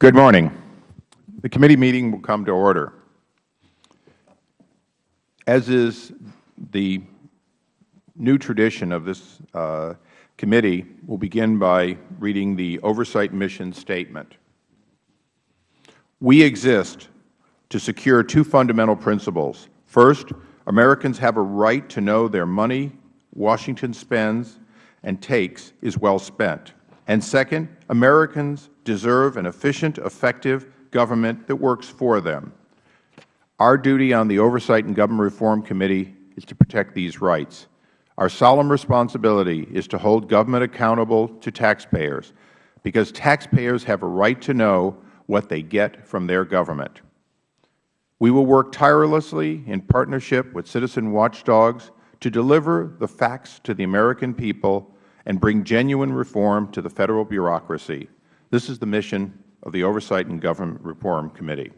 Good morning. The committee meeting will come to order. As is the new tradition of this uh, committee, we will begin by reading the Oversight Mission Statement. We exist to secure two fundamental principles. First, Americans have a right to know their money Washington spends and takes is well spent. And second, Americans deserve an efficient, effective government that works for them. Our duty on the Oversight and Government Reform Committee is to protect these rights. Our solemn responsibility is to hold government accountable to taxpayers, because taxpayers have a right to know what they get from their government. We will work tirelessly in partnership with citizen watchdogs to deliver the facts to the American people and bring genuine reform to the Federal bureaucracy. This is the mission of the Oversight and Government Reform Committee.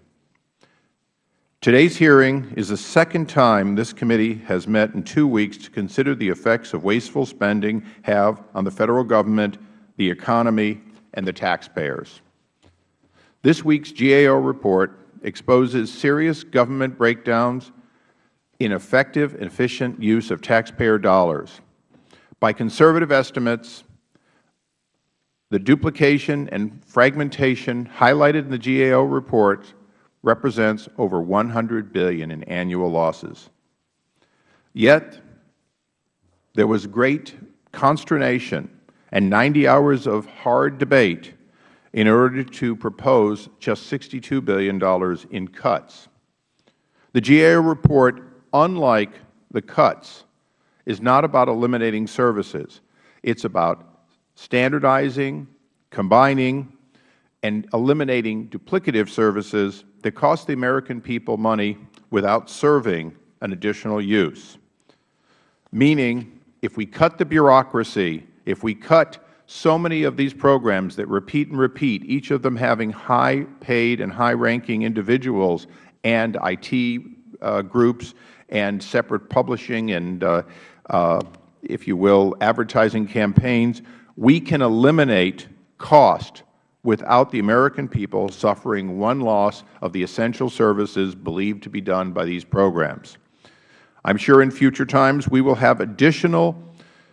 Today's hearing is the second time this committee has met in two weeks to consider the effects of wasteful spending have on the Federal Government, the economy, and the taxpayers. This week's GAO report exposes serious government breakdowns in effective and efficient use of taxpayer dollars. By conservative estimates, the duplication and fragmentation highlighted in the GAO report represents over 100 billion in annual losses. Yet, there was great consternation and 90 hours of hard debate in order to propose just $62 billion in cuts. The GAO report, unlike the cuts, is not about eliminating services. It is about standardizing, combining, and eliminating duplicative services that cost the American people money without serving an additional use. Meaning, if we cut the bureaucracy, if we cut so many of these programs that repeat and repeat, each of them having high-paid and high-ranking individuals and IT uh, groups and separate publishing and, uh, Uh, if you will, advertising campaigns, we can eliminate cost without the American people suffering one loss of the essential services believed to be done by these programs. I am sure in future times we will have additional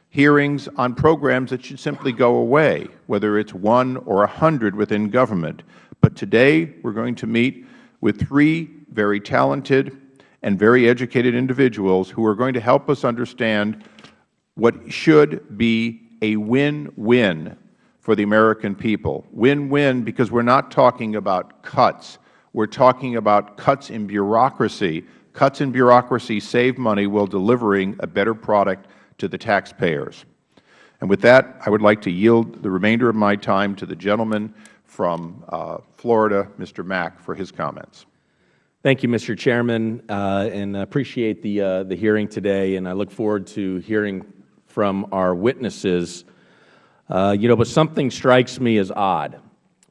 hearings on programs that should simply go away, whether it is one or a hundred within government. But today we are going to meet with three very talented and very educated individuals who are going to help us understand what should be a win-win for the American people. Win-win because we are not talking about cuts. We are talking about cuts in bureaucracy. Cuts in bureaucracy save money while delivering a better product to the taxpayers. And with that, I would like to yield the remainder of my time to the gentleman from uh, Florida, Mr. Mack, for his comments. Thank you, Mr. Chairman, uh, and appreciate the, uh, the hearing today, and I look forward to hearing from our witnesses uh, you know, but something strikes me as odd,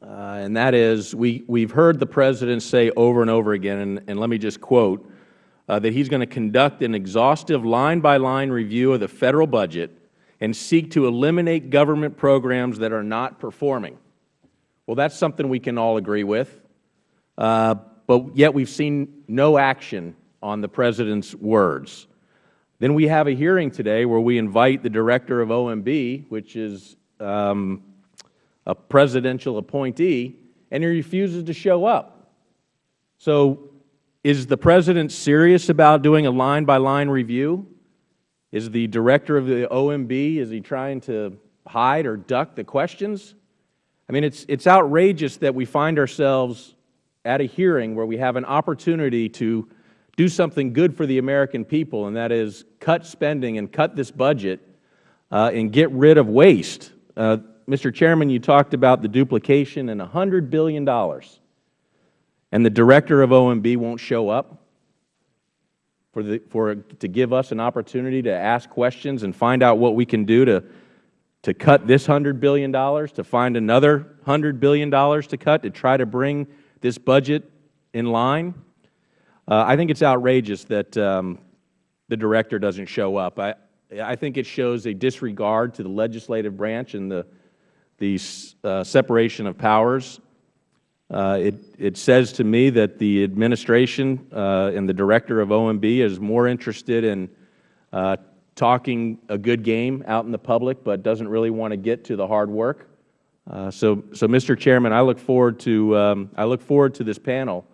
uh, and that is we, we've heard the President say over and over again, and, and let me just quote, uh, that he's going to conduct an exhaustive line-by-line -line review of the Federal budget and seek to eliminate government programs that are not performing. Well, that's something we can all agree with, uh, but yet we've seen no action on the President's words. Then we have a hearing today where we invite the Director of OMB, which is um, a presidential appointee, and he refuses to show up. So is the President serious about doing a line-by-line -line review? Is the Director of the OMB, is he trying to hide or duck the questions? I mean, it's, it's outrageous that we find ourselves at a hearing where we have an opportunity to do something good for the American people, and that is cut spending and cut this budget uh, and get rid of waste. Uh, Mr. Chairman, you talked about the duplication and $100 billion, and the director of OMB won't show up for, the, for to give us an opportunity to ask questions and find out what we can do to, to cut this $100 billion, to find another $100 billion to cut, to try to bring this budget in line. Uh, I think it's outrageous that um, the director doesn't show up. I, I think it shows a disregard to the legislative branch and the, the uh, separation of powers. Uh, it, it says to me that the administration uh, and the director of OMB is more interested in uh, talking a good game out in the public, but doesn't really want to get to the hard work. Uh, so, so, Mr. Chairman, I look forward to um, I look forward to this panel.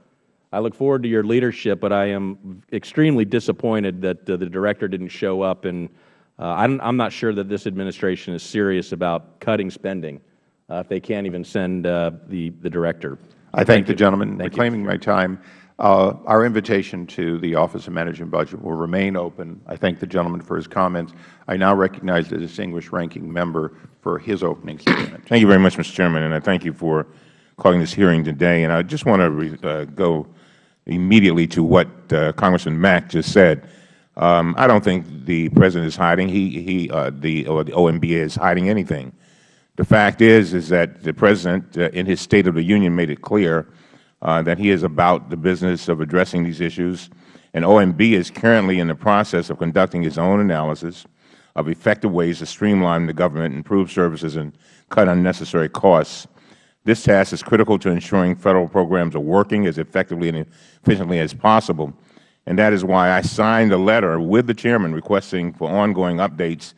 I look forward to your leadership, but I am extremely disappointed that uh, the director didn't show up. And uh, I'm, I'm not sure that this administration is serious about cutting spending uh, if they can't even send uh, the the director. I thank, thank the gentleman thank reclaiming you. my time. Uh, our invitation to the Office of Management Budget will remain open. I thank the gentleman for his comments. I now recognize the distinguished ranking member for his opening statement. Thank you very much, Mr. Chairman, and I thank you for calling this hearing today. And I just want to uh, go immediately to what uh, Congressman Mack just said. Um, I don't think the President is hiding. He, he, uh, the, or the OMB is hiding anything. The fact is, is that the President, uh, in his State of the Union, made it clear that he is about the business of addressing these issues. And OMB is currently in the process of conducting its own analysis of effective ways to streamline the government, improve services, and cut unnecessary costs. This task is critical to ensuring Federal programs are working as effectively and efficiently as possible. And that is why I signed a letter with the Chairman requesting for ongoing updates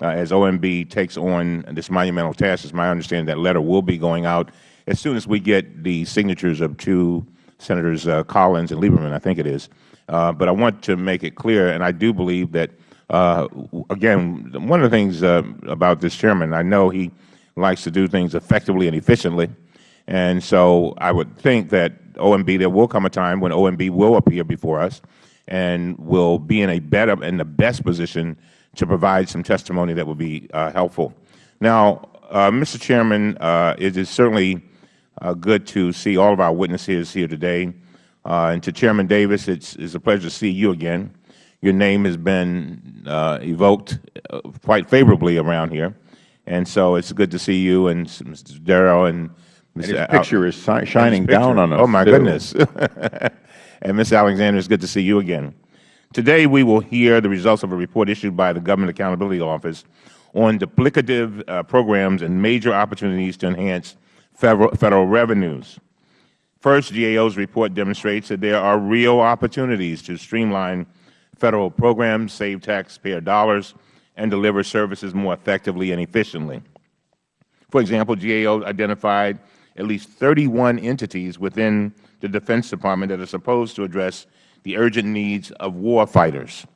uh, as OMB takes on this monumental task. It's my understanding that letter will be going out as soon as we get the signatures of two Senators uh, Collins and Lieberman, I think it is. Uh, but I want to make it clear, and I do believe that, uh, again, one of the things uh, about this Chairman, I know he likes to do things effectively and efficiently. And so I would think that OMB, there will come a time when OMB will appear before us and will be in a better, in the best position to provide some testimony that will be uh, helpful. Now, uh, Mr. Chairman, it is certainly good to see all of our witnesses here today. Uh, and to Chairman Davis, it's, it's a pleasure to see you again. Your name has been uh, evoked quite favorably around here. And so it's good to see you and Mr. Dodaro and Mr. And his picture is shining picture. down on us. Oh, my too. goodness. and Ms. Alexander, it's good to see you again. Today, we will hear the results of a report issued by the Government Accountability Office on duplicative uh, programs and major opportunities to enhance federal, federal revenues. First, GAO's report demonstrates that there are real opportunities to streamline Federal programs, save taxpayer dollars, and deliver services more effectively and efficiently. For example, GAO identified at least 31 entities within the Defense Department that are supposed to address the urgent needs of war fighters.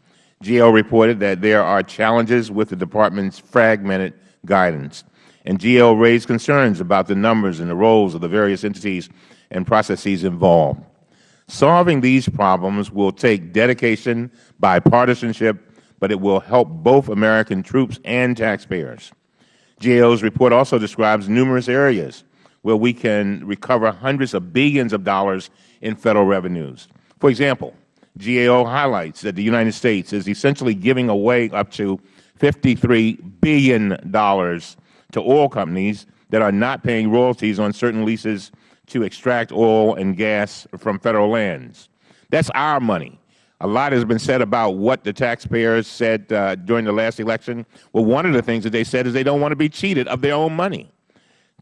GAO reported that there are challenges with the Department's fragmented guidance, and GAO raised concerns about the numbers and the roles of the various entities and processes involved. Solving these problems will take dedication, bipartisanship, but it will help both American troops and taxpayers. GAO's report also describes numerous areas where we can recover hundreds of billions of dollars in Federal revenues. For example, GAO highlights that the United States is essentially giving away up to $53 billion to oil companies that are not paying royalties on certain leases to extract oil and gas from Federal lands. That is our money. A lot has been said about what the taxpayers said uh, during the last election. Well, one of the things that they said is they don't want to be cheated of their own money.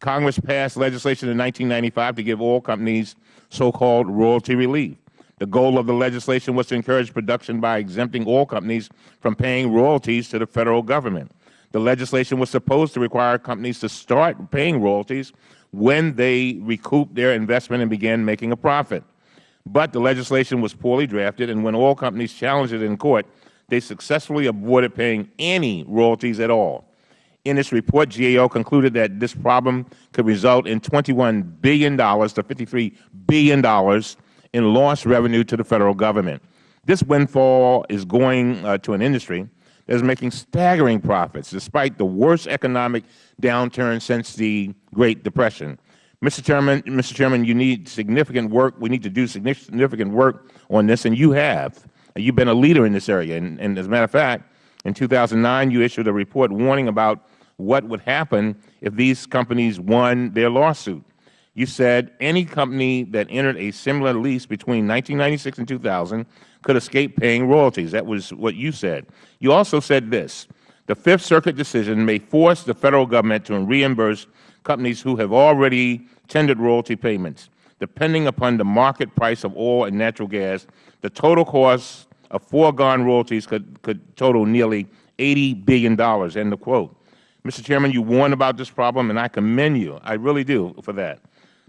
Congress passed legislation in 1995 to give oil companies so-called royalty relief. The goal of the legislation was to encourage production by exempting oil companies from paying royalties to the Federal Government. The legislation was supposed to require companies to start paying royalties when they recouped their investment and began making a profit. But the legislation was poorly drafted, and when oil companies challenged it in court, they successfully avoided paying any royalties at all. In its report, GAO concluded that this problem could result in $21 billion to $53 billion in lost revenue to the Federal Government. This windfall is going uh, to an industry that is making staggering profits despite the worst economic downturn since the Great Depression. Mr. Chairman, Mr. Chairman, you need significant work. We need to do significant work on this, and you have. You have been a leader in this area. And, and as a matter of fact, in 2009, you issued a report warning about what would happen if these companies won their lawsuit. You said any company that entered a similar lease between 1996 and 2000 could escape paying royalties. That was what you said. You also said this, the Fifth Circuit decision may force the Federal Government to reimburse companies who have already tendered royalty payments. depending upon the market price of oil and natural gas, the total cost of foregone royalties could, could total nearly $80 billion, end of quote. Mr. Chairman, you warned about this problem, and I commend you. I really do for that.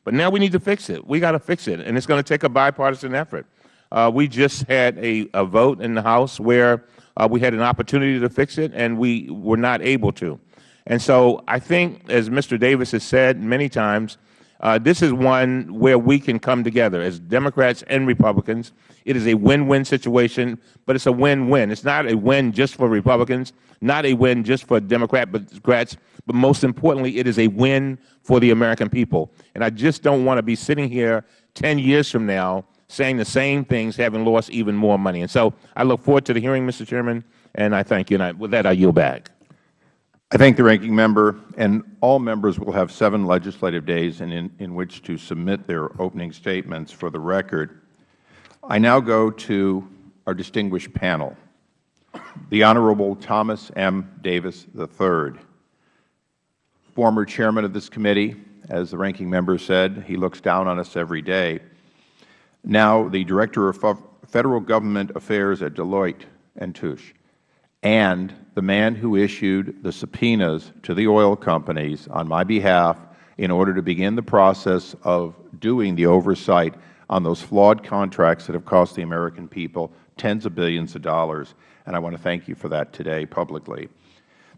But now we need to fix it. We got to fix it, and it's going to take a bipartisan effort. Uh, we just had a, a, vote in the House where uh, we had an opportunity to fix it, and we were not able to. And so I think, as Mr. Davis has said many times, uh, this is one where we can come together as Democrats and Republicans. It is a win-win situation, but it's a win-win. It's not a win just for Republicans, not a win just for Democrats, but most importantly, it is a win for the American people. And I just don't want to be sitting here 10 years from now saying the same things, having lost even more money. And so I look forward to the hearing, Mr. Chairman, and I thank you. And I, with that, I yield back. I thank the Ranking Member, and all members will have seven legislative days in, in, in, which to submit their opening statements for the record. I now go to our distinguished panel. The Honorable Thomas M. Davis III, former Chairman of this committee, as the Ranking Member said, he looks down on us every day. Now the Director of Federal Government Affairs at Deloitte and Touche and the man who issued the subpoenas to the oil companies on my behalf in order to begin the process of doing the oversight on those flawed contracts that have cost the American people tens of billions of dollars. And I want to thank you for that today publicly.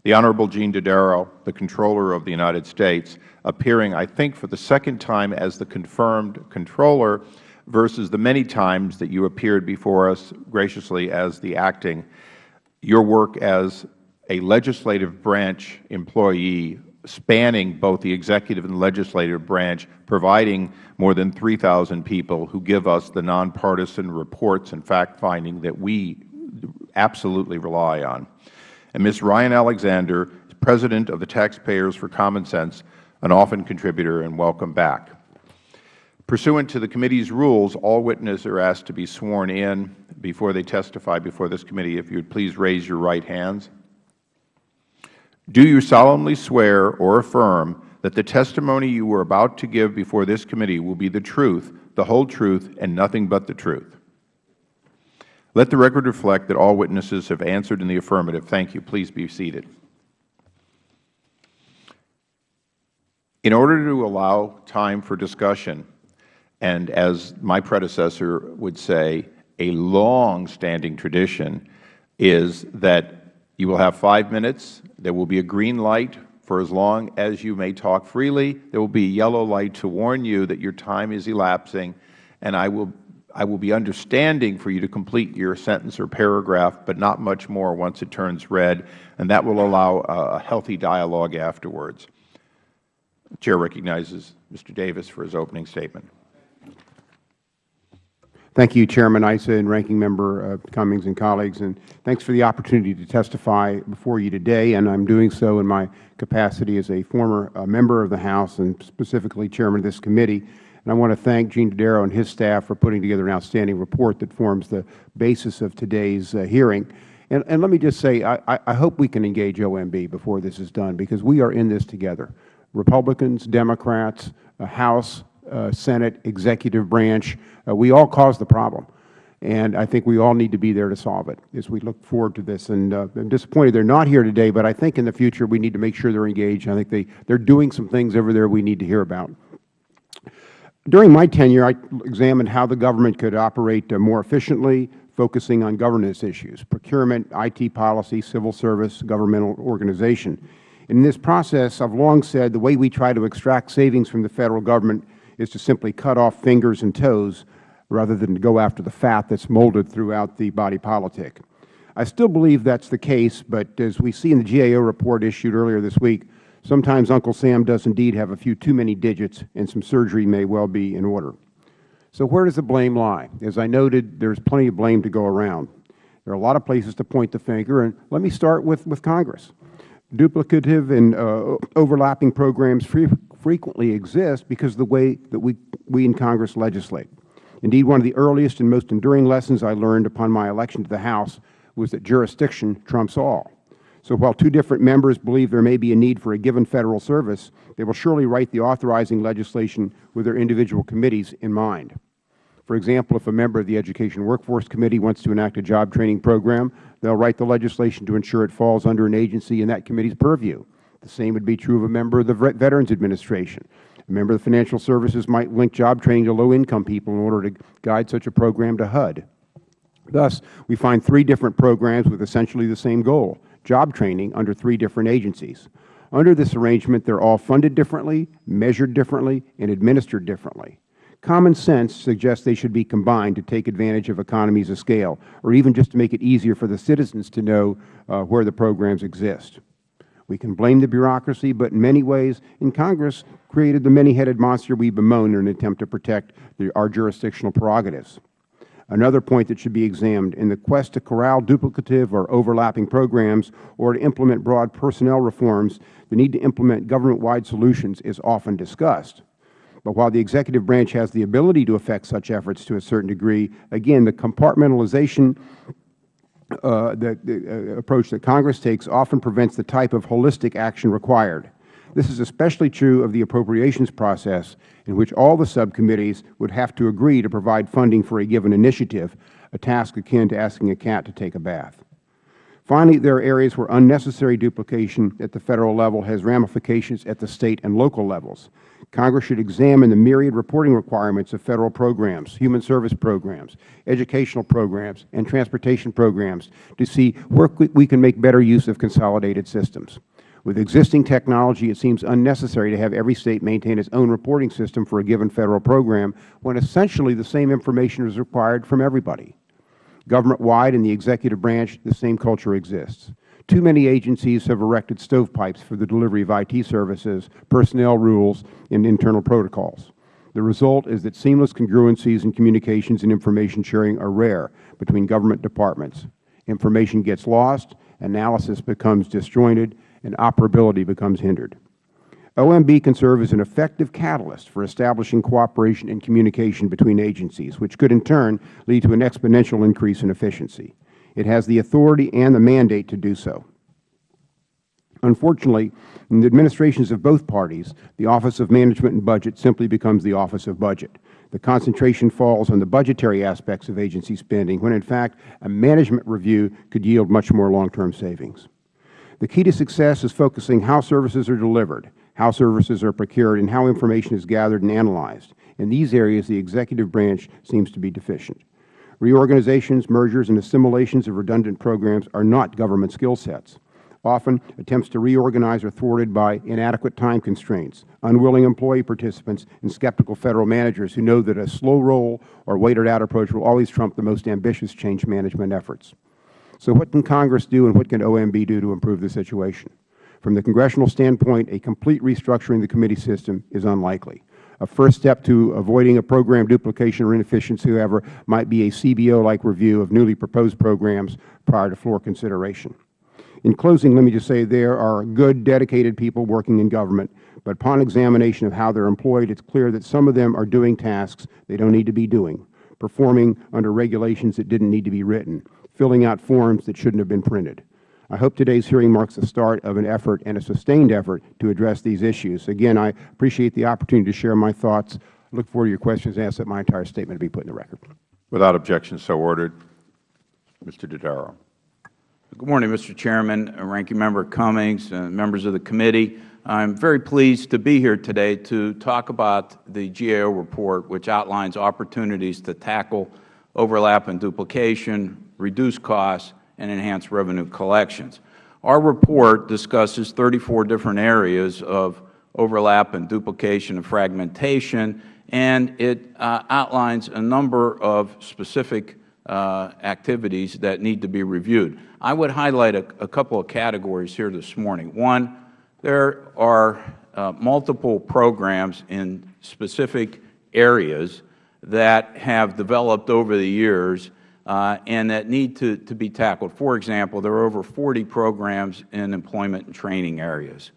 The Honorable Gene Dodaro, the Comptroller of the United States, appearing, I think, for the second time as the confirmed Comptroller versus the many times that you appeared before us graciously as the acting your work as a legislative branch employee spanning both the executive and legislative branch, providing more than 3,000 people who give us the nonpartisan reports and fact-finding that we absolutely rely on. And Ms. Ryan Alexander, President of the Taxpayers for Common Sense, an often contributor, and welcome back. Pursuant to the committee's rules, all witnesses are asked to be sworn in before they testify before this committee. If you would please raise your right hands. Do you solemnly swear or affirm that the testimony you are about to give before this committee will be the truth, the whole truth, and nothing but the truth? Let the record reflect that all witnesses have answered in the affirmative. Thank you. Please be seated. In order to allow time for discussion, and as my predecessor would say, a long-standing tradition is that you will have five minutes. There will be a green light for as long as you may talk freely. There will be a yellow light to warn you that your time is elapsing, and I will, I will be understanding for you to complete your sentence or paragraph, but not much more once it turns red, and that will allow a healthy dialogue afterwards. The Chair recognizes Mr. Davis for his opening statement. Thank you, Chairman Issa and Ranking Member uh, Cummings and colleagues, and thanks for the opportunity to testify before you today, and I am doing so in my capacity as a former uh, member of the House and specifically Chairman of this committee. And I want to thank Gene Dodaro and his staff for putting together an outstanding report that forms the basis of today's uh, hearing. And, and, let me just say, I, I hope we can engage OMB before this is done, because we are in this together. Republicans, Democrats, House, Senate, executive branch, uh, we all caused the problem. And I think we all need to be there to solve it as we look forward to this. And uh, I'm disappointed they are not here today, but I think in the future we need to make sure they are engaged. I think they, they are doing some things over there we need to hear about. During my tenure, I examined how the government could operate uh, more efficiently, focusing on governance issues, procurement, IT policy, civil service, governmental organization. In this process, I have long said the way we try to extract savings from the Federal Government is to simply cut off fingers and toes rather than to go after the fat that is molded throughout the body politic. I still believe that is the case, but as we see in the GAO report issued earlier this week, sometimes Uncle Sam does indeed have a few too many digits and some surgery may well be in order. So where does the blame lie? As I noted, there is plenty of blame to go around. There are a lot of places to point the finger, and let me start with, with Congress. Duplicative and uh, overlapping programs frequently exist because of the way that we, we in Congress legislate. Indeed, one of the earliest and most enduring lessons I learned upon my election to the House was that jurisdiction trumps all. So while two different members believe there may be a need for a given Federal service, they will surely write the authorizing legislation with their individual committees in mind. For example, if a member of the Education Workforce Committee wants to enact a job training program, they will write the legislation to ensure it falls under an agency in that committee's purview. The same would be true of a member of the Veterans Administration. A member of the Financial Services might link job training to low-income people in order to guide such a program to HUD. Thus, we find three different programs with essentially the same goal, job training under three different agencies. Under this arrangement, they are all funded differently, measured differently, and administered differently. Common sense suggests they should be combined to take advantage of economies of scale, or even just to make it easier for the citizens to know uh, where the programs exist. We can blame the bureaucracy, but in many ways, in Congress, created the many-headed monster we bemoan in an attempt to protect the, our jurisdictional prerogatives. Another point that should be examined, in the quest to corral duplicative or overlapping programs or to implement broad personnel reforms, the need to implement government-wide solutions is often discussed. But while the Executive branch has the ability to affect such efforts to a certain degree, again, the compartmentalization the, the uh, approach that Congress takes often prevents the type of holistic action required. This is especially true of the appropriations process, in which all the subcommittees would have to agree to provide funding for a given initiative, a task akin to asking a cat to take a bath. Finally, there are areas where unnecessary duplication at the Federal level has ramifications at the State and local levels. Congress should examine the myriad reporting requirements of Federal programs, human service programs, educational programs, and transportation programs to see where we can make better use of consolidated systems. With existing technology, it seems unnecessary to have every State maintain its own reporting system for a given Federal program when essentially the same information is required from everybody. Government-wide in the Executive branch, the same culture exists. Too many agencies have erected stovepipes for the delivery of IT services, personnel rules, and internal protocols. The result is that seamless congruencies in communications and information sharing are rare between government departments. Information gets lost, analysis becomes disjointed, and operability becomes hindered. OMB can serve as an effective catalyst for establishing cooperation and communication between agencies, which could in turn lead to an exponential increase in efficiency. It has the authority and the mandate to do so. Unfortunately, in the administrations of both parties, the Office of Management and Budget simply becomes the Office of Budget. The concentration falls on the budgetary aspects of agency spending, when in fact a management review could yield much more long-term savings. The key to success is focusing how services are delivered, how services are procured, and how information is gathered and analyzed. In these areas, the Executive branch seems to be deficient. Reorganizations, mergers, and assimilations of redundant programs are not government skill sets. Often, attempts to reorganize are thwarted by inadequate time constraints, unwilling employee participants, and skeptical Federal managers who know that a slow roll or waitered-out approach will always trump the most ambitious change management efforts. So what can Congress do and what can OMB do to improve the situation? From the Congressional standpoint, a complete restructuring of the committee system is unlikely. A first step to avoiding a program duplication or inefficiency, however, might be a CBO-like review of newly proposed programs prior to floor consideration. In closing, let me just say there are good, dedicated people working in government, but upon examination of how they are employed, it is clear that some of them are doing tasks they don't need to be doing, performing under regulations that didn't need to be written, filling out forms that shouldn't have been printed. I hope today's hearing marks the start of an effort and a sustained effort to address these issues. Again, I appreciate the opportunity to share my thoughts. I look forward to your questions and ask that my entire statement be put in the record. Without objection, so ordered. Mr. Dodaro. Good morning, Mr. Chairman, Ranking Member Cummings, and members of the committee. I am very pleased to be here today to talk about the GAO report, which outlines opportunities to tackle overlap and duplication, reduce costs, and enhance revenue collections. Our report discusses 34 different areas of overlap and duplication and fragmentation, and it uh, outlines a number of specific uh, activities that need to be reviewed. I would highlight a, a, couple of categories here this morning. One, there are uh, multiple programs in specific areas that have developed over the years and that need to, to be tackled. For example, there are over 40 programs in employment and training areas.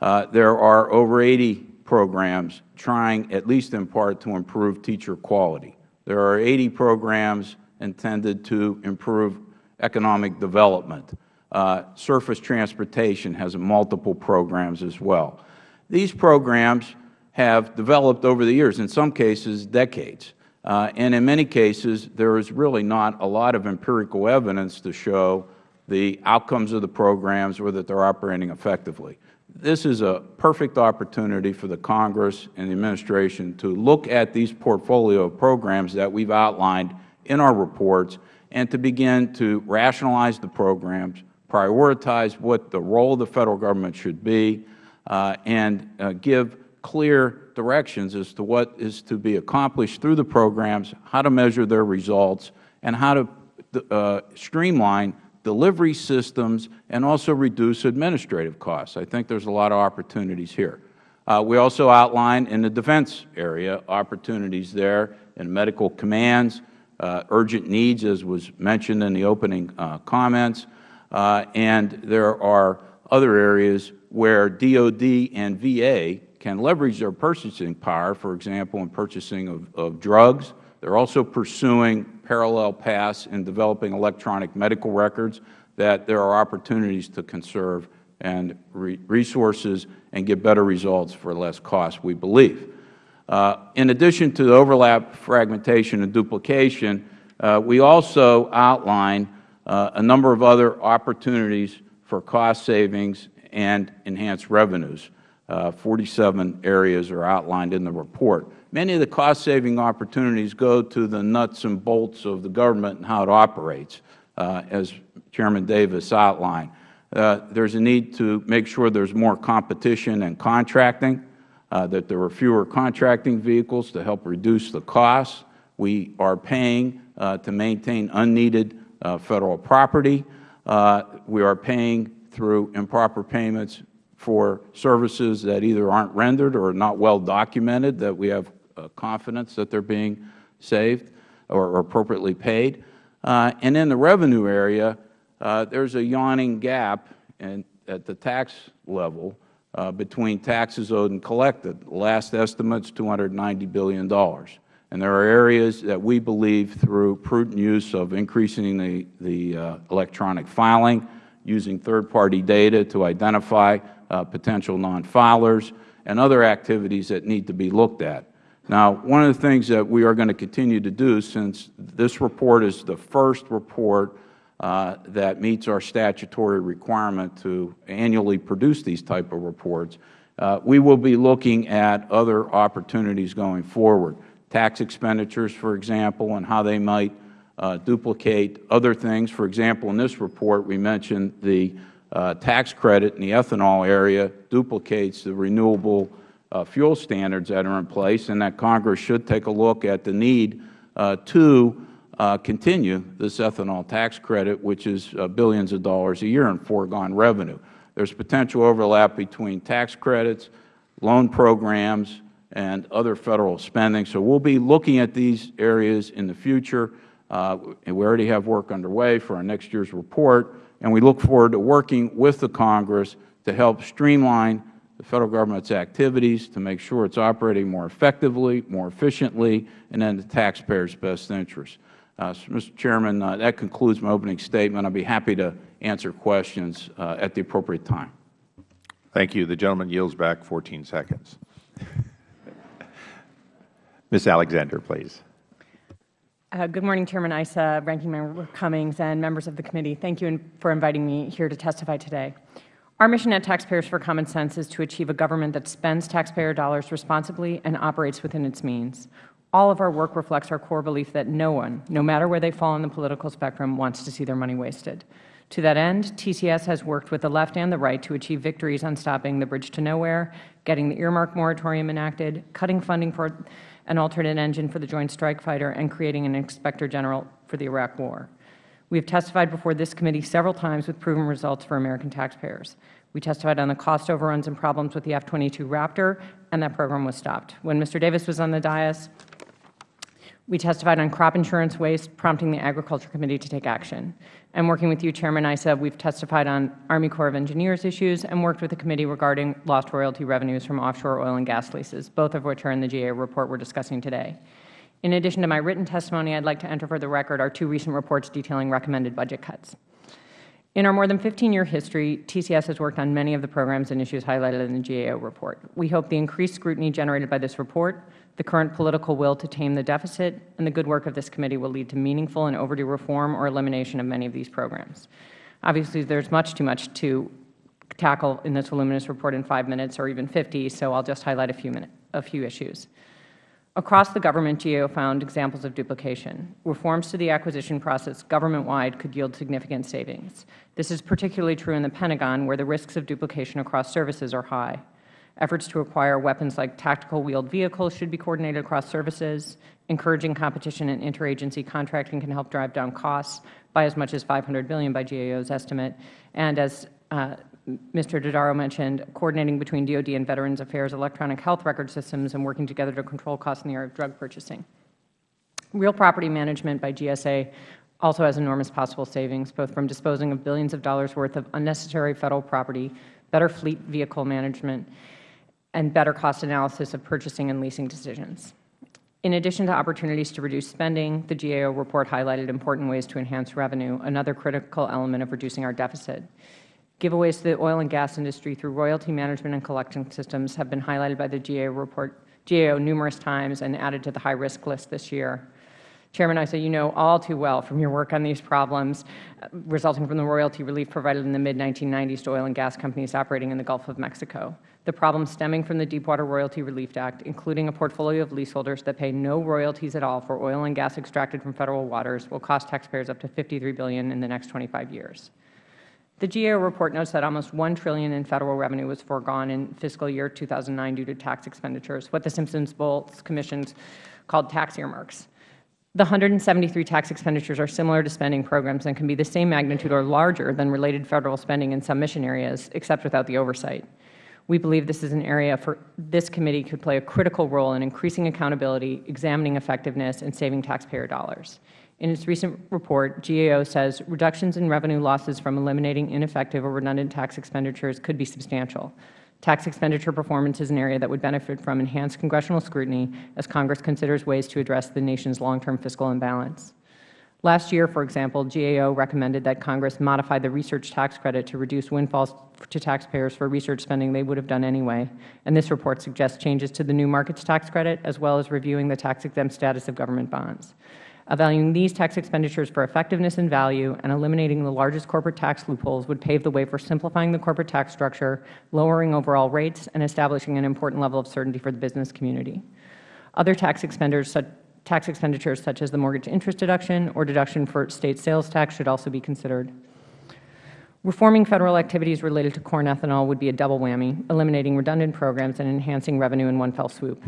Uh, there are over 80 programs trying, at least in part, to improve teacher quality. There are 80 programs intended to improve economic development. Uh, surface transportation has multiple programs as well. These programs have developed over the years, in some cases decades. Uh, and in many cases, there is really not a lot of empirical evidence to show the outcomes of the programs or that they are operating effectively. This is a perfect opportunity for the Congress and the Administration to look at these portfolio of programs that we have outlined in our reports and to begin to rationalize the programs, prioritize what the role of the Federal Government should be, uh, and uh, give clear directions as to what is to be accomplished through the programs, how to measure their results, and how to uh, streamline delivery systems and also reduce administrative costs. I think there is a lot of opportunities here. Uh, we also outline in the defense area opportunities there in medical commands, uh, urgent needs as was mentioned in the opening uh, comments, uh, and there are other areas where DOD and VA can leverage their purchasing power, for example, in purchasing of, of drugs. They are also pursuing parallel paths in developing electronic medical records that there are opportunities to conserve and re resources and get better results for less cost, we believe. Uh, in addition to the overlap, fragmentation, and duplication, uh, we also outline uh, a number of other opportunities for cost savings and enhanced revenues. Uh, 47 areas are outlined in the report. Many of the cost-saving opportunities go to the nuts and bolts of the government and how it operates, uh, as Chairman Davis outlined. Uh, there is a need to make sure there is more competition and contracting, uh, that there are fewer contracting vehicles to help reduce the costs. We are paying uh, to maintain unneeded uh, Federal property. We are paying through improper payments for services that either aren't rendered or are not well documented that we have uh, confidence that they are being saved or, or appropriately paid. Uh, and in the revenue area, uh, there is a yawning gap in, at the tax level uh, between taxes owed and collected. Last estimate is $290 billion. And there are areas that we believe through prudent use of increasing the, the uh, electronic filing, using third-party data to identify potential non-filers, and other activities that need to be looked at. Now, one of the things that we are going to continue to do, since this report is the first report uh, that meets our statutory requirement to annually produce these type of reports, uh, we will be looking at other opportunities going forward. Tax expenditures, for example, and how they might uh, duplicate other things. For example, in this report, we mentioned the uh, tax credit in the ethanol area duplicates the renewable uh, fuel standards that are in place and that Congress should take a look at the need uh, to uh, continue this ethanol tax credit, which is uh, billions of dollars a year in foregone revenue. There is potential overlap between tax credits, loan programs, and other Federal spending. So we will be looking at these areas in the future. Uh, and we already have work underway for our next year's report, and we look forward to working with the Congress to help streamline the Federal Government's activities to make sure it is operating more effectively, more efficiently, and in the taxpayer's best interest. Uh, so, Mr. Chairman, uh, that concludes my opening statement. I will be happy to answer questions uh, at the appropriate time. Thank you. The gentleman yields back 14 seconds. Ms. Alexander, please. Uh, good morning, Chairman Issa, Ranking Member Cummings, and members of the committee. Thank you for inviting me here to testify today. Our mission at Taxpayers for Common Sense is to achieve a government that spends taxpayer dollars responsibly and operates within its means. All of our work reflects our core belief that no one, no matter where they fall on the political spectrum, wants to see their money wasted. To that end, TCS has worked with the left and the right to achieve victories on stopping the bridge to nowhere, getting the earmark moratorium enacted, cutting funding for an alternate engine for the Joint Strike Fighter, and creating an Inspector General for the Iraq War. We have testified before this committee several times with proven results for American taxpayers. We testified on the cost overruns and problems with the F-22 Raptor, and that program was stopped. When Mr. Davis was on the dais, we testified on crop insurance waste, prompting the Agriculture Committee to take action. And working with you, Chairman Issa, we have testified on Army Corps of Engineers issues and worked with the committee regarding lost royalty revenues from offshore oil and gas leases, both of which are in the GA report we are discussing today. In addition to my written testimony, I would like to enter for the record our two recent reports detailing recommended budget cuts. In our more than 15-year history, TCS has worked on many of the programs and issues highlighted in the GAO report. We hope the increased scrutiny generated by this report, the current political will to tame the deficit, and the good work of this committee will lead to meaningful and overdue reform or elimination of many of these programs. Obviously, there is much too much to tackle in this voluminous report in five minutes or even 50, so I will just highlight a few, minute, a few issues. Across the government, GAO found examples of duplication. Reforms to the acquisition process government-wide could yield significant savings. This is particularly true in the Pentagon, where the risks of duplication across services are high. Efforts to acquire weapons like tactical wheeled vehicles should be coordinated across services. Encouraging competition and interagency contracting can help drive down costs by as much as 500 billion by GAO's estimate. And as uh, Mr. Dodaro mentioned, coordinating between DOD and Veterans Affairs electronic health record systems and working together to control costs in the area of drug purchasing. Real property management by GSA also has enormous possible savings, both from disposing of billions of dollars worth of unnecessary Federal property, better fleet vehicle management, and better cost analysis of purchasing and leasing decisions. In addition to opportunities to reduce spending, the GAO report highlighted important ways to enhance revenue, another critical element of reducing our deficit. Giveaways to the oil and gas industry through royalty management and collection systems have been highlighted by the GAO report GAO numerous times and added to the high-risk list this year. Chairman Issa, you know all too well from your work on these problems resulting from the royalty relief provided in the mid-1990s to oil and gas companies operating in the Gulf of Mexico. The problems stemming from the Deepwater Royalty Relief Act, including a portfolio of leaseholders that pay no royalties at all for oil and gas extracted from Federal waters, will cost taxpayers up to 53 billion in the next 25 years. The GAO report notes that almost 1 trillion in Federal revenue was foregone in fiscal year 2009 due to tax expenditures, what the Simpson-Bowles commissions called tax earmarks. The 173 tax expenditures are similar to spending programs and can be the same magnitude or larger than related Federal spending in some mission areas, except without the oversight. We believe this is an area for this committee could play a critical role in increasing accountability, examining effectiveness, and saving taxpayer dollars. In its recent report, GAO says reductions in revenue losses from eliminating ineffective or redundant tax expenditures could be substantial. Tax expenditure performance is an area that would benefit from enhanced congressional scrutiny as Congress considers ways to address the nation's long-term fiscal imbalance. Last year, for example, GAO recommended that Congress modify the research tax credit to reduce windfalls to taxpayers for research spending they would have done anyway, and this report suggests changes to the new markets tax credit as well as reviewing the tax-exempt status of government bonds. Evaluating these tax expenditures for effectiveness and value and eliminating the largest corporate tax loopholes would pave the way for simplifying the corporate tax structure, lowering overall rates, and establishing an important level of certainty for the business community. Other tax expenditures, tax expenditures such as the mortgage interest deduction or deduction for State sales tax should also be considered. Reforming Federal activities related to corn ethanol would be a double whammy, eliminating redundant programs and enhancing revenue in one fell swoop.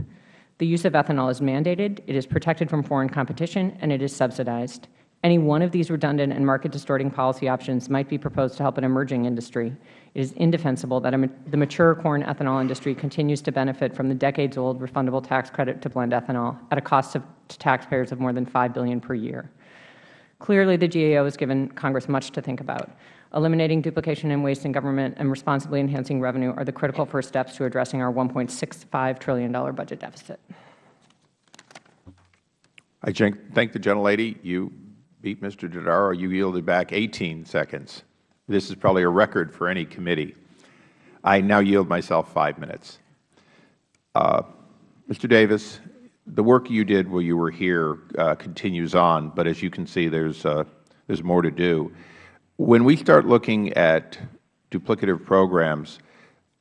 The use of ethanol is mandated, it is protected from foreign competition, and it is subsidized. Any one of these redundant and market-distorting policy options might be proposed to help an emerging industry. It is indefensible that the mature corn ethanol industry continues to benefit from the decades-old refundable tax credit to blend ethanol at a cost of, to taxpayers of more than 5 billion per year. Clearly, the GAO has given Congress much to think about. Eliminating duplication and waste in government and responsibly enhancing revenue are the critical first steps to addressing our $1.65 trillion budget deficit. I thank the gentlelady. You beat Mr. Dodaro. You yielded back 18 seconds. This is probably a record for any committee. I now yield myself five minutes. Uh, Mr. Davis, the work you did while you were here uh, continues on, but as you can see, there's, uh, there's more to do. When we start looking at duplicative programs,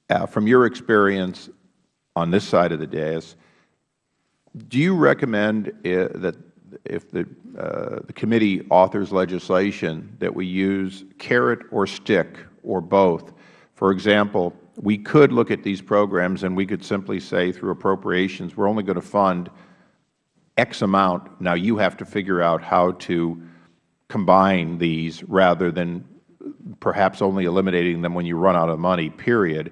uh, from your experience on this side of the dais, do you recommend uh, that if the, uh, the committee authors legislation that we use carrot or stick or both? For example, we could look at these programs and we could simply say through appropriations, we are only going to fund X amount. Now you have to figure out how to combine these rather than perhaps only eliminating them when you run out of money, period?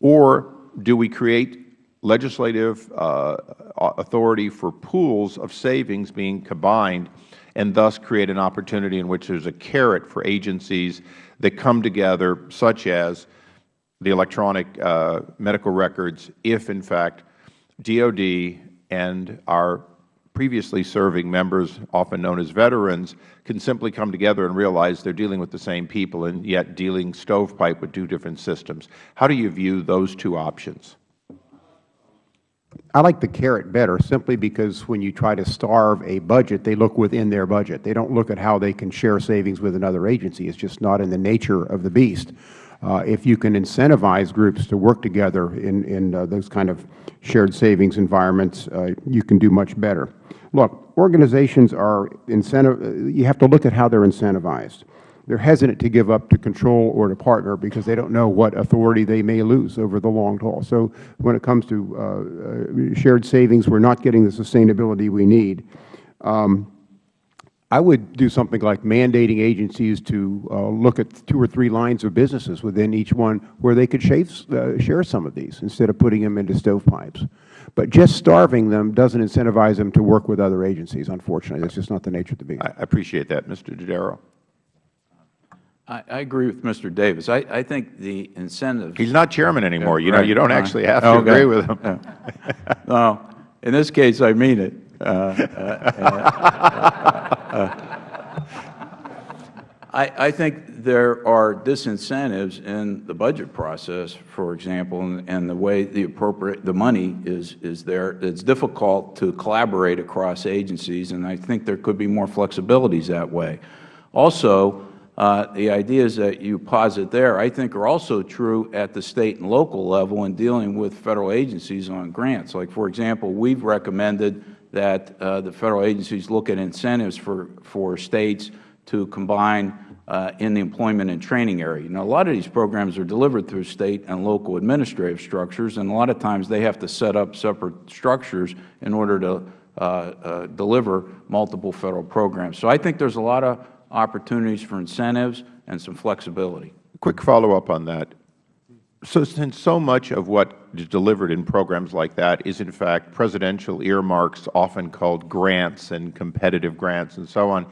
Or do we create legislative uh, authority for pools of savings being combined and thus create an opportunity in which there is a carrot for agencies that come together, such as the electronic uh, medical records, if in fact DOD and our previously serving members, often known as veterans, can simply come together and realize they are dealing with the same people and yet dealing stovepipe with two different systems. How do you view those two options? I like the carrot better simply because when you try to starve a budget, they look within their budget. They don't look at how they can share savings with another agency. It's just not in the nature of the beast. Uh, if you can incentivize groups to work together in, in uh, those kind of shared savings environments, uh, you can do much better. Look, organizations are incentive, uh, you have to look at how they are incentivized. They are hesitant to give up to control or to partner because they don't know what authority they may lose over the long haul. So when it comes to uh, uh shared savings, we are not getting the sustainability we need. Um, I would do something like mandating agencies to uh, look at two or three lines of businesses within each one where they could shave, uh, share some of these instead of putting them into stovepipes. But just starving them doesn't incentivize them to work with other agencies, unfortunately. That's just not the nature of the beast. I appreciate that. Mr. Dodaro. I, I agree with Mr. Davis. I, I think the incentives. He's not chairman anymore. You know, you don't actually have to Okay. agree with him. Yeah. No, in this case, I mean it. Uh, uh, I, I think there are disincentives in the budget process, for example, and, and the way the appropriate, the money is, is there. It's difficult to collaborate across agencies, and I think there could be more flexibilities that way. Also, uh, the ideas that you posit there, I think, are also true at the State and local level in dealing with Federal agencies on grants. Like, for example, we have recommended that uh, the Federal agencies look at incentives for, for States to combine uh, in the employment and training area. Now, a lot of these programs are delivered through State and local administrative structures, and a lot of times they have to set up separate structures in order to uh, uh, deliver multiple Federal programs. So I think there is a lot of opportunities for incentives and some flexibility. Quick follow-up on that. So since so much of what is delivered in programs like that is in fact presidential earmarks, often called grants and competitive grants and so on,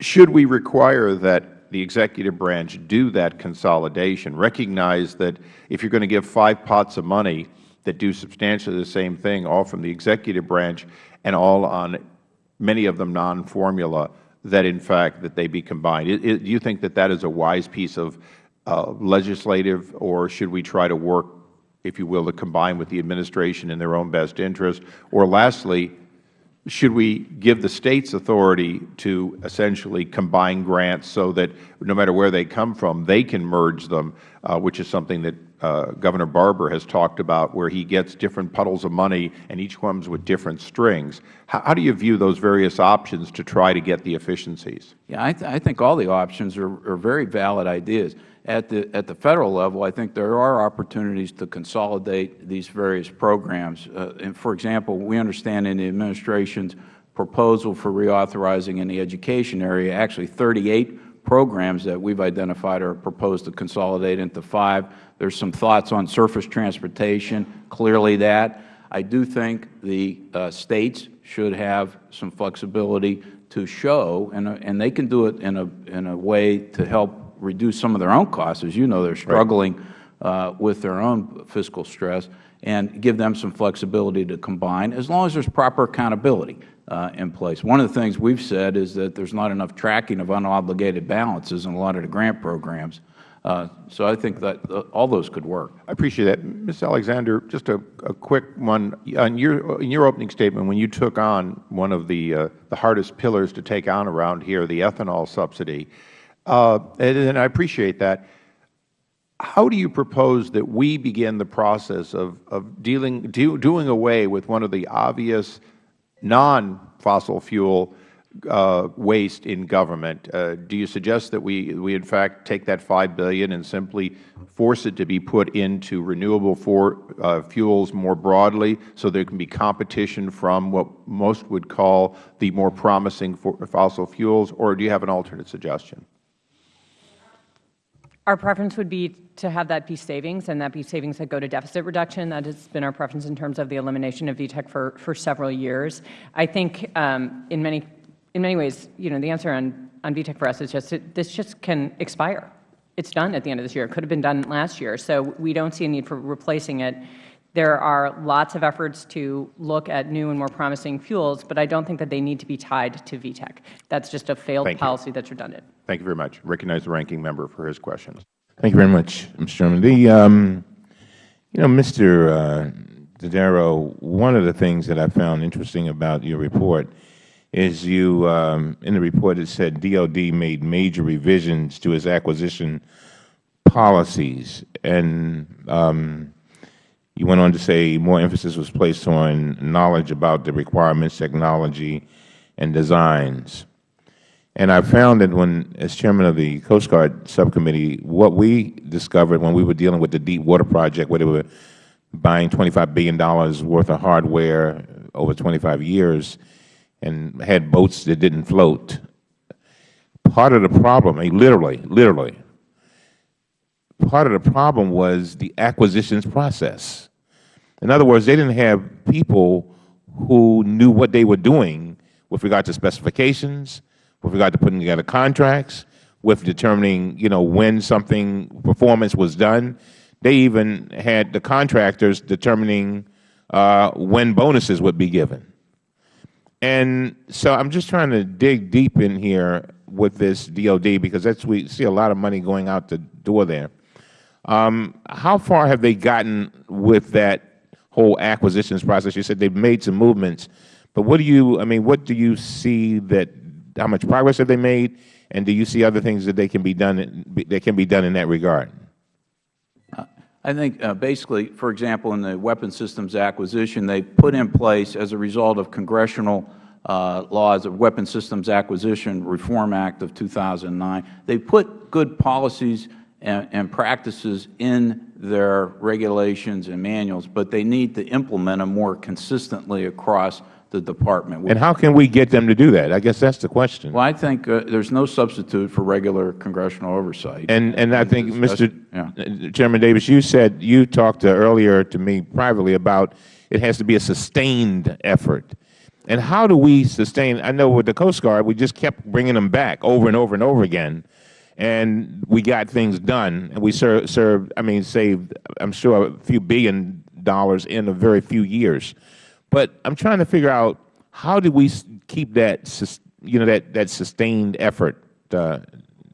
should we require that the executive branch do that consolidation, recognize that if you are going to give five pots of money that do substantially the same thing, all from the executive branch and all on many of them non-formula, that in fact that they be combined. Do you think that that is a wise piece of uh, legislative, or should we try to work, if you will, to combine with the administration in their own best interest? Or lastly, should we give the states authority to essentially combine grants so that no matter where they come from, they can merge them, uh, which is something that uh, Governor Barbour has talked about, where he gets different puddles of money and each comes with different strings. How, how do you view those various options to try to get the efficiencies? Yeah, I, th I think all the options are, are very valid ideas. At the, at the Federal level, I think there are opportunities to consolidate these various programs. Uh, and for example, we understand in the Administration's proposal for reauthorizing in the education area, actually 38 programs that we have identified are proposed to consolidate into five. There are some thoughts on surface transportation, clearly that. I do think the uh, States should have some flexibility to show, and, and they can do it in a, in a way to help reduce some of their own costs. As you know, they are struggling uh, with their own fiscal stress, and give them some flexibility to combine, as long as there is proper accountability in place. One of the things we have said is that there is not enough tracking of unobligated balances in a lot of the grant programs. Uh, so I think that uh, all those could work. I appreciate that. Ms. Alexander, just a, a quick one. On your, in your opening statement, when you took on one of the, uh, the hardest pillars to take on around here, the ethanol subsidy, uh, and, and I appreciate that. How do you propose that we begin the process of, of dealing, do, doing away with one of the obvious non-fossil fuel uh, waste in government? Uh, do you suggest that we, we in fact take that 5 billion and simply force it to be put into renewable for, uh, fuels more broadly so there can be competition from what most would call the more promising fossil fuels, or do you have an alternate suggestion? Our preference would be to have that be savings, and that be savings that go to deficit reduction. That has been our preference in terms of the elimination of VEETC for, for several years. I think um, in many in many ways, you know, the answer on, on VEETC for us is just it, this just can expire. It's done at the end of this year. It could have been done last year. So we don't see a need for replacing it. There are lots of efforts to look at new and more promising fuels, but I don't think that they need to be tied to VEETC. That's just a failed Thank you. policy that's redundant. Thank you very much. Recognize the ranking member for his questions. Thank you very much, Mr. Chairman. The, um, you know, Mr. Uh, Dodaro, one of the things that I found interesting about your report is you, um, in the report it said DOD made major revisions to its acquisition policies, and um, you went on to say more emphasis was placed on knowledge about the requirements, technology, and designs. And I found that when, as Chairman of the Coast Guard Subcommittee, what we discovered when we were dealing with the Deep Water Project, where they were buying $25 billion worth of hardware over 25 years and had boats that didn't float, part of the problem, I literally, literally, part of the problem was the acquisitions process. In other words, they didn't have people who knew what they were doing with regard to specifications, with regard to putting together contracts, with determining, you know, when something, performance was done. They even had the contractors determining uh, when bonuses would be given. And so I'm just trying to dig deep in here with this DOD because that's we see a lot of money going out the door there. Um, how far have they gotten with that whole acquisitions process? You said they've made some movements, but what do you, I mean, what do you see that, how much progress have they made, and do you see other things that they can be done, that can be done in that regard? I think uh, basically, for example, in the weapon systems acquisition, they put in place as a result of congressional uh, laws of Weapon Systems Acquisition Reform Act of 2009, they put good policies and, and practices in their regulations and manuals, but they need to implement them more consistently across the Department. And how can we get them to do that? I guess that's the question. Well, I think uh, there's no substitute for regular congressional oversight. And and I think, Mr. Yeah. Chairman Davis, you said you talked to earlier to me privately about it has to be a sustained effort. And how do we sustain? I know with the Coast Guard, we just kept bringing them back over and over and over again, and we got things done, and we served, served I mean, saved, I'm sure, a few billion dollars in a very few years. But I'm trying to figure out how do we keep that, you know, that that sustained effort, uh,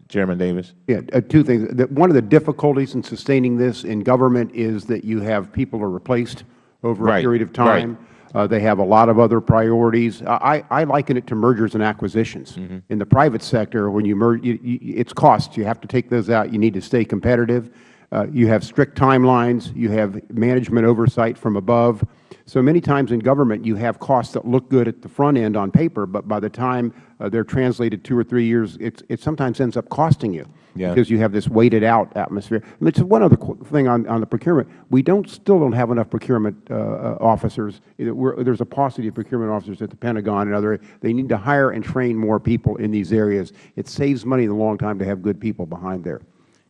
Chairman Davis. Yeah, uh, two things. One of the difficulties in sustaining this in government is that you have people are replaced over a period of time. right. Uh, They have a lot of other priorities. I I liken it to mergers and acquisitions. Mm-hmm. In the private sector, when you merge, it's costs. You have to take those out. You need to stay competitive. Uh, You have strict timelines. You have management oversight from above. So many times in government, you have costs that look good at the front end on paper, but by the time uh, they're translated two or three years, it's- it sometimes ends up costing you Yeah. because you have this weighted out atmosphere. And it's one other thing on, on the procurement. We don't, still don't have enough procurement uh, uh, officers. We're- there's a paucity of procurement officers at the Pentagon and other, they need to hire and train more people in these areas. It saves money in the long time to have good people behind there.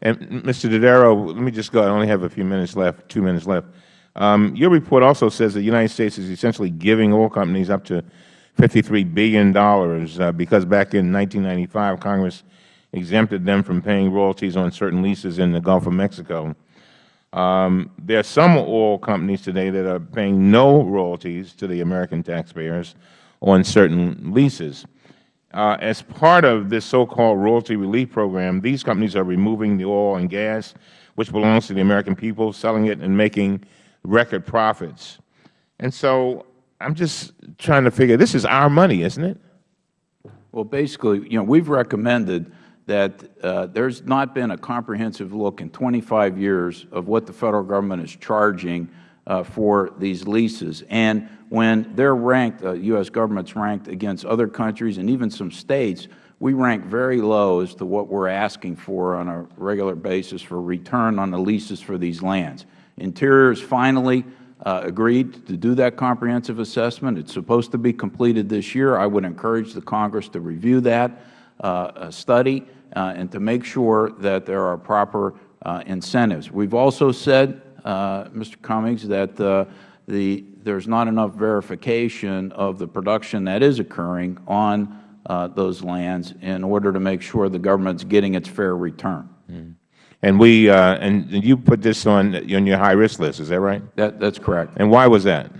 And Mr. Dodaro, let me just go. I only have a few minutes left, two minutes left. Um, your report also says that the United States is essentially giving oil companies up to $53 billion uh, because back in 1995, Congress exempted them from paying royalties on certain leases in the Gulf of Mexico. Um, there are some oil companies today that are paying no royalties to the American taxpayers on certain leases. Uh, as part of this so-called royalty relief program, these companies are removing the oil and gas, which belongs to the American people, selling it and making record profits. And so I'm just trying to figure, this is our money, isn't it? Well, basically, you know, we've recommended that uh, there's not been a comprehensive look in 25 years of what the Federal Government is charging uh, for these leases. And when they're ranked, uh, U.S. Government's ranked against other countries and even some States, we rank very low as to what we're asking for on a regular basis for return on the leases for these lands. Interior has finally uh, agreed to do that comprehensive assessment. It's supposed to be completed this year. I would encourage the Congress to review that uh, study uh, and to make sure that there are proper uh, incentives. We've also said, uh, Mr. Cummings, that uh, the, there's not enough verification of the production that is occurring on uh, those lands in order to make sure the government's getting its fair return. And we uh, and you put this on on your high risk list. Is that right? That, that's correct. And why was that?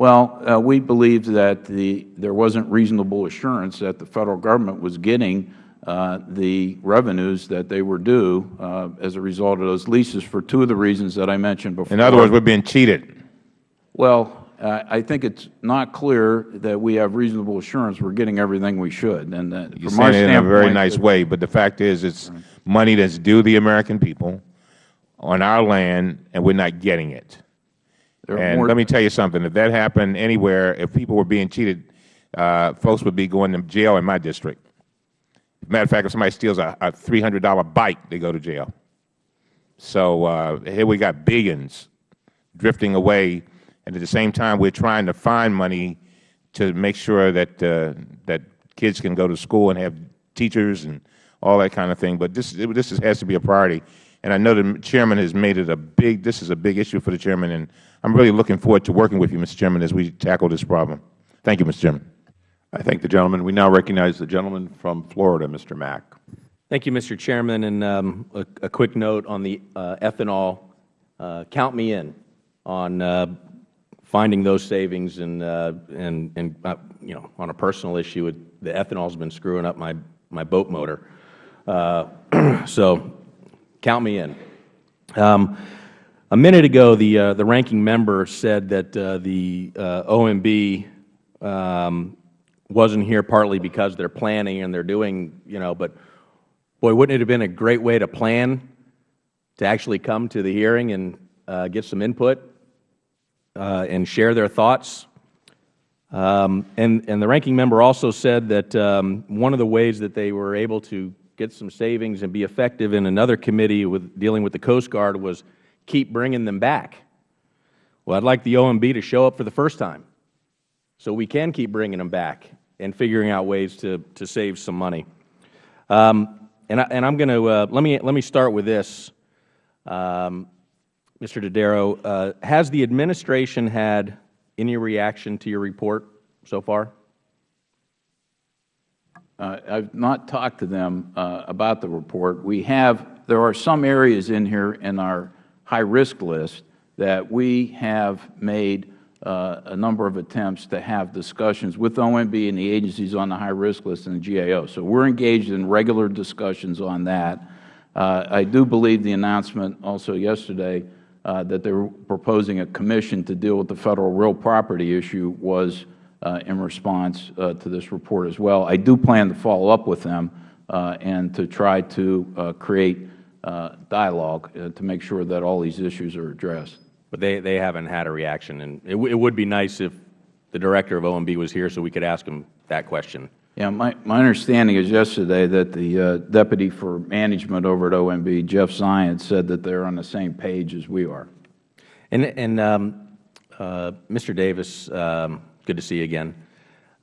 Well, uh, we believed that the, there wasn't reasonable assurance that the Federal Government was getting the revenues that they were due uh, as a result of those leases for two of the reasons that I mentioned before. In other words, we're being cheated. Well, uh, I think it's not clear that we have reasonable assurance we're getting everything we should. And You're saying it in a very nice way, but the fact is it's money that's due the American people on our land, and we're not getting it. And let me tell you something. If that happened anywhere, if people were being cheated, uh, folks would be going to jail in my district. Matter of fact, if somebody steals a, a $300 bike, they go to jail. So uh, here we got billions drifting away, and at the same time, we're trying to find money to make sure that uh, that kids can go to school and have teachers and all that kind of thing. But this this is, has to be a priority, and I know the chairman has made it a big. This is a big issue for the chairman, and I'm really looking forward to working with you, Mr. Chairman, as we tackle this problem. Thank you, Mr. Chairman. I thank the gentleman. We now recognize the gentleman from Florida, Mr. Mack. Thank you, Mr. Chairman. And um, a, a quick note on the uh, ethanol. Uh, count me in on uh, finding those savings. And, uh, and, and uh, you know, on a personal issue, it, the ethanol has been screwing up my, my boat motor. Uh, so count me in. Um, a minute ago, the, the ranking member said that the OMB um, wasn't here partly because they're planning and they're doing, you know, but boy, wouldn't it have been a great way to plan to actually come to the hearing and uh, get some input uh, and share their thoughts? Um, and, and the ranking member also said that um, one of the ways that they were able to get some savings and be effective in another committee with dealing with the Coast Guard was keep bringing them back. Well, I'd like the OMB to show up for the first time so we can keep bringing them back and figuring out ways to, to save some money. Um, and, I, and I'm going to, uh, let, me, let me start with this. Um, Mr. Dodaro, uh, has the administration had any reaction to your report so far? Uh, I've not talked to them uh, about the report. We have, there are some areas in here in our high-risk list that we have made uh, a number of attempts to have discussions with OMB and the agencies on the high-risk list and the GAO. So we're engaged in regular discussions on that. Uh, I do believe the announcement also yesterday uh, that they are proposing a commission to deal with the Federal real property issue was uh, in response uh, to this report as well. I do plan to follow up with them uh, and to try to create dialogue to make sure that all these issues are addressed. But they, they haven't had a reaction. And it, w it would be nice if the director of OMB was here so we could ask him that question. Yeah, my, my understanding is yesterday that the uh, Deputy for Management over at OMB, Jeff Zients, said that they're on the same page as we are. And, and um, uh, Mr. Davis, um, good to see you again.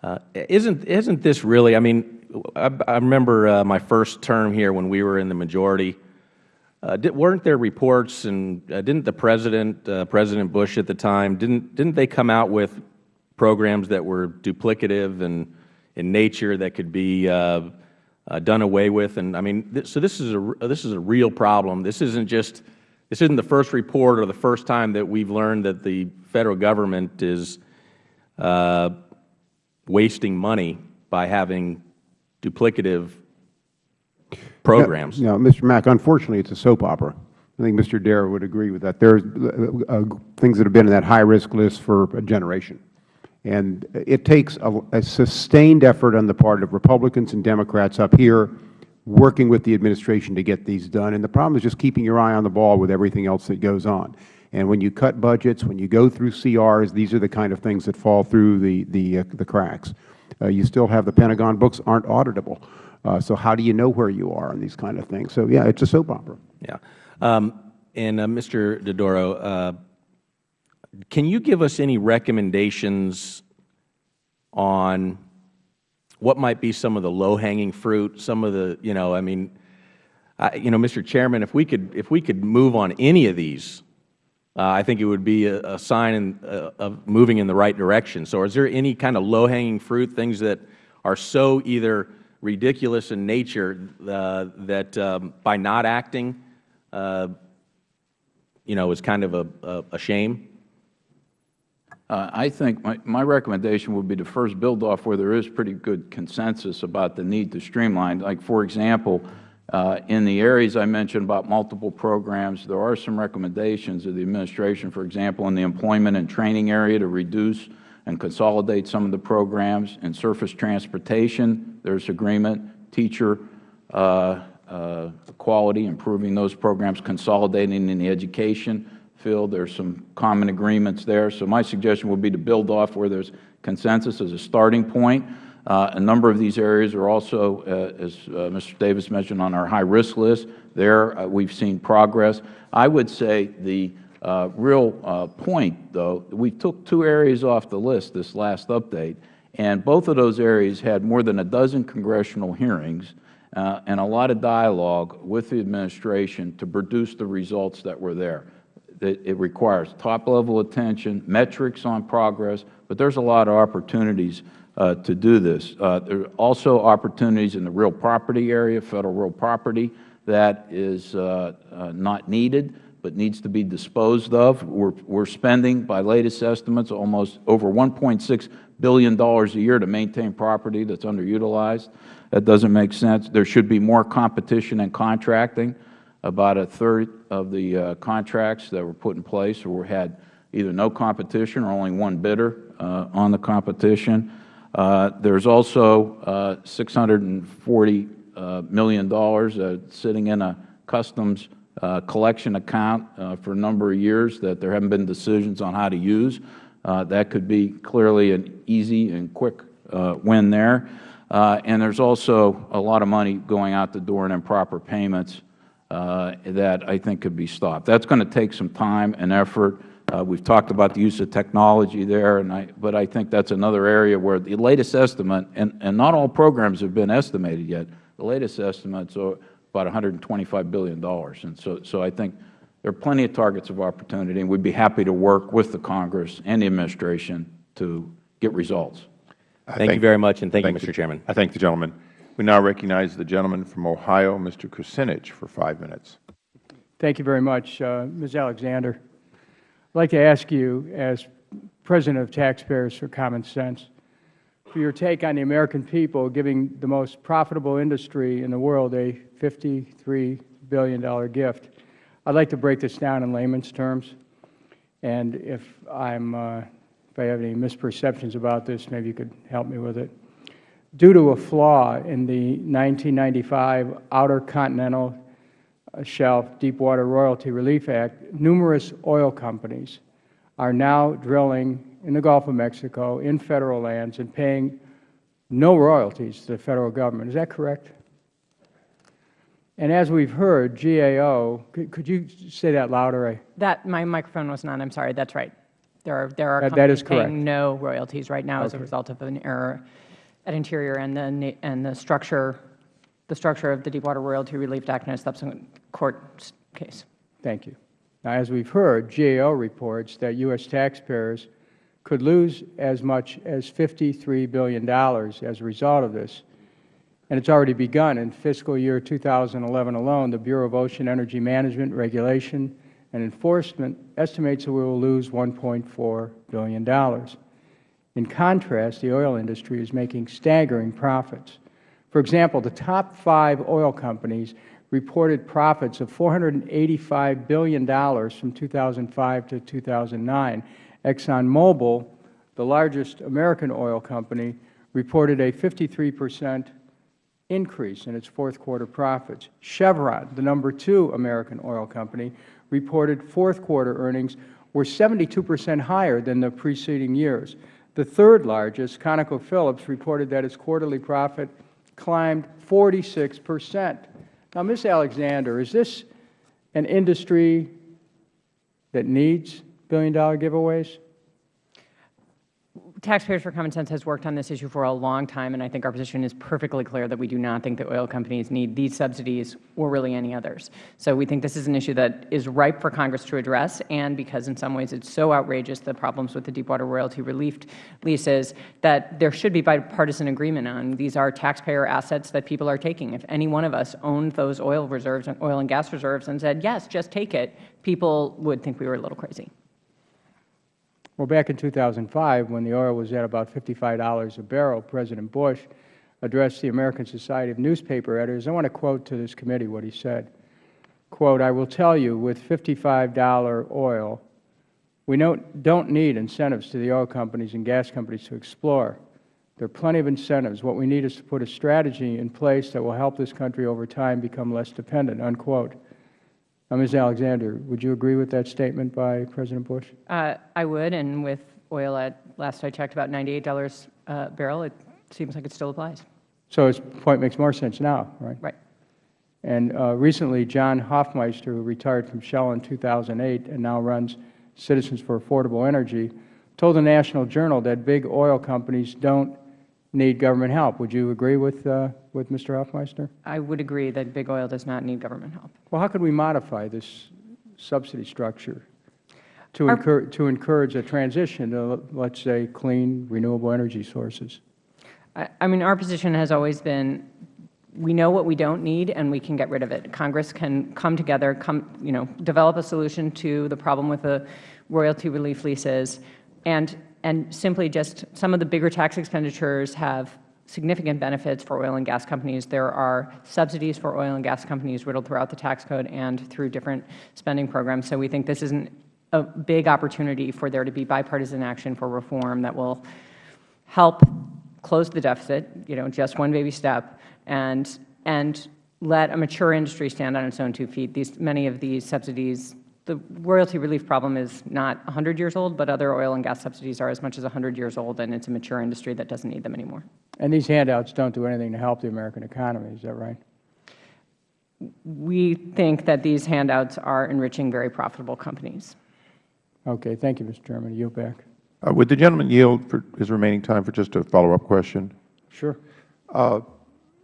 Uh, isn't, isn't this really, I mean, I, I remember uh, my first term here when we were in the majority. Uh, did, weren't there reports, and uh, didn't the President, uh, President Bush at the time, didn't, didn't they come out with programs that were duplicative and in nature that could be uh, done away with? And I mean, th so this is, a, this is a real problem. This isn't just, this isn't the first report or the first time that we've learned that the Federal Government is uh, wasting money by having duplicative programs. No, Mr. Mack, unfortunately, it's a soap opera. I think Mr. Dare would agree with that. There's uh, uh, things that have been in that high-risk list for a generation. And it takes a, a sustained effort on the part of Republicans and Democrats up here working with the administration to get these done. And the problem is just keeping your eye on the ball with everything else that goes on. And when you cut budgets, when you go through CRs, these are the kind of things that fall through the, the, uh, the cracks. Uh, you still have the Pentagon books aren't auditable. Uh, so how do you know where you are on these kind of things? So, yeah, it's a soap opera. Yeah. Um, and uh, Mr. Dodaro, uh, can you give us any recommendations on what might be some of the low-hanging fruit, some of the, you know, I mean, I, you know, Mr. Chairman, if we could, if we could move on any of these, uh, I think it would be a, a sign in, uh, of moving in the right direction. So is there any kind of low-hanging fruit, things that are so either ridiculous in nature uh, that um, by not acting uh, you know, is kind of a, a, a shame? Uh, I think my, my recommendation would be to first build off where there is pretty good consensus about the need to streamline. Like, for example, uh, in the areas I mentioned about multiple programs, there are some recommendations of the Administration, for example, in the employment and training area to reduce and consolidate some of the programs. In surface transportation, there is agreement. Teacher uh, uh, quality, improving those programs, consolidating in the education field. There are some common agreements there. So my suggestion would be to build off where there is consensus as a starting point. Uh, a number of these areas are also, uh, as uh, Mr. Davis mentioned, on our high-risk list. There uh, we have seen progress. I would say the uh, real uh, point, though, we took two areas off the list this last update, and both of those areas had more than a dozen congressional hearings uh, and a lot of dialogue with the Administration to produce the results that were there. It, it requires top-level attention, metrics on progress, but there's a lot of opportunities uh, to do this. Uh, there are also opportunities in the real property area, Federal real property, that is uh, uh, not needed but needs to be disposed of. We're, we're spending, by latest estimates, almost over $1.6 billion a year to maintain property that's underutilized. That doesn't make sense. There should be more competition and contracting. About a third of the uh, contracts that were put in place or had either no competition or only one bidder uh, on the competition. Uh, there's also uh, $640 uh, uh, sitting in a customs uh, collection account uh, for a number of years that there haven't been decisions on how to use. Uh, that could be clearly an easy and quick uh, win there. Uh, and there's also a lot of money going out the door in improper payments uh, that I think could be stopped. That's going to take some time and effort. We've talked about the use of technology there, and I, but I think that's another area where the latest estimate, and, and not all programs have been estimated yet, the latest estimates are about $125 billion. And so, so I think there are plenty of targets of opportunity, and we'd be happy to work with the Congress and the Administration to get results. Thank, you very much, and thank, you, Mr. Chairman. I thank the gentleman. We now recognize the gentleman from Ohio, Mr. Kucinich, for five minutes. Thank you very much, uh, Ms. Alexander. I'd like to ask you, as President of Taxpayers for Common Sense, for your take on the American people giving the most profitable industry in the world a $53 billion gift. I'd like to break this down in layman's terms, and if I'm uh, if I have any misperceptions about this, maybe you could help me with it. Due to a flaw in the 1995 Outer Continental Shelf Deepwater Royalty Relief Act, numerous oil companies are now drilling in the Gulf of Mexico in Federal lands and paying no royalties to the Federal Government. Is that correct? And as we've heard, GAO, could, could you say that louder? I, That, my microphone was not on, I'm sorry, that's right. There are, there are That- that is companies correct. paying no royalties right now as a result of an error at Interior and the, and the structure, the structure of the Deepwater Royalty Relief Act and a subsequent court case. Thank you. Now, as we've heard, GAO reports that U.S. taxpayers could lose as much as $53 billion as a result of this. And it's already begun. In fiscal year 2011 alone, the Bureau of Ocean Energy Management, Regulation, and Enforcement estimates that we will lose $1.4 billion. In contrast, the oil industry is making staggering profits. For example, the top five oil companies reported profits of $485 billion from 2005 to 2009. ExxonMobil, the largest American oil company, reported a 53 percent increase in its fourth quarter profits. Chevron, the number two American oil company, reported fourth quarter earnings were 72 percent higher than the preceding years. The third largest, ConocoPhillips, reported that its quarterly profit climbed 46 percent. Now, Ms. Alexander, is this an industry that needs billion-dollar giveaways? Taxpayers for Common Sense has worked on this issue for a long time, and I think our position is perfectly clear that we do not think that oil companies need these subsidies or really any others. So we think this is an issue that is ripe for Congress to address, and because in some ways it is so outrageous, the problems with the Deepwater royalty relief leases, that there should be bipartisan agreement on. These are taxpayer assets that people are taking. If any one of us owned those oil reserves, and oil and gas reserves, and said, yes, just take it, people would think we were a little crazy. Well, back in 2005, when the oil was at about $55 a barrel, President Bush addressed the American Society of Newspaper Editors. I want to quote to this committee what he said. Quote, I will tell you, with $55 oil, we don't need incentives to the oil companies and gas companies to explore. There are plenty of incentives. What we need is to put a strategy in place that will help this country over time become less dependent, unquote. Uh, Ms. Alexander, would you agree with that statement by President Bush? Uh, I would, and with oil at, last I checked, about $98 a barrel, it seems like it still applies. So his point makes more sense now, right? Right. And uh, recently, John Hofmeister, who retired from Shell in 2008 and now runs Citizens for Affordable Energy, told the National Journal that big oil companies don't need government help. Would you agree with, uh, with Mr. Hofmeister? I would agree that big oil does not need government help. Well, how could we modify this subsidy structure to, to encourage a transition to, let's say, clean, renewable energy sources? I, I mean, our position has always been we know what we don't need and we can get rid of it. Congress can come together, come, you know, develop a solution to the problem with the royalty relief leases and and simply just some of the bigger tax expenditures have significant benefits for oil and gas companies. There are subsidies for oil and gas companies riddled throughout the tax code and through different spending programs. So we think this is an, a big opportunity for there to be bipartisan action for reform that will help close the deficit, you know, just one baby step, and, and let a mature industry stand on its own two feet. These, many of these subsidies the royalty relief problem is not 100 years old, but other oil and gas subsidies are as much as 100 years old, and it's a mature industry that doesn't need them anymore. And these handouts don't do anything to help the American economy, is that right? We think that these handouts are enriching very profitable companies. Okay. Thank you, Mr. Chairman. I yield back. Uh, would the gentleman yield for his remaining time for just a follow-up question? Sure. Uh,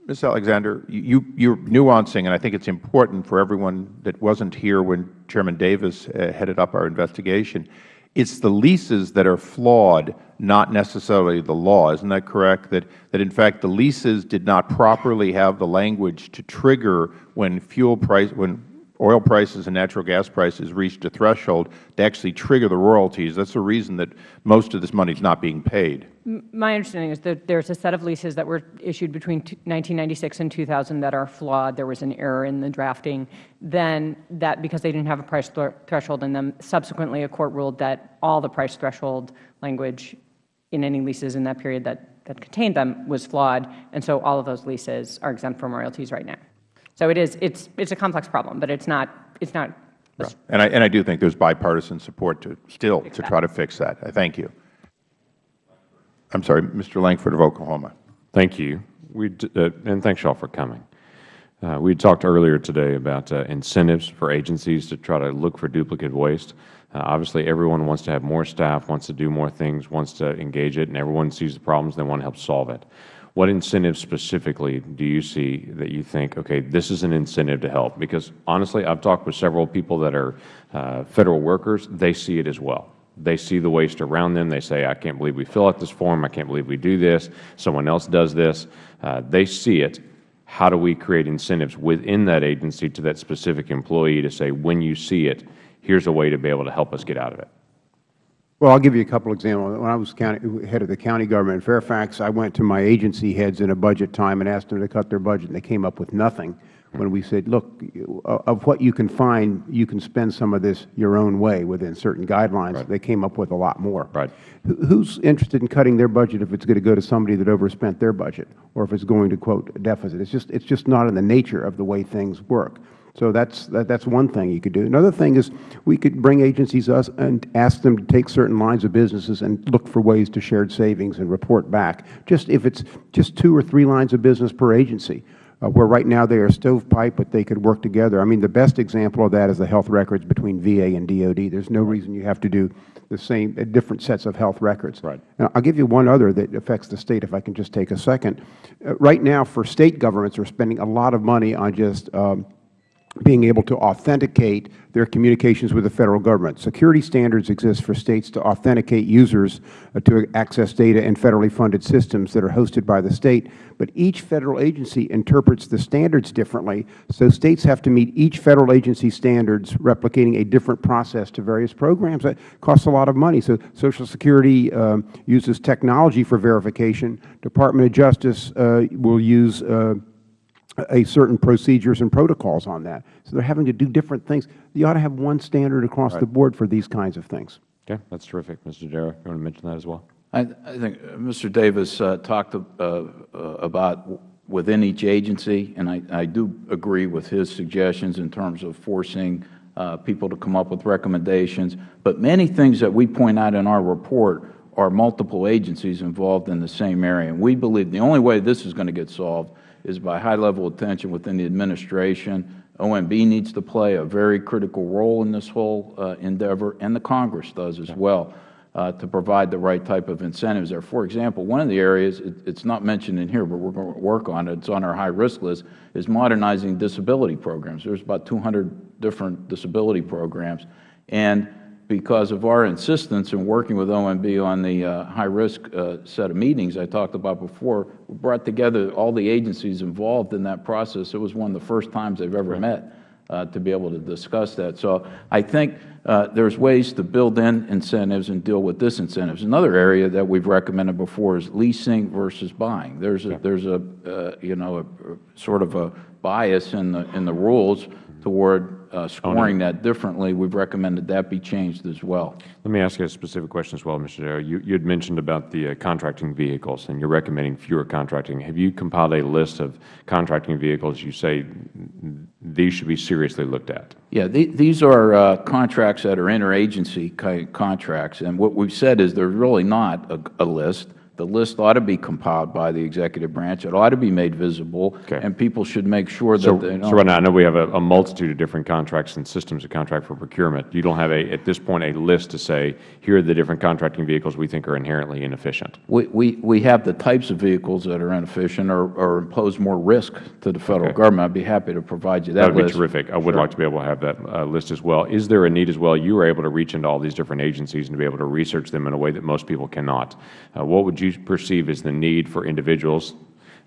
Ms. Alexander, you, you're nuancing, and I think it's important for everyone that wasn't here when Chairman Davis uh, headed up our investigation. It's the leases that are flawed, not necessarily the law. Isn't that correct? That, that in fact the leases did not properly have the language to trigger when fuel price, when oil prices and natural gas prices reached a threshold to actually trigger the royalties. That's the reason that most of this money is not being paid. My understanding is that there's a set of leases that were issued between 1996 and 2000 that are flawed. There was an error in the drafting. Then that, because they didn't have a price threshold in them, subsequently a court ruled that all the price threshold language in any leases in that period that, that contained them was flawed, and so all of those leases are exempt from royalties right now. So it is, it's, it's a complex problem, but it's not, it's not. And I, and I do think there's bipartisan support to still to try to fix that. I thank you. I'm sorry, Mr. Lankford of Oklahoma. Thank you. We uh, and thanks y'all for coming. Uh, we talked earlier today about uh, incentives for agencies to try to look for duplicate waste. Uh, obviously, everyone wants to have more staff, wants to do more things, wants to engage it, and everyone sees the problems. They want to help solve it. What incentives specifically do you see that you think, okay, this is an incentive to help? Because honestly, I've talked with several people that are uh, Federal workers. They see it as well. They see the waste around them. They say, I can't believe we fill out this form. I can't believe we do this. Someone else does this. Uh, they see it. How do we create incentives within that agency to that specific employee to say, when you see it, here's a way to be able to help us get out of it? Well, I'll give you a couple examples. When I was county, head of the county government in Fairfax, I went to my agency heads in a budget time and asked them to cut their budget, and they came up with nothing. When we said, look, of what you can find, you can spend some of this your own way within certain guidelines, right. they came up with a lot more. Right. Who's interested in cutting their budget if it's going to go to somebody that overspent their budget, or if it's going to, quote, deficit? It's just, it's just not in the nature of the way things work. So that's that, that's one thing you could do. Another thing is we could bring agencies us and ask them to take certain lines of businesses and look for ways to shared savings and report back. Just if it's just two or three lines of business per agency, where right now they are stovepipe, but they could work together. I mean, the best example of that is the health records between VA and DOD. There's no reason you have to do the same, uh, different sets of health records. Right. Now, I'll give you one other that affects the State, if I can just take a second. Uh, Right now, for State governments, are spending a lot of money on just um, being able to authenticate their communications with the Federal Government. Security standards exist for States to authenticate users uh, to access data in federally funded systems that are hosted by the State, but each Federal agency interprets the standards differently, so States have to meet each Federal agency standards, replicating a different process to various programs. That costs a lot of money. So Social Security um, uses technology for verification. Department of Justice uh, will use uh, a certain procedures and protocols on that. So they're having to do different things. You ought to have one standard across the board for these kinds of things. Okay, that's terrific. Mr. Darrow, you want to mention that as well? I, I think uh, Mr. Davis uh, talked uh, uh, about within each agency, and I, I do agree with his suggestions in terms of forcing uh, people to come up with recommendations. But many things that we point out in our report are multiple agencies involved in the same area. And we believe the only way this is going to get solved is by high-level attention within the administration. OMB needs to play a very critical role in this whole uh, endeavor, and the Congress does as well, uh, to provide the right type of incentives there. For example, one of the areas, it, it's not mentioned in here, but we're going to work on it, it's on our high-risk list, is modernizing disability programs. There's about 200 different disability programs. And because of our insistence in working with OMB on the uh, high-risk uh, set of meetings I talked about before, we brought together all the agencies involved in that process. It was one of the first times they've ever met uh, to be able to discuss that. So I think uh, there's ways to build in incentives and deal with disincentives. Another area that we've recommended before is leasing versus buying. There's a, there's a uh, you know, a, a sort of a bias in the, in the rules toward uh, scoring that differently. We've recommended that be changed as well. Let me ask you a specific question as well, Mr. Darrow. You, you had mentioned about the uh, contracting vehicles, and you're recommending fewer contracting. Have you compiled a list of contracting vehicles you say these should be seriously looked at? Yeah, the, these are uh, contracts that are interagency contracts, and what we've said is there's really not a, a list. The list ought to be compiled by the executive branch. It ought to be made visible, Okay. and people should make sure that So, they so right now, I know we have a, a multitude of different contracts and systems of contract for procurement. You don't have a, at this point, a list to say, here are the different contracting vehicles we think are inherently inefficient. We, we, we have the types of vehicles that are inefficient or, or impose more risk to the Federal Okay. Government. I'd be happy to provide you that That would be terrific. I would like to be able to have that uh, list as well. Is there a need as well? You are able to reach into all these different agencies and to be able to research them in a way that most people cannot. Uh, What would you perceive is the need for individuals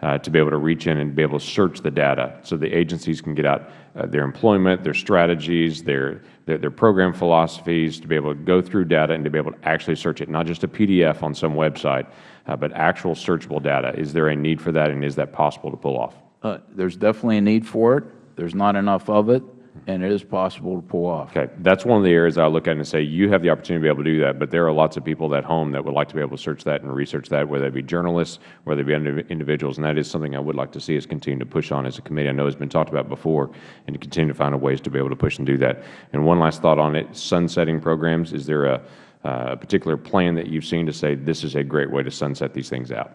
uh, to be able to reach in and be able to search the data so the agencies can get out uh, their employment, their strategies, their, their, their program philosophies, to be able to go through data and to be able to actually search it, not just a PDF on some website, uh, but actual searchable data? Is there a need for that, and is that possible to pull off? Uh, there's definitely a need for it. There's not enough of it, and it is possible to pull off. Okay, that's one of the areas I look at and say you have the opportunity to be able to do that, but there are lots of people at home that would like to be able to search that and research that, whether it be journalists, whether it be individuals, and that is something I would like to see us continue to push on as a committee. I know it's been talked about before, and to continue to find ways to be able to push and do that. And one last thought on it: sunsetting programs. Is there a, a particular plan that you've seen to say this is a great way to sunset these things out?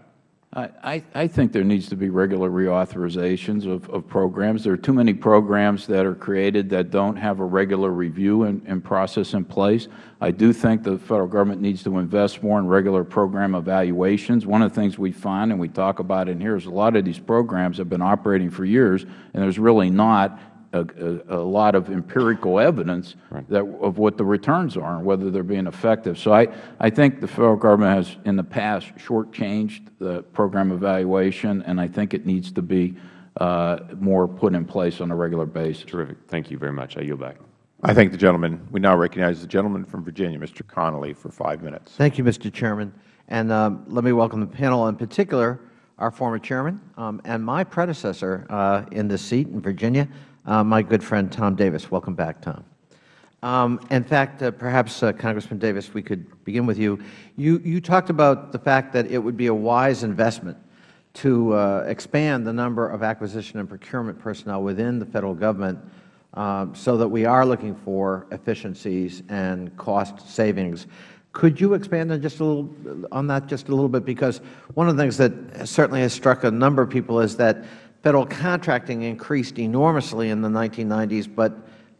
I, I, think there needs to be regular reauthorizations of, of programs. There are too many programs that are created that don't have a regular review and, and process in place. I do think the Federal Government needs to invest more in regular program evaluations. One of the things we find, and we talk about in here, is a lot of these programs have been operating for years, and there's really not a, a, a lot of empirical evidence that, of what the returns are and whether they're being effective. So I, I think the Federal Government has, in the past, shortchanged the program evaluation, and I think it needs to be uh, more put in place on a regular basis. Terrific. Thank you very much. I yield back. I thank the gentleman. We now recognize the gentleman from Virginia, Mr. Connolly, for five minutes. Thank you, Mr. Chairman. And um, let me welcome the panel, in particular, our former chairman um, and my predecessor uh, in this seat in Virginia, uh, my good friend Tom Davis. Welcome back, Tom. Um, in fact, uh, perhaps, uh, Congressman Davis, we could begin with you. you. You talked about the fact that it would be a wise investment to uh, expand the number of acquisition and procurement personnel within the Federal Government um, so that we are looking for efficiencies and cost savings. Could you expand on just a little on that just a little bit? Because one of the things that certainly has struck a number of people is that Federal contracting increased enormously in the 1990s, but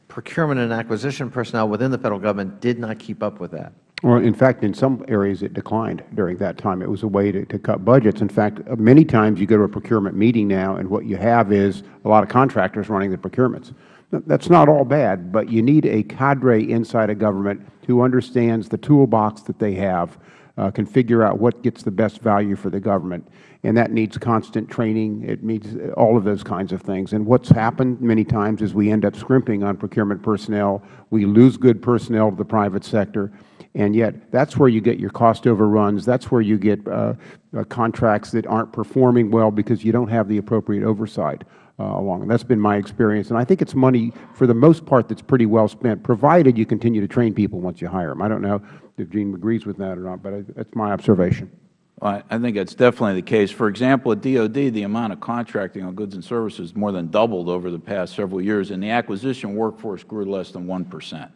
procurement and acquisition personnel within the Federal Government did not keep up with that. Well, in fact, in some areas it declined during that time. It was a way to, to cut budgets. In fact, uh, many times you go to a procurement meeting now and what you have is a lot of contractors running the procurements. That is not all bad, but you need a cadre inside a government who understands the toolbox that they have, uh, can figure out what gets the best value for the government. And that needs constant training. It needs all of those kinds of things. And what's happened many times is we end up scrimping on procurement personnel. We lose good personnel to the private sector. And yet, that is where you get your cost overruns. That is where you get uh, uh, contracts that aren't performing well because you don't have the appropriate oversight uh, along. That's been my experience. And I think it's money, for the most part, that's pretty well spent, provided you continue to train people once you hire them. I don't know if Gene agrees with that or not, but that's my observation. Well, I think that's definitely the case. For example, at DOD, the amount of contracting on goods and services more than doubled over the past several years, and the acquisition workforce grew less than 1 percent.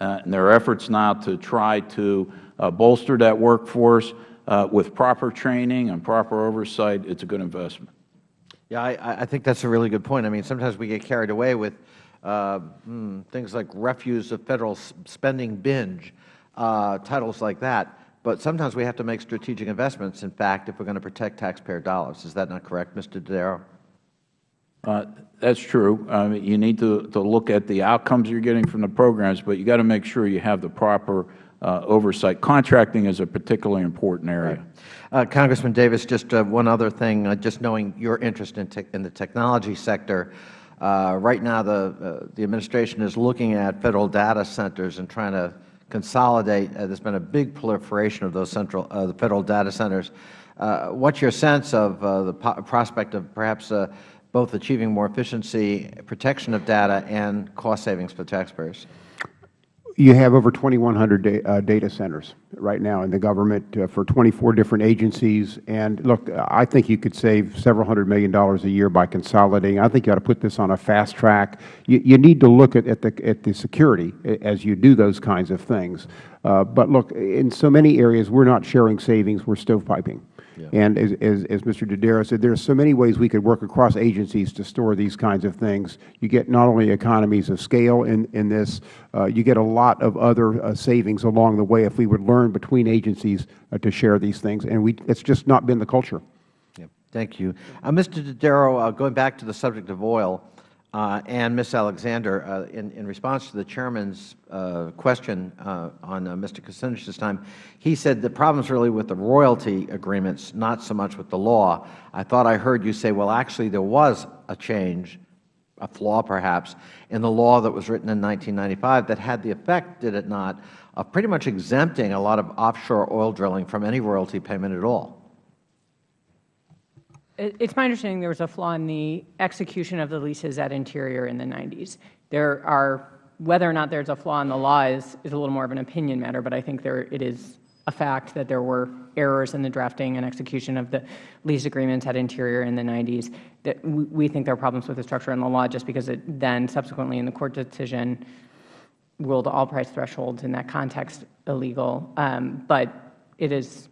Uh, and there are efforts now to try to uh, bolster that workforce uh, with proper training and proper oversight. It's a good investment. Yeah, I, I think that's a really good point. I mean, sometimes we get carried away with uh, mm, things like refuse of Federal spending binge, uh, titles like that. But sometimes we have to make strategic investments, in fact, if we are going to protect taxpayer dollars. Is that not correct, Mr. Dodaro? Uh, that's true. Uh, you need to, to look at the outcomes you're getting from the programs, but you got to make sure you have the proper uh, oversight. Contracting is a particularly important area. Right. Uh, Congressman Davis, just uh, one other thing, uh, just knowing your interest in, in the technology sector, right now the, the Administration is looking at Federal data centers and trying to consolidate. Uh, there has been a big proliferation of those central, uh, the Federal data centers. Uh, what's your sense of the prospect of perhaps both achieving more efficiency, protection of data, and cost savings for taxpayers? You have over 2,100 da uh, data centers right now in the government uh, for 24 different agencies. And look, I think you could save several hundred million dollars a year by consolidating. I think you ought to put this on a fast track. You, you need to look at, at, the, at the security as you do those kinds of things. Uh, but look, in so many areas, we are not sharing savings, we are stovepiping. Yeah. And as, as, as, Mr. Dodaro said, there are so many ways we could work across agencies to store these kinds of things. You get not only economies of scale in, in this, uh, you get a lot of other uh, savings along the way if we would learn between agencies uh, to share these things. And we, it's just not been the culture. Yeah. Thank you. Uh, Mr. Dodaro, uh, going back to the subject of oil, uh, and Ms. Alexander, uh, in, in, response to the Chairman's uh, question uh, on uh, Mr. Kucinich time, he said the problem is really with the royalty agreements, not so much with the law. I thought I heard you say, well, actually there was a change, a flaw perhaps, in the law that was written in 1995 that had the effect, did it not, of pretty much exempting a lot of offshore oil drilling from any royalty payment at all. It's my understanding there was a flaw in the execution of the leases at Interior in the 90s. There are, whether or not there's a flaw in the law is, is a little more of an opinion matter, but I think there, it is a fact that there were errors in the drafting and execution of the lease agreements at Interior in the 90s. That we think there are problems with the structure and the law just because it then subsequently in the court decision ruled all price thresholds in that context illegal. Um, but it is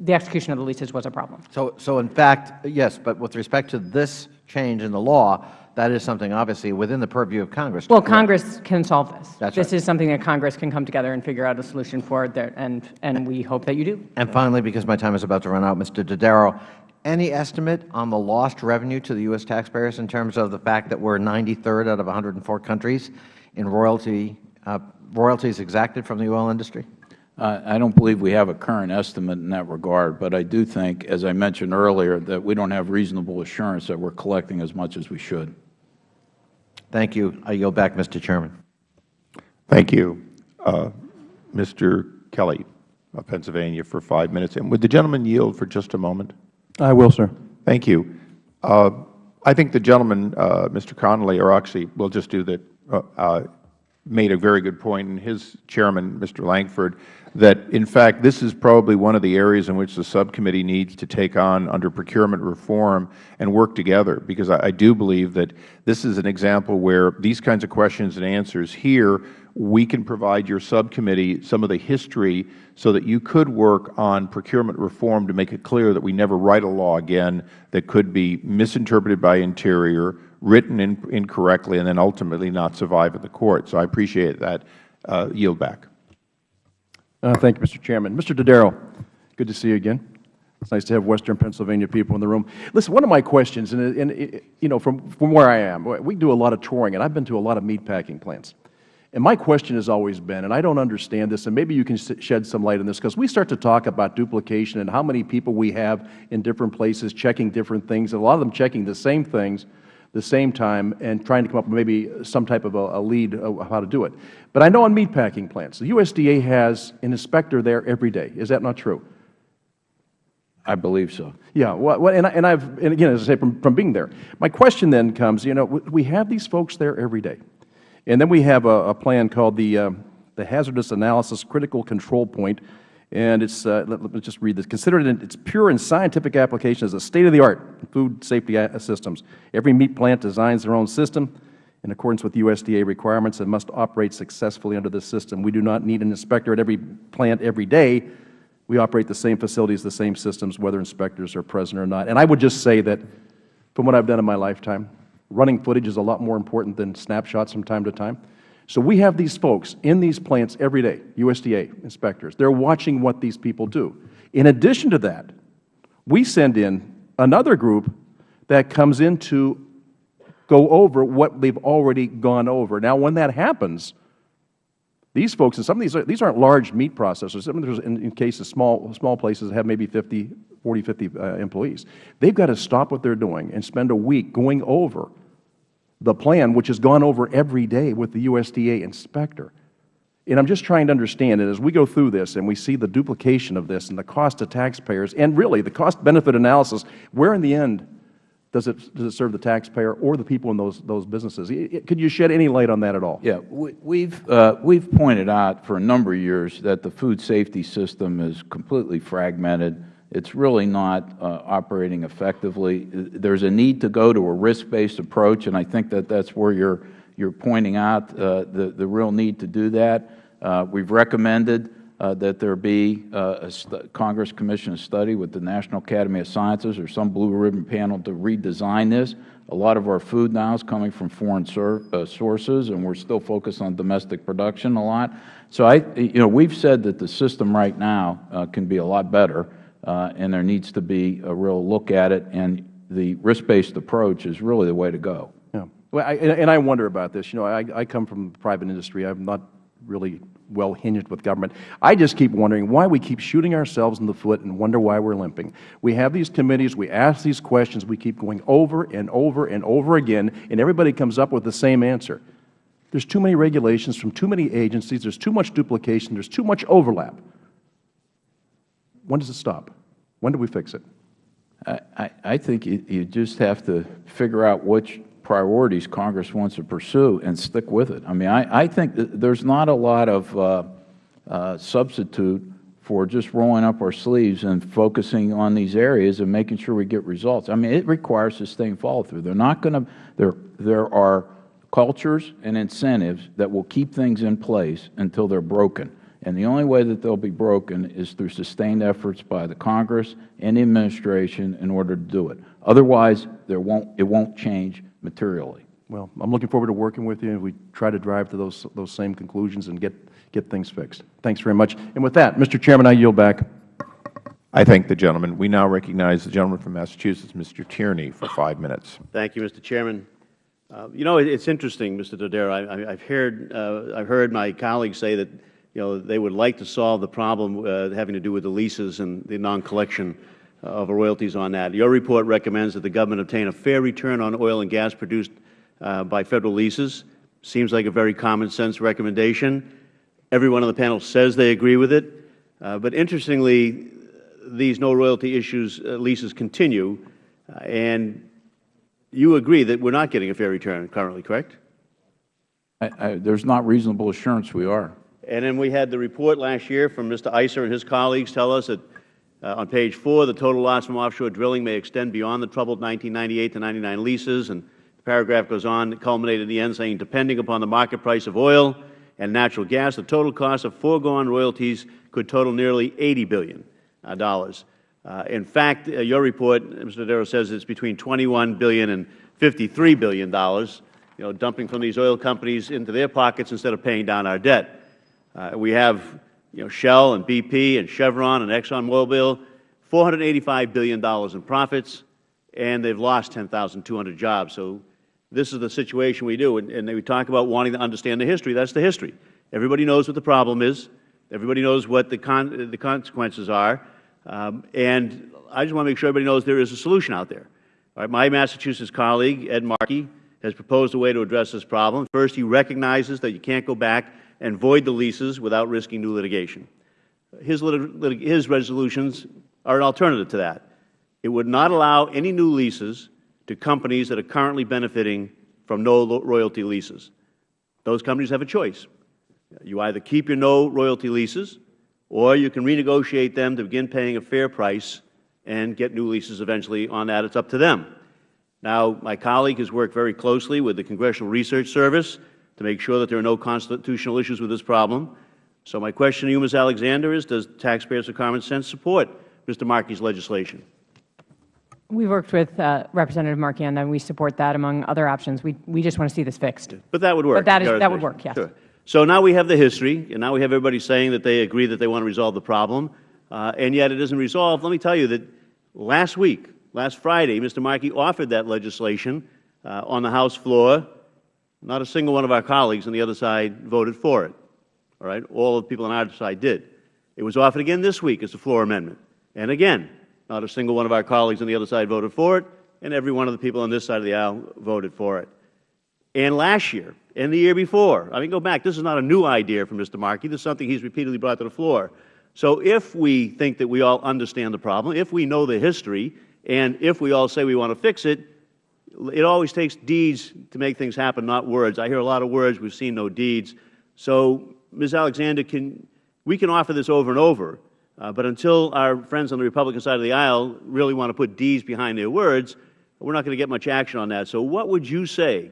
the execution of the leases was a problem. So, so in fact, yes, but with respect to this change in the law, that is something obviously within the purview of Congress. Well, Congress can solve this. That's this right. is something that Congress can come together and figure out a solution for, there, and, and we hope that you do. And finally, because my time is about to run out, Mr. Dodaro, any estimate on the lost revenue to the U.S. taxpayers in terms of the fact that we are 93rd out of 104 countries in royalty, uh, royalties exacted from the oil industry? I don't believe we have a current estimate in that regard, but I do think, as I mentioned earlier, that we don't have reasonable assurance that we are collecting as much as we should. Thank you. I yield back, Mr. Chairman. Thank you. Uh, Mr. Kelly of Pennsylvania for five minutes. And would the gentleman yield for just a moment? I will, sir. Thank you. Uh, I think the gentleman, uh, Mr. Connolly, or actually, we'll just do that, uh, uh, made a very good point, and his chairman, Mr. Lankford, that in fact this is probably one of the areas in which the subcommittee needs to take on under procurement reform and work together, because I, I do believe that this is an example where these kinds of questions and answers here, we can provide your subcommittee some of the history so that you could work on procurement reform to make it clear that we never write a law again that could be misinterpreted by Interior, written in, incorrectly, and then ultimately not survive at the court. So I appreciate that. Uh, yield back. Uh, thank you, Mr. Chairman. Mr. Dodaro, good to see you again. It's nice to have Western Pennsylvania people in the room. Listen, one of my questions, and, and you know, from, from where I am, we do a lot of touring, and I've been to a lot of meat packing plants. And my question has always been, and I don't understand this, and maybe you can shed some light on this, because we start to talk about duplication and how many people we have in different places checking different things, and a lot of them checking the same things the same time and trying to come up with maybe some type of a, a lead of how to do it. But I know on meat packing plants, the USDA has an inspector there every day. Is that not true? I believe so. Yeah, well, and, I, and I've, and again, as I say, from, from being there, my question then comes, you know, we have these folks there every day. And then we have a, a plan called the, uh, the Hazardous Analysis Critical Control Point, and it's, uh, let, let, me just read this. Consider it in its pure and scientific application as a state-of-the-art food safety systems. Every meat plant designs their own system in accordance with USDA requirements and must operate successfully under this system. We do not need an inspector at every plant every day. We operate the same facilities, the same systems, whether inspectors are present or not. And I would just say that from what I have done in my lifetime, running footage is a lot more important than snapshots from time to time. So we have these folks in these plants every day, USDA inspectors. They are watching what these people do. In addition to that, we send in another group that comes in to go over what they have already gone over. Now, when that happens, these folks, and some of these, are, these aren't large meat processors. Some of these, in, in cases, small, small places that have maybe 50, 40, 50 uh, employees. They've got to stop what they're doing and spend a week going over the plan, which has gone over every day with the USDA inspector. And I'm just trying to understand that as we go through this and we see the duplication of this and the cost to taxpayers and really the cost-benefit analysis, where in the end does it, does it serve the taxpayer or the people in those, those businesses? Could you shed any light on that at all? Yeah. We've, uh, we've pointed out for a number of years that the food safety system is completely fragmented. It's really not uh, operating effectively. There's a need to go to a risk-based approach, and I think that that's where you're, you're pointing out uh, the, the real need to do that. Uh, we've recommended uh, that there be uh, a Congress commission study with the National Academy of Sciences or some blue ribbon panel to redesign this. A lot of our food now is coming from foreign uh, sources, and we're still focused on domestic production a lot. So I, you know, we've said that the system right now can be a lot better, uh, and there needs to be a real look at it, and the risk-based approach is really the way to go. Yeah. Well, I, and I wonder about this. You know, I, I come from private industry. I'm not really well hinged with government. I just keep wondering why we keep shooting ourselves in the foot and wonder why we are limping. We have these committees, we ask these questions, we keep going over and over and over again, and everybody comes up with the same answer. There's too many regulations from too many agencies, there's too much duplication, there's too much overlap. When does it stop? When do we fix it? I, I think you, just have to figure out which priorities Congress wants to pursue and stick with it. I mean, I, I think there's not a lot of uh, uh, substitute for just rolling up our sleeves and focusing on these areas and making sure we get results. I mean, it requires sustained follow-through. They're not going to, there, there are cultures and incentives that will keep things in place until they're broken. And the only way that they will be broken is through sustained efforts by the Congress and the Administration in order to do it. Otherwise, there won't, it won't change materially. Well, I'm looking forward to working with you, and we try to drive to those, those same conclusions and get, get things fixed. Thanks very much. And with that, Mr. Chairman, I yield back. I thank the gentleman. We now recognize the gentleman from Massachusetts, Mr. Tierney, for five minutes. Thank you, Mr. Chairman. Uh, you know, it, it's interesting, Mr. Dodaro. I, have heard, uh, I've heard my colleagues say that you know, they would like to solve the problem uh, having to do with the leases and the non-collection of royalties on that. Your report recommends that the government obtain a fair return on oil and gas produced uh, by Federal leases. Seems like a very common sense recommendation. Everyone on the panel says they agree with it. Uh, but interestingly, these no royalty issues uh, leases continue, uh, and you agree that we are not getting a fair return currently, correct? There is not reasonable assurance we are. And then we had the report last year from Mr. Issa and his colleagues tell us that uh, on page 4, the total loss from offshore drilling may extend beyond the troubled 1998 to 99 leases. And the paragraph goes on, culminated at the end saying, depending upon the market price of oil and natural gas, the total cost of foregone royalties could total nearly 80 billion. Uh, uh, in fact, uh, your report, Mr. Dodaro, says it's between $21 billion and $53 billion, you know, dumping from these oil companies into their pockets instead of paying down our debt. Uh, we have you know, Shell and BP and Chevron and ExxonMobil, $485 billion in profits, and they've lost 10,200 jobs. So this is the situation we do. And, and we talk about wanting to understand the history. That's the history. Everybody knows what the problem is. Everybody knows what the, con the consequences are. Um, and I just want to make sure everybody knows there is a solution out there. All right, my Massachusetts colleague, Ed Markey, has proposed a way to address this problem. First, he recognizes that you can't go back and void the leases without risking new litigation. His, lit his resolutions are an alternative to that. It would not allow any new leases to companies that are currently benefiting from no royalty leases. Those companies have a choice. You either keep your no royalty leases, or you can renegotiate them to begin paying a fair price and get new leases eventually on that. It's up to them. Now, my colleague has worked very closely with the Congressional Research Service to make sure that there are no constitutional issues with this problem. So my question to you, Ms. Alexander, is does taxpayers of common sense support Mr. Markey's legislation? We have worked with uh, Representative Markey on that, and we support that among other options. We, we just want to see this fixed. But that would work. But that, is, that would work, yes. Sure. So now we have the history, and now we have everybody saying that they agree that they want to resolve the problem, uh, and yet it isn't resolved. Let me tell you that last week, last Friday, Mr. Markey offered that legislation uh, on the House floor. Not a single one of our colleagues on the other side voted for it. All right? All of the people on our side did. It was offered again this week as a floor amendment. And again, not a single one of our colleagues on the other side voted for it, and every one of the people on this side of the aisle voted for it. And last year, and the year before, I mean, go back, this is not a new idea for Mr. Markey. This is something he's repeatedly brought to the floor. So if we think that we all understand the problem, if we know the history, and if we all say we want to fix it, it always takes deeds to make things happen, not words. I hear a lot of words. We've seen no deeds. So, Ms. Alexander, can, we can offer this over and over, uh, but until our friends on the Republican side of the aisle really want to put deeds behind their words, we're not going to get much action on that. So what would you say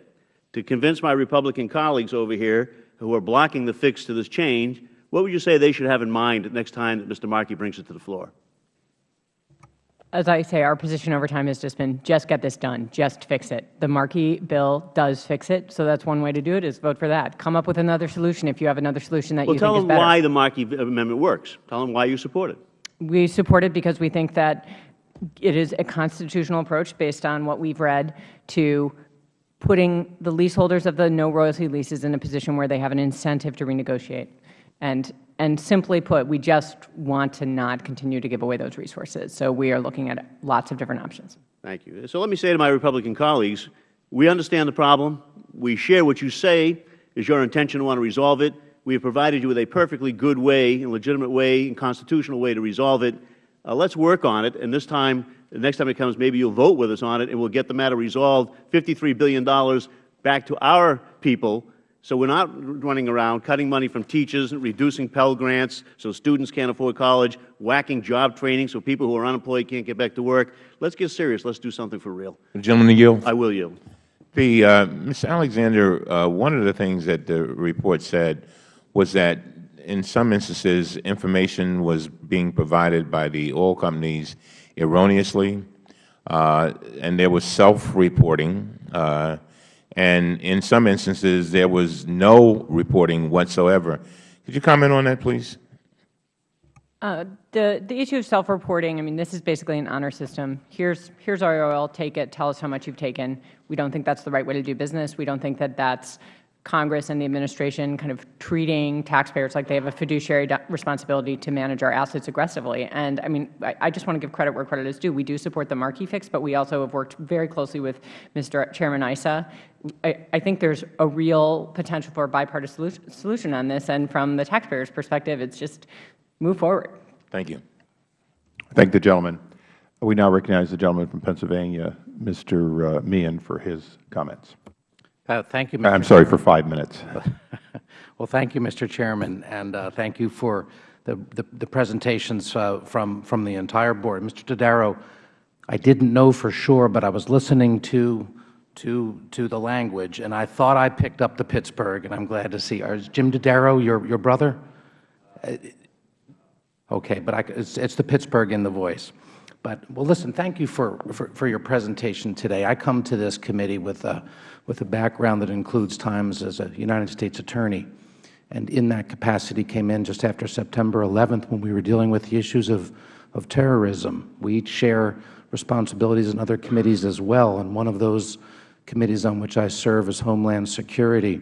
to convince my Republican colleagues over here who are blocking the fix to this change, what would you say they should have in mind next time that Mr. Markey brings it to the floor? As I say, our position over time has just been just get this done, just fix it. The Markey bill does fix it, so that's one way to do it is vote for that. Come up with another solution if you have another solution that well, you think is better. Well, tell them why the Markey amendment works. Tell them why you support it. We support it because we think that it is a constitutional approach based on what we've read to putting the leaseholders of the no royalty leases in a position where they have an incentive to renegotiate. And, and simply put, we just want to not continue to give away those resources. So we are looking at lots of different options. Thank you. So let me say to my Republican colleagues, we understand the problem. We share what you say is your intention to want to resolve it. We have provided you with a perfectly good way, a legitimate way, and constitutional way to resolve it. Uh, let's work on it, and this time, the next time it comes, maybe you'll vote with us on it, and we'll get the matter resolved, $53 billion back to our people so we are not running around cutting money from teachers, reducing Pell Grants so students can't afford college, whacking job training so people who are unemployed can't get back to work. Let's get serious. Let's do something for real. The gentleman yield. I will yield. The, uh, Ms. Alexander, uh, one of the things that the report said was that in some instances information was being provided by the oil companies erroneously, uh, and there was self-reporting. Uh, and in some instances there was no reporting whatsoever. Could you comment on that, please? Uh, the, the issue of self-reporting, I mean, this is basically an honor system. Here's, here's our oil, take it, tell us how much you've taken. We don't think that's the right way to do business. We don't think that that's Congress and the administration kind of treating taxpayers like they have a fiduciary responsibility to manage our assets aggressively. And I mean, I, I just want to give credit where credit is due. We do support the Markey fix, but we also have worked very closely with Mr. Chairman Issa. I, I think there's a real potential for a bipartisan solution, solution on this, and from the taxpayer's perspective, it's just move forward. Thank you. Thank the gentleman. We now recognize the gentleman from Pennsylvania, Mr. Uh, Meehan, for his comments. Uh, thank you, Mr. I'm sorry, for five minutes. well, thank you, Mr. Chairman, and uh, thank you for the, the, the presentations uh, from, from the entire Board. Mr. Dodaro, I didn't know for sure, but I was listening to, to, to the language, and I thought I picked up the Pittsburgh, and I'm glad to see. Is Jim Dodaro your, your brother? Uh, okay, but I, it's, it's the Pittsburgh in the voice. But, well, listen, thank you for, for, for, your presentation today. I come to this committee with a, with a background that includes times as a United States Attorney. and in that capacity came in just after September 11th when we were dealing with the issues of, of terrorism. We each share responsibilities in other committees as well, and one of those committees on which I serve is Homeland Security.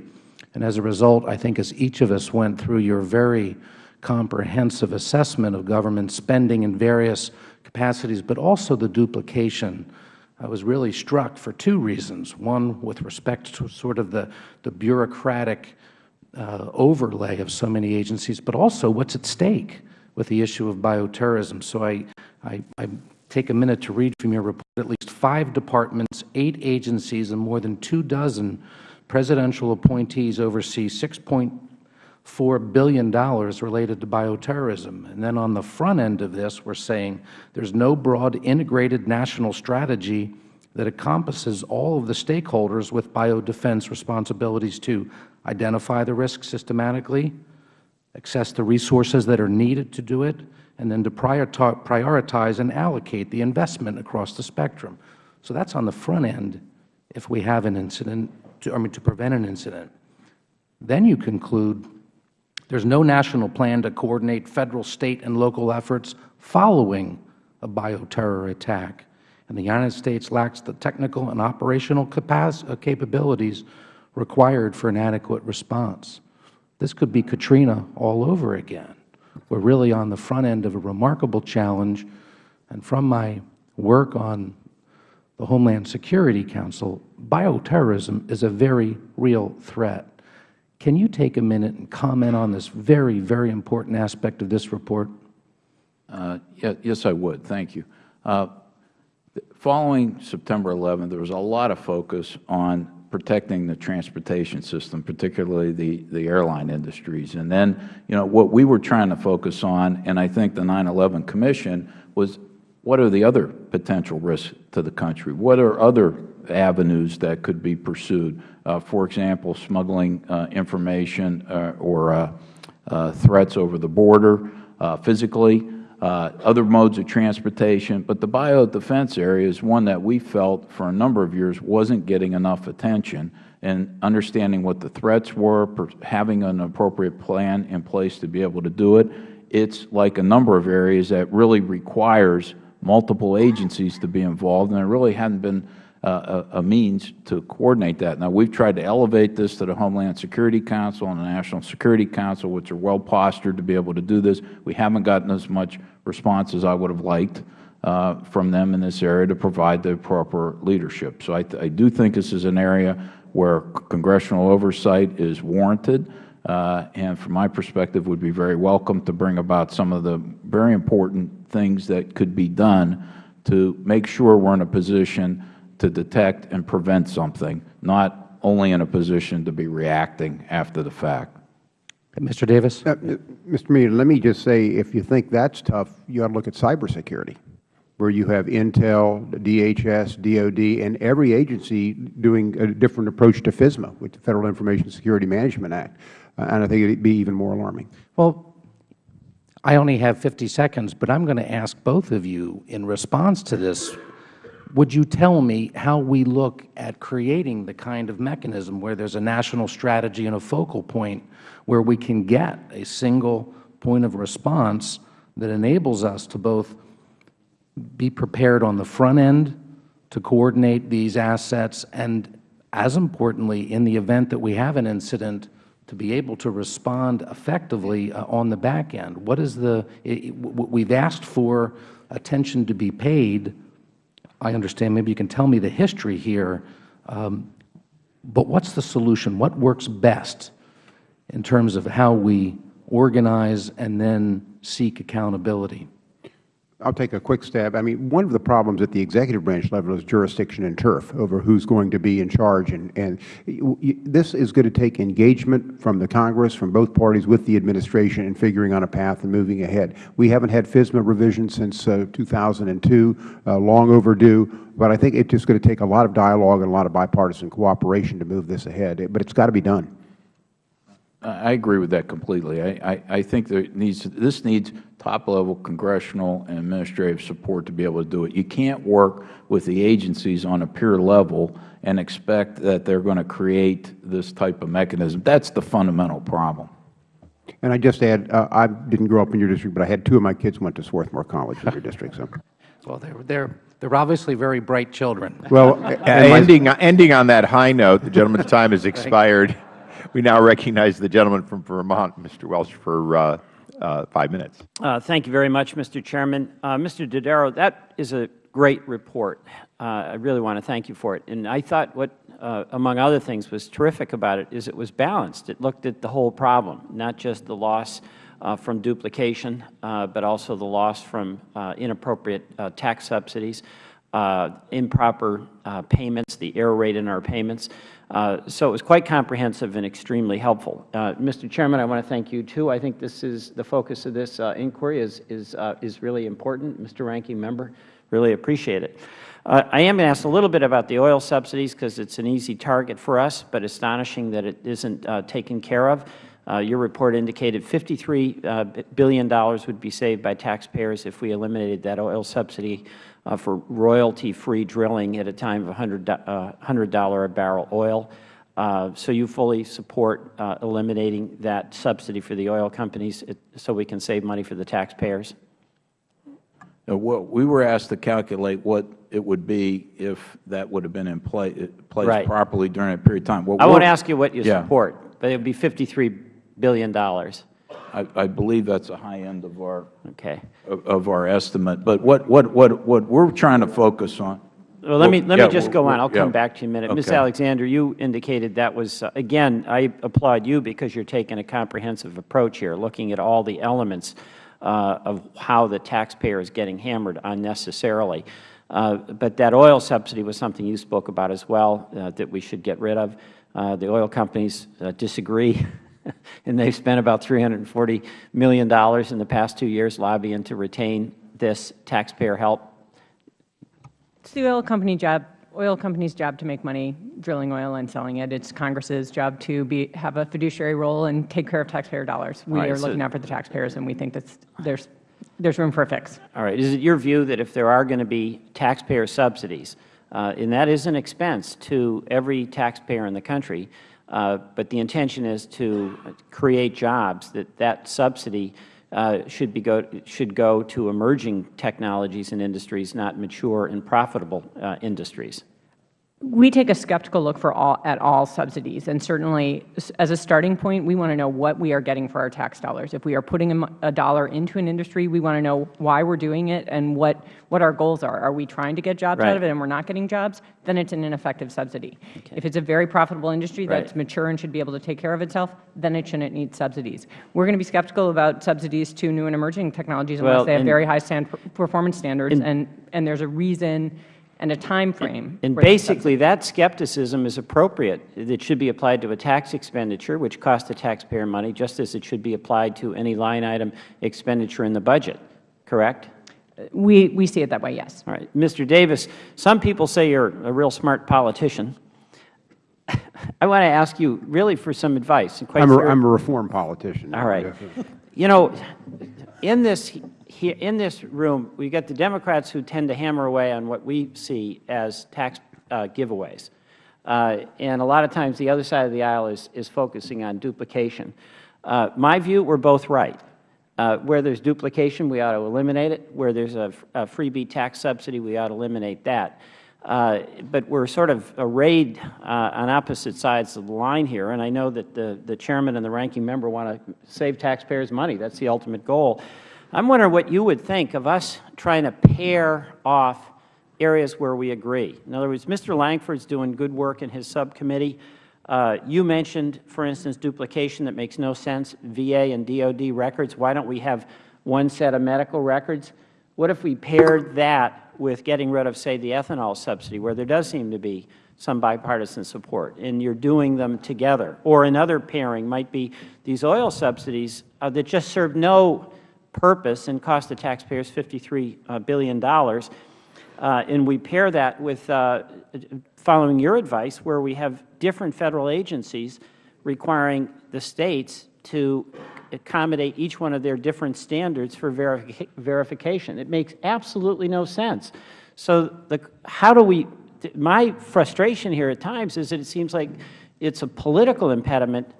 And as a result, I think as each of us went through your very comprehensive assessment of government spending in various capacities, but also the duplication, I was really struck for two reasons. One, with respect to sort of the, the bureaucratic uh, overlay of so many agencies, but also what's at stake with the issue of bioterrorism. So I, I, I take a minute to read from your report. At least five departments, eight agencies, and more than two dozen presidential appointees oversee $6.4 billion related to bioterrorism. And then on the front end of this, we are saying there is no broad integrated national strategy that encompasses all of the stakeholders with biodefense responsibilities to identify the risk systematically, access the resources that are needed to do it, and then to prioritize and allocate the investment across the spectrum. So that is on the front end if we have an incident, to, I mean, to prevent an incident. Then you conclude there is no national plan to coordinate Federal, State, and local efforts following a bioterror attack and the United States lacks the technical and operational uh, capabilities required for an adequate response. This could be Katrina all over again. We are really on the front end of a remarkable challenge, and from my work on the Homeland Security Council, bioterrorism is a very real threat. Can you take a minute and comment on this very, very important aspect of this report? Uh, yes, I would. Thank you. Uh, following September 11, there was a lot of focus on protecting the transportation system, particularly the, the airline industries. And then, you know, what we were trying to focus on, and I think the 9-11 Commission, was what are the other potential risks to the country? What are other avenues that could be pursued? Uh, for example, smuggling uh, information uh, or uh, uh, threats over the border uh, physically, other modes of transportation. But the biodefense area is one that we felt for a number of years wasn't getting enough attention and understanding what the threats were, having an appropriate plan in place to be able to do it. It's like a number of areas that really requires multiple agencies to be involved, and there really hadn't been uh, a, a, means to coordinate that. Now, we've tried to elevate this to the Homeland Security Council and the National Security Council, which are well postured to be able to do this. We haven't gotten as much response as I would have liked uh, from them in this area to provide the proper leadership. So I, I do think this is an area where congressional oversight is warranted. Uh, and from my perspective would be very welcome to bring about some of the very important things that could be done to make sure we are in a position to detect and prevent something, not only in a position to be reacting after the fact. Mr. Davis? Uh, Mr. Meehan, let me just say, if you think that's tough, you ought to look at cybersecurity, where you have Intel, DHS, DOD, and every agency doing a different approach to FISMA, with the Federal Information Security Management Act. Uh, and I think it would be even more alarming. Well, I only have 50 seconds, but I'm going to ask both of you in response to this would you tell me how we look at creating the kind of mechanism where there is a national strategy and a focal point where we can get a single point of response that enables us to both be prepared on the front end to coordinate these assets and, as importantly, in the event that we have an incident, to be able to respond effectively uh, on the back end? What is the, we have asked for attention to be paid I understand. Maybe you can tell me the history here. Um, but what is the solution? What works best in terms of how we organize and then seek accountability? I'll take a quick stab. I mean, one of the problems at the executive branch level is jurisdiction and turf over who's going to be in charge. And, and this is going to take engagement from the Congress, from both parties with the administration in figuring on a path and moving ahead. We haven't had FISMA revision since uh, 2002, uh, long overdue. But I think it's just going to take a lot of dialogue and a lot of bipartisan cooperation to move this ahead. But it's got to be done. I agree with that completely. I, I, I think there needs, this needs top-level congressional and administrative support to be able to do it. You can't work with the agencies on a peer level and expect that they are going to create this type of mechanism. That is the fundamental problem. And I just add, uh, I didn't grow up in your district, but I had two of my kids went to Swarthmore College in your district. So. Well, they're, they're, they're obviously very bright children. Well, Uh, ending, ending on that high note, the gentleman's time has expired. We now recognize the gentleman from Vermont, Mr. Welch, for uh, uh, five minutes. Uh, thank you very much, Mr. Chairman. Uh, Mr. Dodaro, that is a great report. Uh, I really want to thank you for it. And I thought what, uh, among other things, was terrific about it is it was balanced. It looked at the whole problem, not just the loss from duplication, but also the loss from inappropriate tax subsidies, improper payments, the error rate in our payments. Uh, so it was quite comprehensive and extremely helpful. Uh, Mr. Chairman, I want to thank you, too. I think this is the focus of this uh, inquiry is, is, uh, is really important. Mr. Ranking Member, really appreciate it. Uh, I am going to ask a little bit about the oil subsidies because it's an easy target for us, but astonishing that it isn't taken care of. Your report indicated $53 uh, billion would be saved by taxpayers if we eliminated that oil subsidy uh, for royalty-free drilling at a time of 100, uh, $100 a barrel oil. Uh, so you fully support uh, eliminating that subsidy for the oil companies it, so we can save money for the taxpayers? Uh, what- We were asked to calculate what it would be if that would have been in pla- place Right. properly during a period of time. What I won't ask you what you Yeah. support, but it would be $53 billion. I, I believe that's a high end of our, Okay. of, of our estimate. But what, what, what, what we're trying to focus on. Well, let me, let yeah, me just go on. I'll come back to you in a minute. Ms. Alexander, you indicated that was, uh, again, I applaud you because you're taking a comprehensive approach here, looking at all the elements uh, of how the taxpayer is getting hammered unnecessarily. Uh, But that oil subsidy was something you spoke about as well, uh, that we should get rid of. Uh, The oil companies uh, disagree, and they've spent about $340 million in the past two years lobbying to retain this taxpayer help. It's the oil company job, oil company's job to make money drilling oil and selling it. It's Congress's job to be, have a fiduciary role and take care of taxpayer dollars. We Right, are so- looking out for the taxpayers, and we think that there's, there's room for a fix. All right. Is it your view that if there are going to be taxpayer subsidies, uh, and that is an expense to every taxpayer in the country, uh, but the intention is to create jobs, that that subsidy uh, should, be go, should go to emerging technologies and industries, not mature and profitable uh, industries? We take a skeptical look for all, at all subsidies, and certainly, as a starting point, we want to know what we are getting for our tax dollars. If we are putting a, dollar into an industry, we want to know why we're doing it and what, what our goals are. Are we trying to get jobs out of it and we're not getting jobs? Then it's an ineffective subsidy. If it's a very profitable industry that's mature and should be able to take care of itself, then it shouldn't need subsidies. We're going to be skeptical about subsidies to new and emerging technologies unless Well, they have very high stand, performance standards, And- and, and there's a reason and a time frame. And for basically, that skepticism is appropriate. It should be applied to a tax expenditure, which costs the taxpayer money, just as it should be applied to any line item expenditure in the budget, correct? We, we see it that way, yes. All right. Mr. Davis, some people say you're a real smart politician. I want to ask you really for some advice. and quite I'm a, seri- I'm a reform politician. All right. You know, in this, here, in this room, we get the Democrats who tend to hammer away on what we see as tax uh, giveaways. Uh, and a lot of times the other side of the aisle is, is focusing on duplication. Uh, my view, we're both right. Uh, where there's duplication, we ought to eliminate it. Where there's a, a freebie tax subsidy, we ought to eliminate that. Uh, but we're sort of arrayed uh, on opposite sides of the line here, and I know that the, the chairman and the ranking member want to save taxpayers money. That's the ultimate goal. I'm wondering what you would think of us trying to pair off areas where we agree. In other words, Mr. Lankford's doing good work in his subcommittee. Uh, you mentioned, for instance, duplication that makes no sense, VA and DOD records. Why don't we have one set of medical records? What if we paired that with getting rid of, say, the ethanol subsidy, where there does seem to be some bipartisan support, and you're doing them together? Or another pairing might be these oil subsidies uh, that just serve no purpose and cost the taxpayers $53 billion. uh. Uh, and we pair that with, uh, following your advice, where we have different Federal agencies requiring the States to accommodate each one of their different standards for verifi verification. It makes absolutely no sense. So the, how do we, my frustration here at times is that it seems like it's a political impediment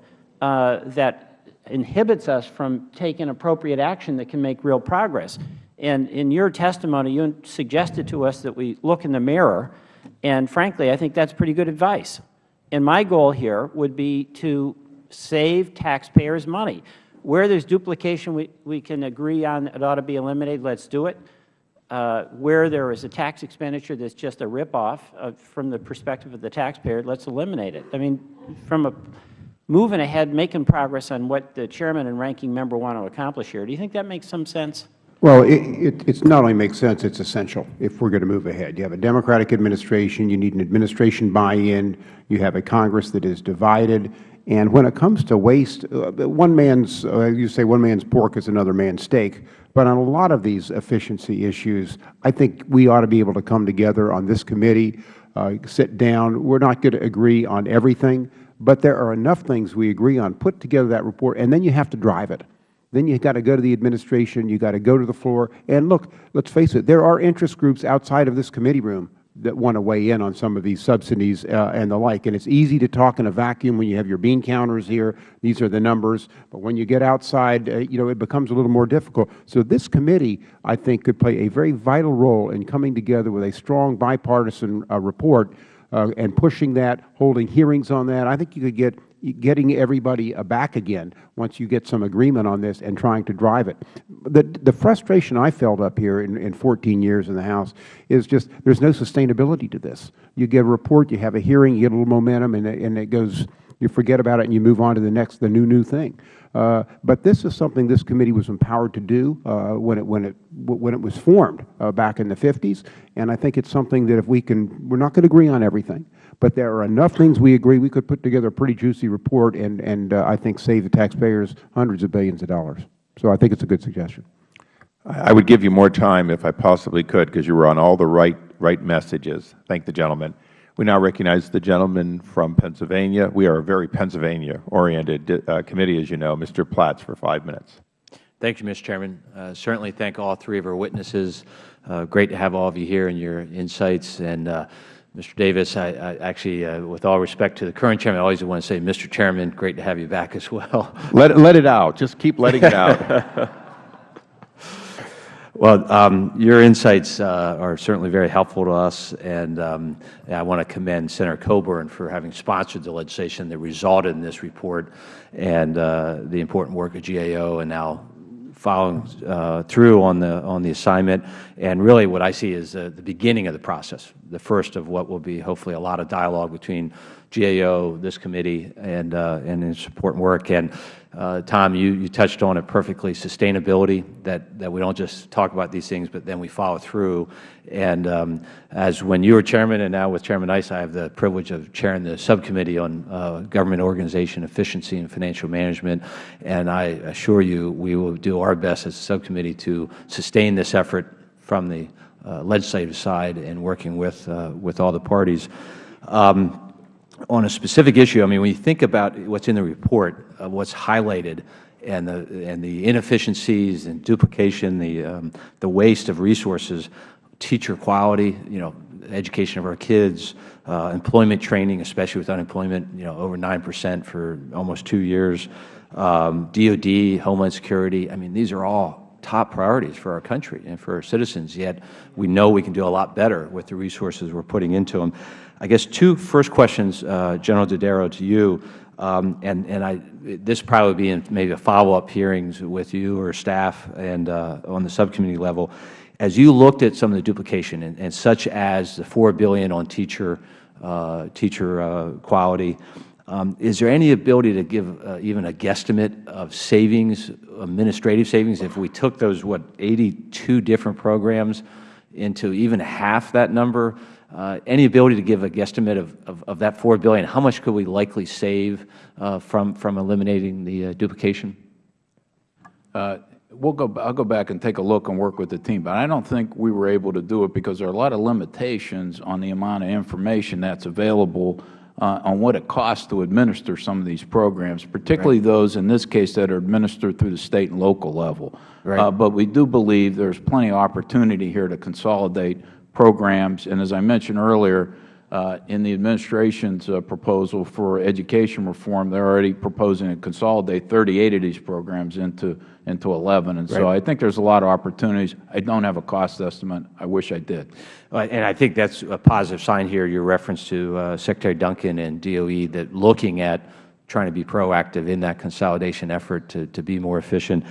uh, that inhibits us from taking appropriate action that can make real progress. And in your testimony, you suggested to us that we look in the mirror, and frankly, I think that's pretty good advice. And my goal here would be to save taxpayers money. Where there's duplication we, we can agree on it ought to be eliminated, let's do it. Uh, where there is a tax expenditure that's just a ripoff uh, from the perspective of the taxpayer, let's eliminate it. I mean, from a moving ahead, making progress on what the Chairman and Ranking Member want to accomplish here, do you think that makes some sense? Well, it, it not only makes sense, it's essential if we're going to move ahead. You have a Democratic administration, you need an administration buy-in, you have a Congress that is divided, and when it comes to waste, uh, one man's, uh, you say one man's pork is another man's steak, but on a lot of these efficiency issues, I think we ought to be able to come together on this committee, uh, sit down. We're not going to agree on everything, but there are enough things we agree on. Put together that report, and then you have to drive it. Then you've got to go to the administration, you've got to go to the floor. And look, let's face it, there are interest groups outside of this committee room that want to weigh in on some of these subsidies uh, and the like. And it's easy to talk in a vacuum when you have your bean counters here. These are the numbers. But when you get outside, uh, you know, it becomes a little more difficult. So this committee, I think, could play a very vital role in coming together with a strong bipartisan uh, report Uh, and pushing that, holding hearings on that. I think you could get getting everybody uh, back again once you get some agreement on this and trying to drive it. The, the frustration I felt up here in, in 14 years in the House is just there's no sustainability to this. You get a report, you have a hearing, you get a little momentum, and, and it goes, you forget about it and you move on to the next, the new, new thing. Uh, but this is something this committee was empowered to do uh, when, it, when, it, when it was formed uh, back in the 50s, and I think it's something that if we can, we're not going to agree on everything, but there are enough things we agree we could put together a pretty juicy report and, and I think save the taxpayers hundreds of billions of dollars. So I think it's a good suggestion. I would give you more time if I possibly could because you were on all the right, right messages. Thank the gentleman. We now recognize the gentleman from Pennsylvania. We are a very Pennsylvania-oriented uh, committee, as you know. Mr. Platts for five minutes. Thank you, Mr. Chairman. Uh, certainly thank all three of our witnesses. Uh, great to have all of you here and your insights. And uh, Mr. Davis, I, I actually, uh, with all respect to the current chairman, I always want to say, Mr. Chairman, great to have you back as well. Let, let it out. Just keep letting it out. Well, um, your insights uh, are certainly very helpful to us, and um, I want to commend Senator Coburn for having sponsored the legislation that resulted in this report and uh, the important work of GAO and now following uh, through on the on the assignment. And really, what I see is the beginning of the process, the first of what will be hopefully a lot of dialogue between GAO, this committee, and uh, and its important work. And uh, Tom, you, you touched on it perfectly, sustainability, that, that we don't just talk about these things, but then we follow through. And um, as when you were Chairman and now with Chairman Issa, I have the privilege of chairing the subcommittee on uh, government organization efficiency and financial management. And I assure you we will do our best as a subcommittee to sustain this effort from the uh, legislative side and working with, uh, with all the parties. Um, on a specific issue, I mean, when you think about what's in the report, uh, what's highlighted, and the and the inefficiencies and duplication, the um, the waste of resources, teacher quality, you know, education of our kids, uh, employment training, especially with unemployment, you know, over nine percent for almost two years, um, DoD, Homeland Security. I mean, these are all top priorities for our country and for our citizens. Yet we know we can do a lot better with the resources we're putting into them. I guess two first questions, uh, General Dodaro, to you, um, and, and I, this probably be in maybe a follow-up hearings with you or staff and uh, on the subcommittee level. As you looked at some of the duplication, and, and such as the 4 billion on teacher, uh, teacher uh, quality, um, is there any ability to give uh, even a guesstimate of savings, administrative savings, if we took those, what, 82 different programs into even half that number? Uh, any ability to give a guesstimate of, of, of, that 4 billion, how much could we likely save uh, from, from eliminating the uh, duplication? Uh, we'll go, I'll go back and take a look and work with the team, but I don't think we were able to do it because there are a lot of limitations on the amount of information that's available uh, on what it costs to administer some of these programs, particularly right. those in this case that are administered through the State and local level. Right. Uh, but we do believe there's plenty of opportunity here to consolidate programs. And as I mentioned earlier, uh, in the administration's uh, proposal for education reform, they're already proposing to consolidate 38 of these programs into, into 11. And so I think there's a lot of opportunities. I don't have a cost estimate. I wish I did. Uh, And I think that's a positive sign here, your reference to uh, Secretary Duncan and DOE, that looking at trying to be proactive in that consolidation effort to, to be more efficient.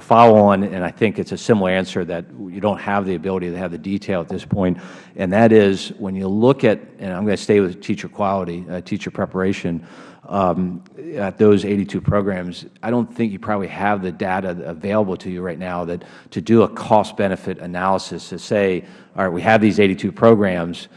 Follow on, and I think it's a similar answer that you don't have the ability to have the detail at this point, and that is when you look at, and I'm going to stay with teacher quality, uh, teacher preparation, um, at those 82 programs, I don't think you probably have the data available to you right now that to do a cost-benefit analysis to say, all right, we have these 82 programs,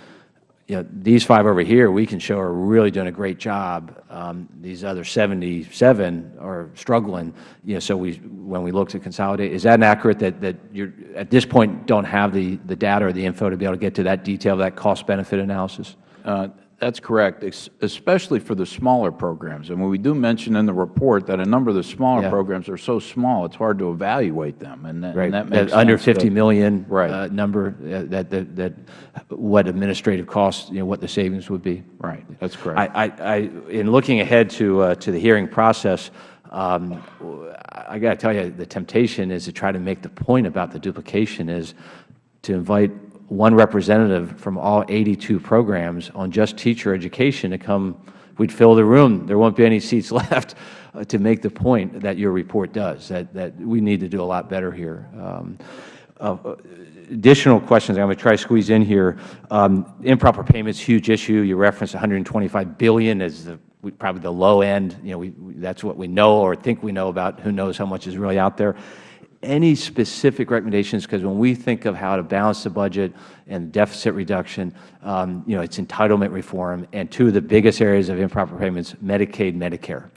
you know, these five over here, we can show are really doing a great job. Um, these other 77 are struggling. You know, so we, when we look to consolidate, is that accurate that, that you're, at this point, don't have the, the data or the info to be able to get to that detail, that cost-benefit analysis? Uh, That's correct, especially for the smaller programs. And we do mention in the report that a number of the smaller Yeah. programs are so small, it's hard to evaluate them, and that, Right. and that That under. 50 million Right. uh, number, uh, that, that, that, what administrative costs, you know, what the savings would be. Right, that's correct. I, I, I, in looking ahead to, uh, to the hearing process, um, I got to tell you, the temptation is to try to make the point about the duplication is to invite one representative from all 82 programs on just teacher education to come, we'd fill the room, there won't be any seats left, uh, to make the point that your report does, that, that we need to do a lot better here. Um, uh, additional questions I'm going to try to squeeze in here. Um, improper payments, huge issue. You referenced 125 billion as the probably the low end. You know, we, we, that's what we know or think we know about. Who knows how much is really out there? Any specific recommendations? Because when we think of how to balance the budget and deficit reduction, um, you know, it's entitlement reform, and two of the biggest areas of improper payments, Medicaid, Medicare.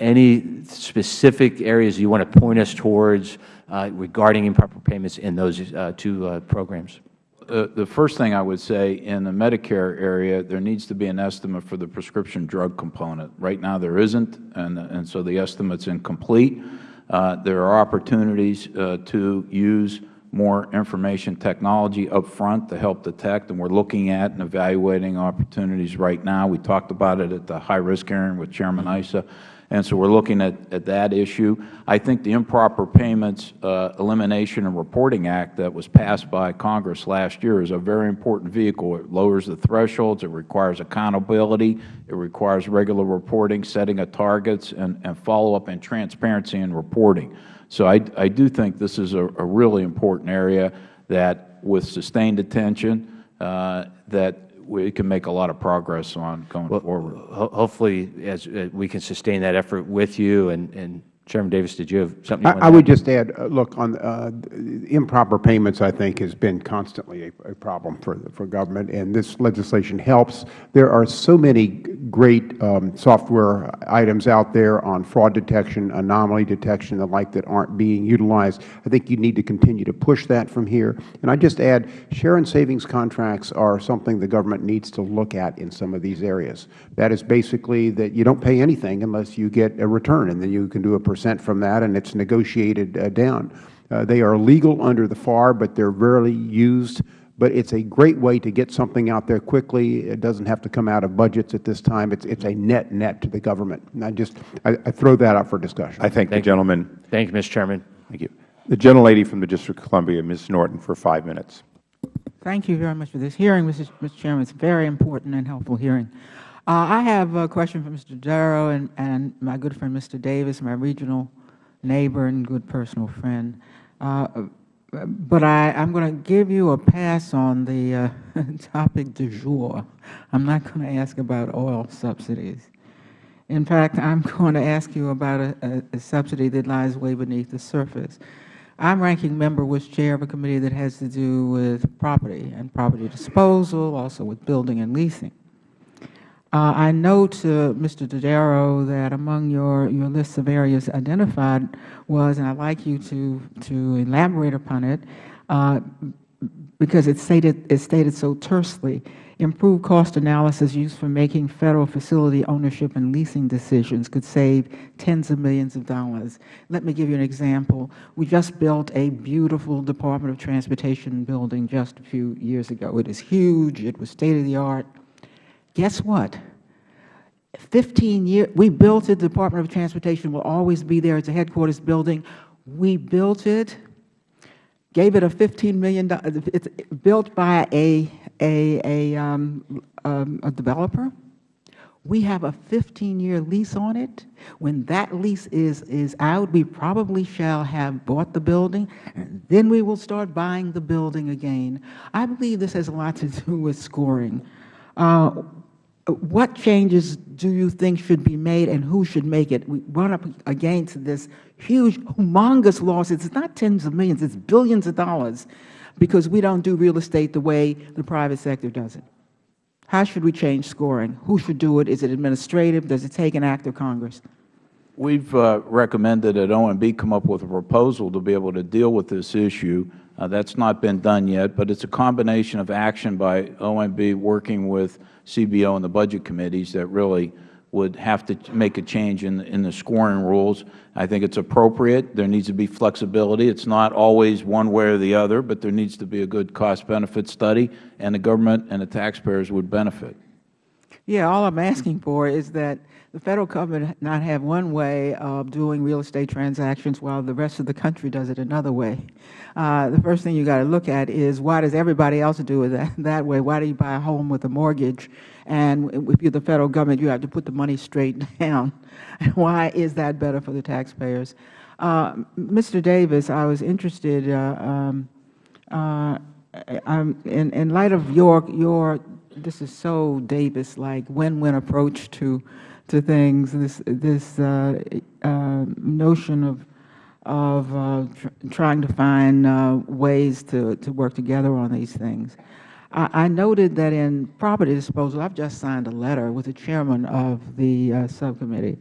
Any specific areas you want to point us towards uh, regarding improper payments in those uh, two uh, programs? Uh, The first thing I would say, in the Medicare area, there needs to be an estimate for the prescription drug component. Right now, there isn't, and, and so the estimate's incomplete. Uh, There are opportunities uh, to use more information technology up front to help detect, and we're looking at and evaluating opportunities right now. We talked about it at the high-risk hearing with Chairman Issa, and so we're looking at, at that issue. I think the Improper Payments uh, Elimination and Reporting Act that was passed by Congress last year is a very important vehicle. It lowers the thresholds, it requires accountability, it requires regular reporting, setting of targets, and, and follow-up and transparency in reporting. So I, I do think this is a, a really important area that, with sustained attention, uh, that we can make a lot of progress on going forward. Ho- Hopefully, as uh, we can sustain that effort with you, and, and Chairman Davis, did you have something you I, I would add? just add, uh, look, on uh, improper payments, I think, has been constantly a, a problem for, for government, and this legislation helps. There are so many great um, software items out there on fraud detection, anomaly detection, the like, that aren't being utilized. I think you need to continue to push that from here. And I just add, share and savings contracts are something the government needs to look at in some of these areas. That is basically that you don't pay anything unless you get a return, and then you can do a percent from that, and it's negotiated uh, down. Uh, they are legal under the FAR, but they're rarely used. But it's a great way to get something out there quickly. It doesn't have to come out of budgets at this time. It's, it's a net net to the government. And I just, I, I throw that out for discussion. I thank the gentleman. Thank you, Mr. Chairman. Thank you. The gentlelady from the District of Columbia, Ms. Norton, for five minutes. Thank you very much for this hearing, Mr. Mr. Chairman. It's a very important and helpful hearing. Uh, I have a question for Mr. Dodaro and, and my good friend Mr. Davis, my regional neighbor and good personal friend. Uh, but I, I'm going to give you a pass on the uh, topic du jour. I'm not going to ask about oil subsidies. In fact, I'm going to ask you about a, a, a subsidy that lies way beneath the surface. I'm ranking member was chair of a committee that has to do with property and property disposal, also with building and leasing. Uh, I note, uh, Mr. Dodaro, that among your, your list of areas identified was, and I'd like you to, to elaborate upon it, uh, because it stated, it's stated so tersely, improved cost analysis used for making Federal facility ownership and leasing decisions could save tens of millions of dollars. Let me give you an example. We just built a beautiful Department of Transportation building just a few years ago. It is huge. It was state-of-the-art. Guess what? 15 years, we built it, the Department of Transportation will always be there as a headquarters building. We built it, gave it a $15 million, it's built by a, a, a, um, um, a developer. We have a 15-year lease on it. When that lease is, is out, we probably shall have bought the building, and then we will start buying the building again. I believe this has a lot to do with scoring. Uh, what changes do you think should be made and who should make it? We run up against this huge, humongous loss. It's not tens of millions, it's billions of dollars because we don't do real estate the way the private sector does it. How should we change scoring? Who should do it? Is it administrative? Does it take an act of Congress? We have uh, recommended that OMB come up with a proposal to be able to deal with this issue. Uh, that has not been done yet, but it is a combination of action by OMB working with CBO and the budget committees that really would have to make a change in, in the scoring rules. I think it is appropriate. There needs to be flexibility. It is not always one way or the other, but there needs to be a good cost-benefit study, and the government and the taxpayers would benefit. Yeah, all I'm asking for is that the Federal Government not have one way of doing real estate transactions while the rest of the country does it another way. Uh, the first thing you got to look at is why does everybody else do it that, that way? Why do you buy a home with a mortgage? And if you're the Federal Government, you have to put the money straight down. why is that better for the taxpayers? Uh, Mr. Davis, I was interested uh, um, uh, in, in light of your, your this is so Davis-like win-win approach to to things. This this uh, uh, notion of of uh, tr trying to find uh, ways to to work together on these things. I, I, noted that in property disposal, I've just signed a letter with the chairman of the uh, subcommittee,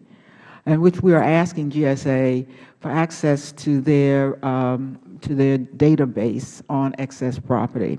in which we are asking GSA for access to their um, to their database on excess property.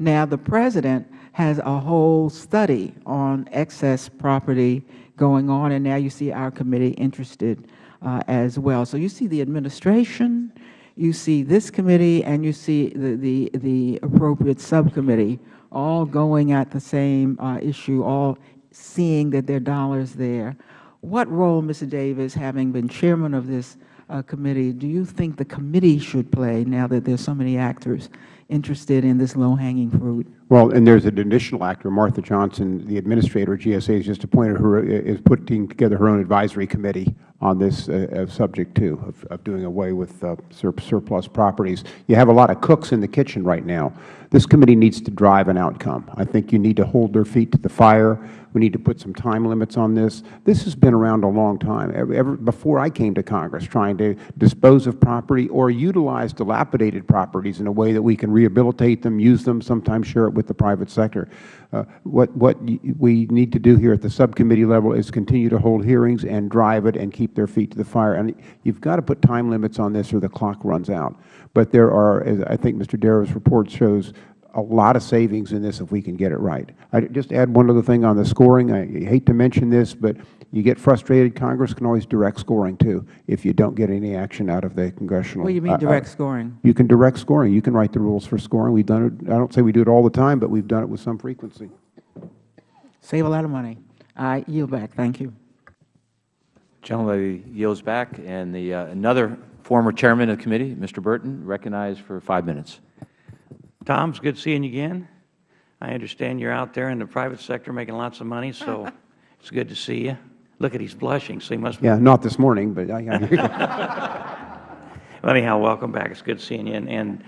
Now, the president has a whole study on excess property going on, and now you see our committee interested uh, as well. So you see the administration, you see this committee, and you see the, the, the appropriate subcommittee all going at the same uh, issue, all seeing that there are dollars there. What role, Mr. Davis, having been chairman of this uh, committee, do you think the committee should play now that there are so many actors interested in this low-hanging fruit? Well, and there's an additional actor, Martha Johnson, the administrator at GSA, has just appointed her, is putting together her own advisory committee on this uh, subject, too, of, of, doing away with uh, sur surplus properties. You have a lot of cooks in the kitchen right now. This committee needs to drive an outcome. I think you need to hold their feet to the fire. We need to put some time limits on this. This has been around a long time, ever, ever before I came to Congress, trying to dispose of property or utilize dilapidated properties in a way that we can rehabilitate them, use them, sometimes share it with the private sector. Uh, what, what we need to do here at the subcommittee level is continue to hold hearings and drive it and keep their feet to the fire. And you've got to put time limits on this or the clock runs out. But there are, as I think Mr. Dodaro's report shows, a lot of savings in this if we can get it right. I just add one other thing on the scoring. I hate to mention this, but you get frustrated. Congress can always direct scoring, too, if you don't get any action out of the congressional. What do you mean uh, uh, direct uh, scoring? You can direct scoring. You can write the rules for scoring. We've done it. I don't say we do it all the time, but we've done it with some frequency. Save a lot of money. I yield back. Thank you. Gentleman yields back. And the uh, another former chairman of the committee, Mr. Burton, recognized for five minutes. Tom, it's good seeing you again. I understand you're out there in the private sector making lots of money, so it's good to see you. Look at he's blushing, so he must. Yeah, not this morning, but I. well, anyhow, welcome back. It's good seeing you, and, and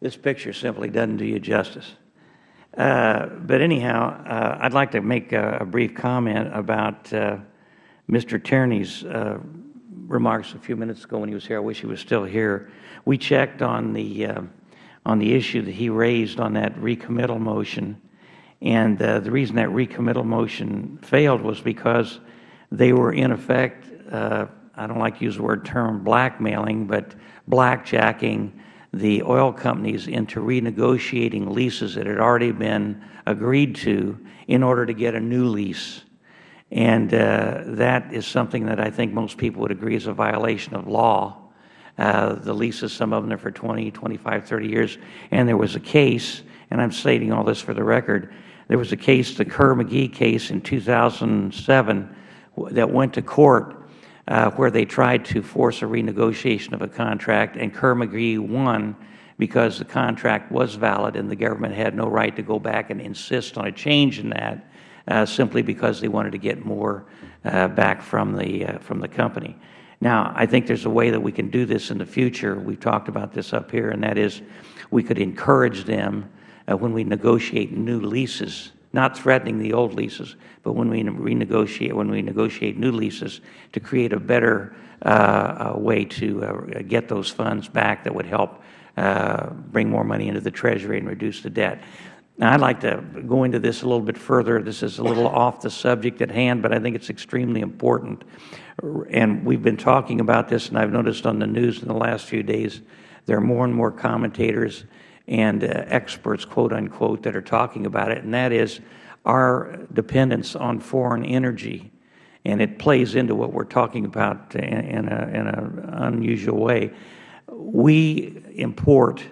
this picture simply doesn't do you justice. Uh, but anyhow, uh, I'd like to make a, a brief comment about uh, Mr. Tierney's uh, remarks a few minutes ago when he was here. I wish he was still here. We checked on the uh, on the issue that he raised on that recommittal motion. And uh, the reason that recommittal motion failed was because they were, in effect, uh, I don't like to use the word term blackmailing, but blackjacking the oil companies into renegotiating leases that had already been agreed to in order to get a new lease. And uh, that is something that I think most people would agree is a violation of law. Uh, the leases, some of them are for 20, 25, 30 years. And there was a case, and I'm stating all this for the record, there was a case, the Kerr-McGee case in 2007 that went to court uh, where they tried to force a renegotiation of a contract, and Kerr-McGee won because the contract was valid and the government had no right to go back and insist on a change in that uh, simply because they wanted to get more uh, back from the, uh, from the company. Now, I think there is a way that we can do this in the future. We have talked about this up here, and that is we could encourage them when we negotiate new leases, not threatening the old leases, but when we renegotiate, when we negotiate new leases to create a better uh, way to uh, get those funds back that would help uh, bring more money into the Treasury and reduce the debt. Now, I'd like to go into this a little bit further. This is a little off the subject at hand, but I think it's extremely important. And we've been talking about this, and I've noticed on the news in the last few days, there are more and more commentators and uh, experts, quote unquote, that are talking about it, and that is our dependence on foreign energy. And it plays into what we're talking about in, in an unusual way. We import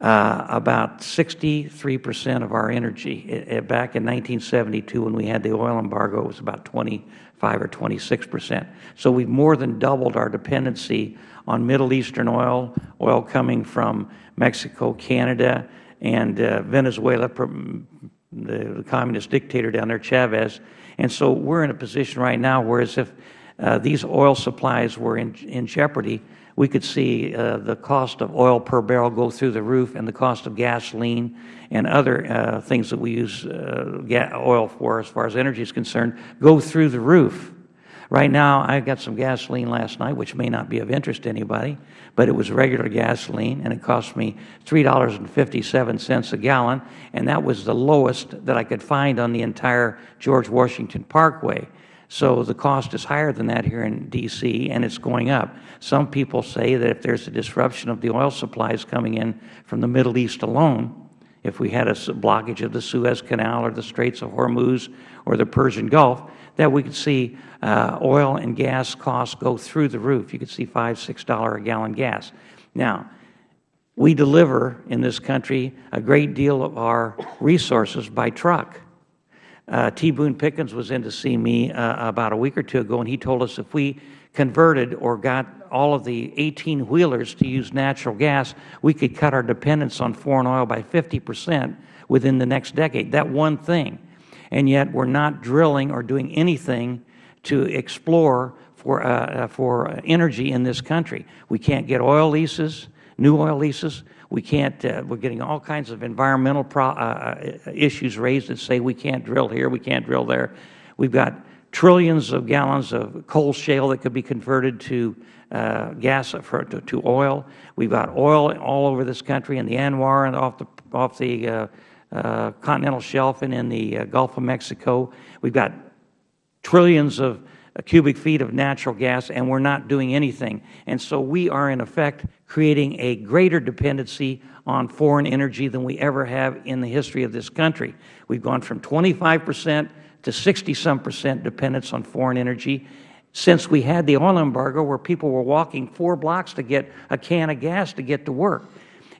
uh, about 63 percent of our energy. It, it, back in 1972 when we had the oil embargo, it was about 25 or 26 percent. So we've more than doubled our dependency on Middle Eastern oil, oil coming from Mexico, Canada, and uh, Venezuela, the, the, communist dictator down there, Chavez. And so we're in a position right now where as if uh, these oil supplies were in, in jeopardy, we could see uh, the cost of oil per barrel go through the roof and the cost of gasoline and other uh, things that we use uh, oil for as far as energy is concerned go through the roof. Right now, I got some gasoline last night, which may not be of interest to anybody, but it was regular gasoline, and it cost me $3.57 a gallon, and that was the lowest that I could find on the entire George Washington Parkway. So the cost is higher than that here in D.C., and it's going up. Some people say that if there's a disruption of the oil supplies coming in from the Middle East alone, if we had a blockage of the Suez Canal or the Straits of Hormuz or the Persian Gulf, that we could see uh, oil and gas costs go through the roof. You could see 5, $6 a gallon gas. Now, we deliver in this country a great deal of our resources by truck. Uh, T. Boone Pickens was in to see me uh, about a week or two ago, and he told us if we converted or got all of the 18-wheelers to use natural gas, we could cut our dependence on foreign oil by 50 percent within the next decade. That one thing. And yet we are not drilling or doing anything to explore for, uh, uh, for energy in this country. We can't get oil leases, new oil leases. We can't, uh, we're getting all kinds of environmental uh, uh, issues raised that say we can't drill here, we can't drill there. We've got trillions of gallons of coal shale that could be converted to uh, gas for, to, to, oil. We've got oil all over this country in the ANWR and off the, off the Uh, continental shelf and in the uh, Gulf of Mexico. We've got trillions of uh, cubic feet of natural gas, and we are not doing anything. And so we are, in effect, creating a greater dependency on foreign energy than we ever have in the history of this country. We've gone from 25 percent to 60-some percent dependence on foreign energy since we had the oil embargo where people were walking four blocks to get a can of gas to get to work.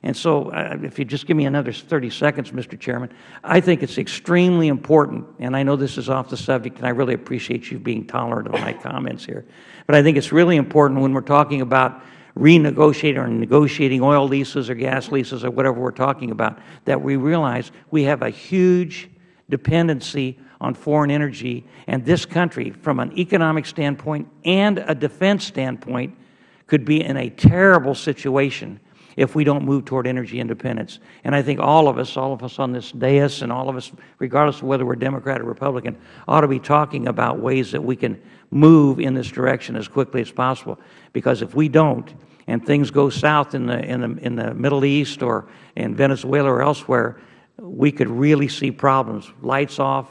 And so if you just give me another 30 seconds, Mr. Chairman, I think it's extremely important, and I know this is off the subject, and I really appreciate you being tolerant of my comments here, but I think it's really important when we're talking about renegotiating or negotiating oil leases or gas leases or whatever we're talking about, that we realize we have a huge dependency on foreign energy, and this country, from an economic standpoint and a defense standpoint, could be in a terrible situation if we don't move toward energy independence. And I think all of us, all of us on this dais and all of us, regardless of whether we are Democrat or Republican, ought to be talking about ways that we can move in this direction as quickly as possible. Because if we don't, and things go south in the, in the, in the Middle East or in Venezuela or elsewhere, we could really see problems. Lights off,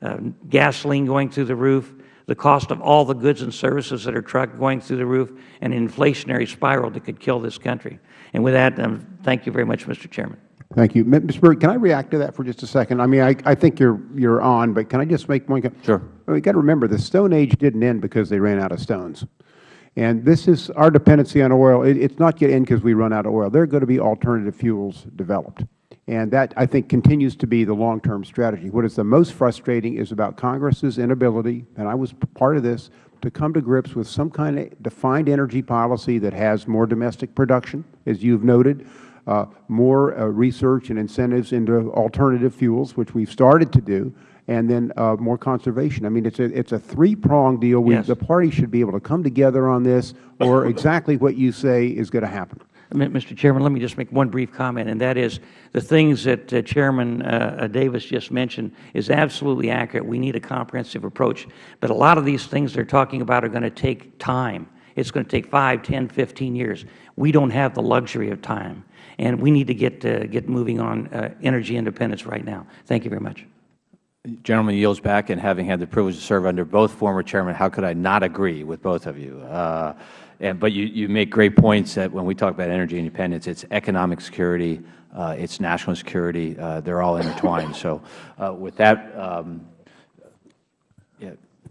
uh, gasoline going through the roof, the cost of all the goods and services that are trucked going through the roof, and an inflationary spiral that could kill this country. And with that, um, thank you very much, Mr. Chairman. Thank you. Mr. Byrd, can I react to that for just a second? I mean, I, I think you're, you're on, but can I just make one comment? Sure. Well, you got to remember, the Stone Age didn't end because they ran out of stones. And this is our dependency on oil. It, it's not going to end because we run out of oil. There are going to be alternative fuels developed. And that, I think, continues to be the long-term strategy. What is the most frustrating is about Congress's inability, and I was part of this, to come to grips with some kind of defined energy policy that has more domestic production, as you have noted, uh, more uh, research and incentives into alternative fuels, which we have started to do, and then uh, more conservation. I mean, it's a, it's a three-pronged deal. We, Yes. The parties should be able to come together on this, or exactly what you say is going to happen. Mr. Chairman, let me just make one brief comment, and that is the things that uh, Chairman uh, uh, Davis just mentioned is absolutely accurate. We need a comprehensive approach. But a lot of these things they're talking about are going to take time. It's going to take 5, 10, 15 years. We don't have the luxury of time, and we need to get, uh, get moving on uh, energy independence right now. Thank you very much. Gentleman yields back, and having had the privilege to serve under both former chairmen, how could I not agree with both of you? And, but you, you make great points that when we talk about energy independence, it's economic security, uh, it's national security. Uh, they're all intertwined. So uh, with that, um, yeah,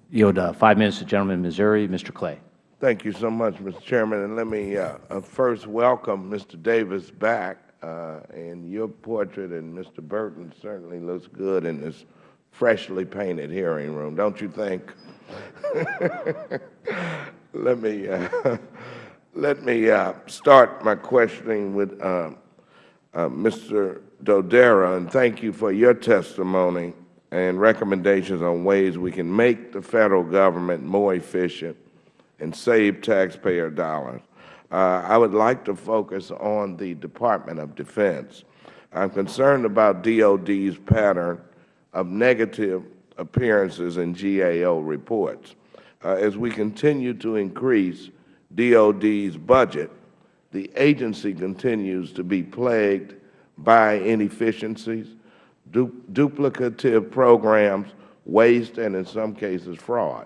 yield uh, five minutes to the gentleman in Missouri, Mr. Clay. Thank you so much, Mr. Chairman. And let me uh, uh, first welcome Mr. Davis back. And your portrait and Mr. Burton certainly looks good in this freshly painted hearing room, don't you think? let me uh, let me uh, start my questioning with uh, Mr. Dodaro, and thank you for your testimony and recommendations on ways we can make the Federal Government more efficient and save taxpayer dollars. Uh, I would like to focus on the Department of Defense. I'm concerned about DOD's pattern of negative appearances in GAO reports. Uh, as we continue to increase DOD's budget, the agency continues to be plagued by inefficiencies, du duplicative programs, waste, and in some cases fraud.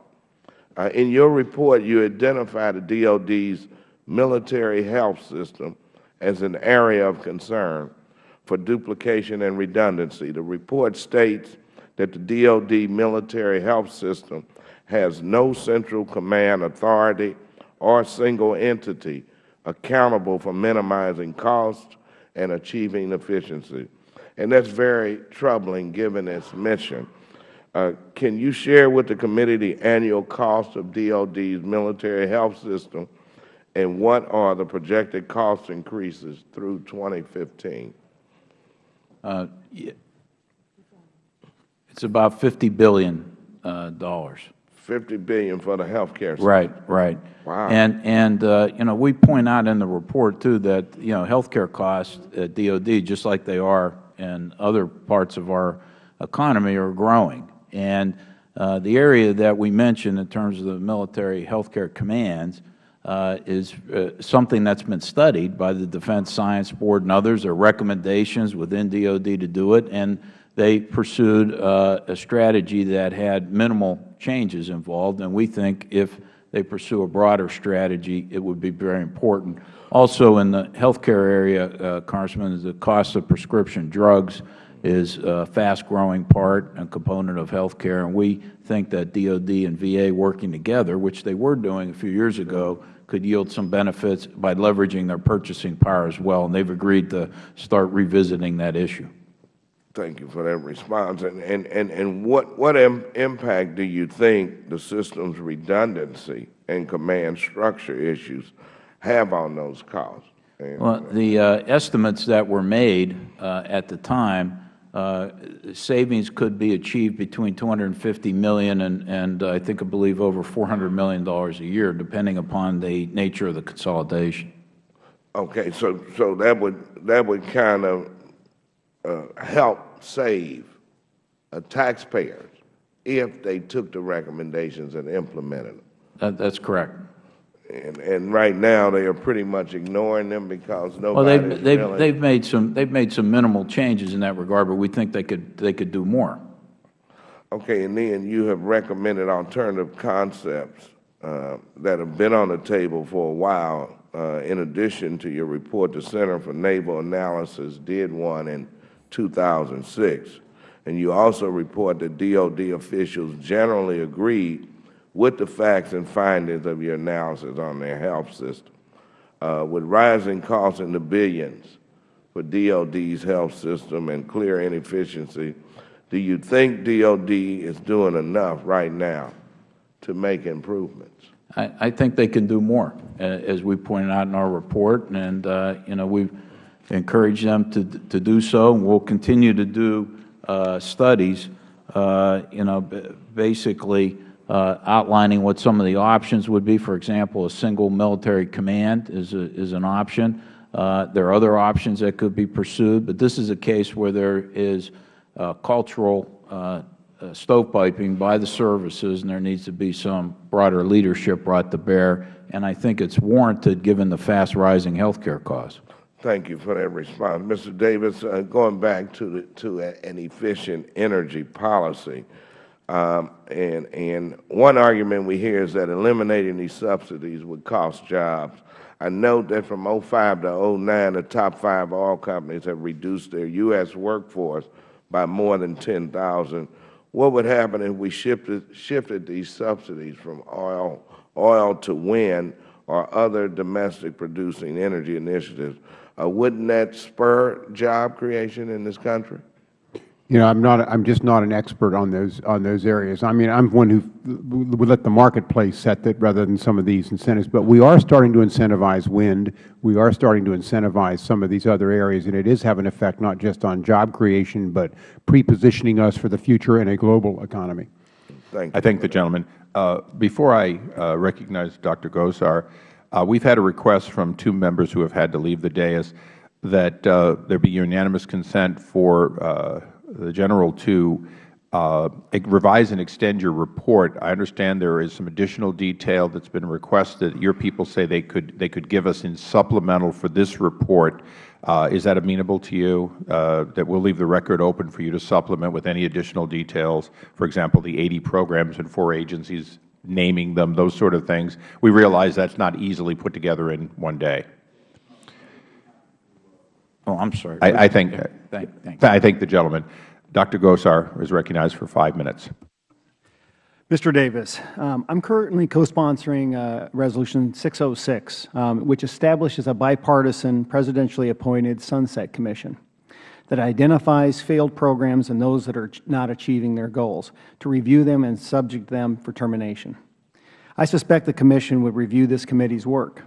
Uh, in your report, you identify the DOD's military health system as an area of concern for duplication and redundancy. The report states that the DOD military health system has no central command authority or single entity accountable for minimizing costs and achieving efficiency. And that's very troubling given its mission. Uh, can you share with the committee the annual cost of DOD's military health system and what are the projected cost increases through 2015? Uh. It's about 50 billion. Uh, dollars. 50 billion for the health care system. Right, right. Wow. And, and uh, you know, we point out in the report, too, that, you know, health care costs at DOD, just like they are in other parts of our economy, are growing. And uh, the area that we mentioned in terms of the military health care commands uh, is uh, something that's been studied by the Defense Science Board and others. There are recommendations within DOD to do it, and they pursued uh, a strategy that had minimal changes involved, and we think if they pursue a broader strategy, it would be very important. Also in the health care area, uh, Congressman, the cost of prescription drugs is a fast-growing part and component of health care, and we think that DOD and VA working together, which they were doing a few years ago, could yield some benefits by leveraging their purchasing power as well, and they have agreed to start revisiting that issue. Thank you for that response. And, and, and, and what, what Im impact do you think the system's redundancy and command structure issues have on those costs? And, Well, the uh, estimates that were made uh, at the time, uh, savings could be achieved between 250 million and, and uh, I think, I believe, over $400 million a year, depending upon the nature of the consolidation. Okay, so, so that would, that would kind of uh, help save uh, taxpayers if they took the recommendations and implemented them. That, that's correct. And, and right now, they are pretty much ignoring them because nobody. Well, they've, they've, really. they've made some, they've made some minimal changes in that regard, but we think they could, they could do more. Okay, and then you have recommended alternative concepts uh, that have been on the table for a while. Uh, in addition to your report, the Center for Naval Analysis did one in 2006. And you also report that DOD officials generally agreed with the facts and findings of your analysis on their health system. Uh, with rising costs in the billions, for DOD's health system and clear inefficiency, do you think DOD is doing enough right now to make improvements? I, I think they can do more, uh, as we pointed out in our report, and uh, you know we've encouraged them to to do so, and we'll continue to do uh, studies, uh, you know, basically uh, outlining what some of the options would be. For example, a single military command is a, is an option. Uh, there are other options that could be pursued, but this is a case where there is cultural uh, stovepiping by the services, and there needs to be some broader leadership brought to bear. And I think it's warranted given the fast rising health care costs. Thank you for that response. Mr. Davis, uh, going back to, the, to an efficient energy policy, um, and, and one argument we hear is that eliminating these subsidies would cost jobs. I note that from 05 to 09, the top five oil companies have reduced their U.S. workforce by more than 10,000 what would happen if we shifted, shifted these subsidies from oil, oil to wind or other domestic producing energy initiatives? Uh, wouldn't that spur job creation in this country? You know, I'm not. I'm just not an expert on those on those areas. I mean, I'm one who would let the marketplace set that rather than some of these incentives. But we are starting to incentivize wind. We are starting to incentivize some of these other areas, and it is having an effect not just on job creation, but pre-positioning us for the future in a global economy. Thank you. I thank the gentleman. Uh, before I uh, recognize Dr. Gosar, we've had a request from two members who have had to leave the dais that uh, there be unanimous consent for uh, the General to uh, revise and extend your report. I understand there is some additional detail that has been requested. Your people say they could they could give us in supplemental for this report. Uh, is that amenable to you? Uh, that we'll leave the record open for you to supplement with any additional details. For example, the 80 programs and four agencies, naming them, those sort of things. We realize that's not easily put together in one day. Oh, I'm sorry. I, I think. Thank, thank I thank the gentleman. Dr. Gosar is recognized for five minutes. Mr. Davis, um, I'm currently co-sponsoring uh, Resolution 606, um, which establishes a bipartisan, presidentially appointed Sunset Commission that identifies failed programs and those that are not achieving their goals, to review them and subject them for termination. I suspect the Commission would review this committee's work.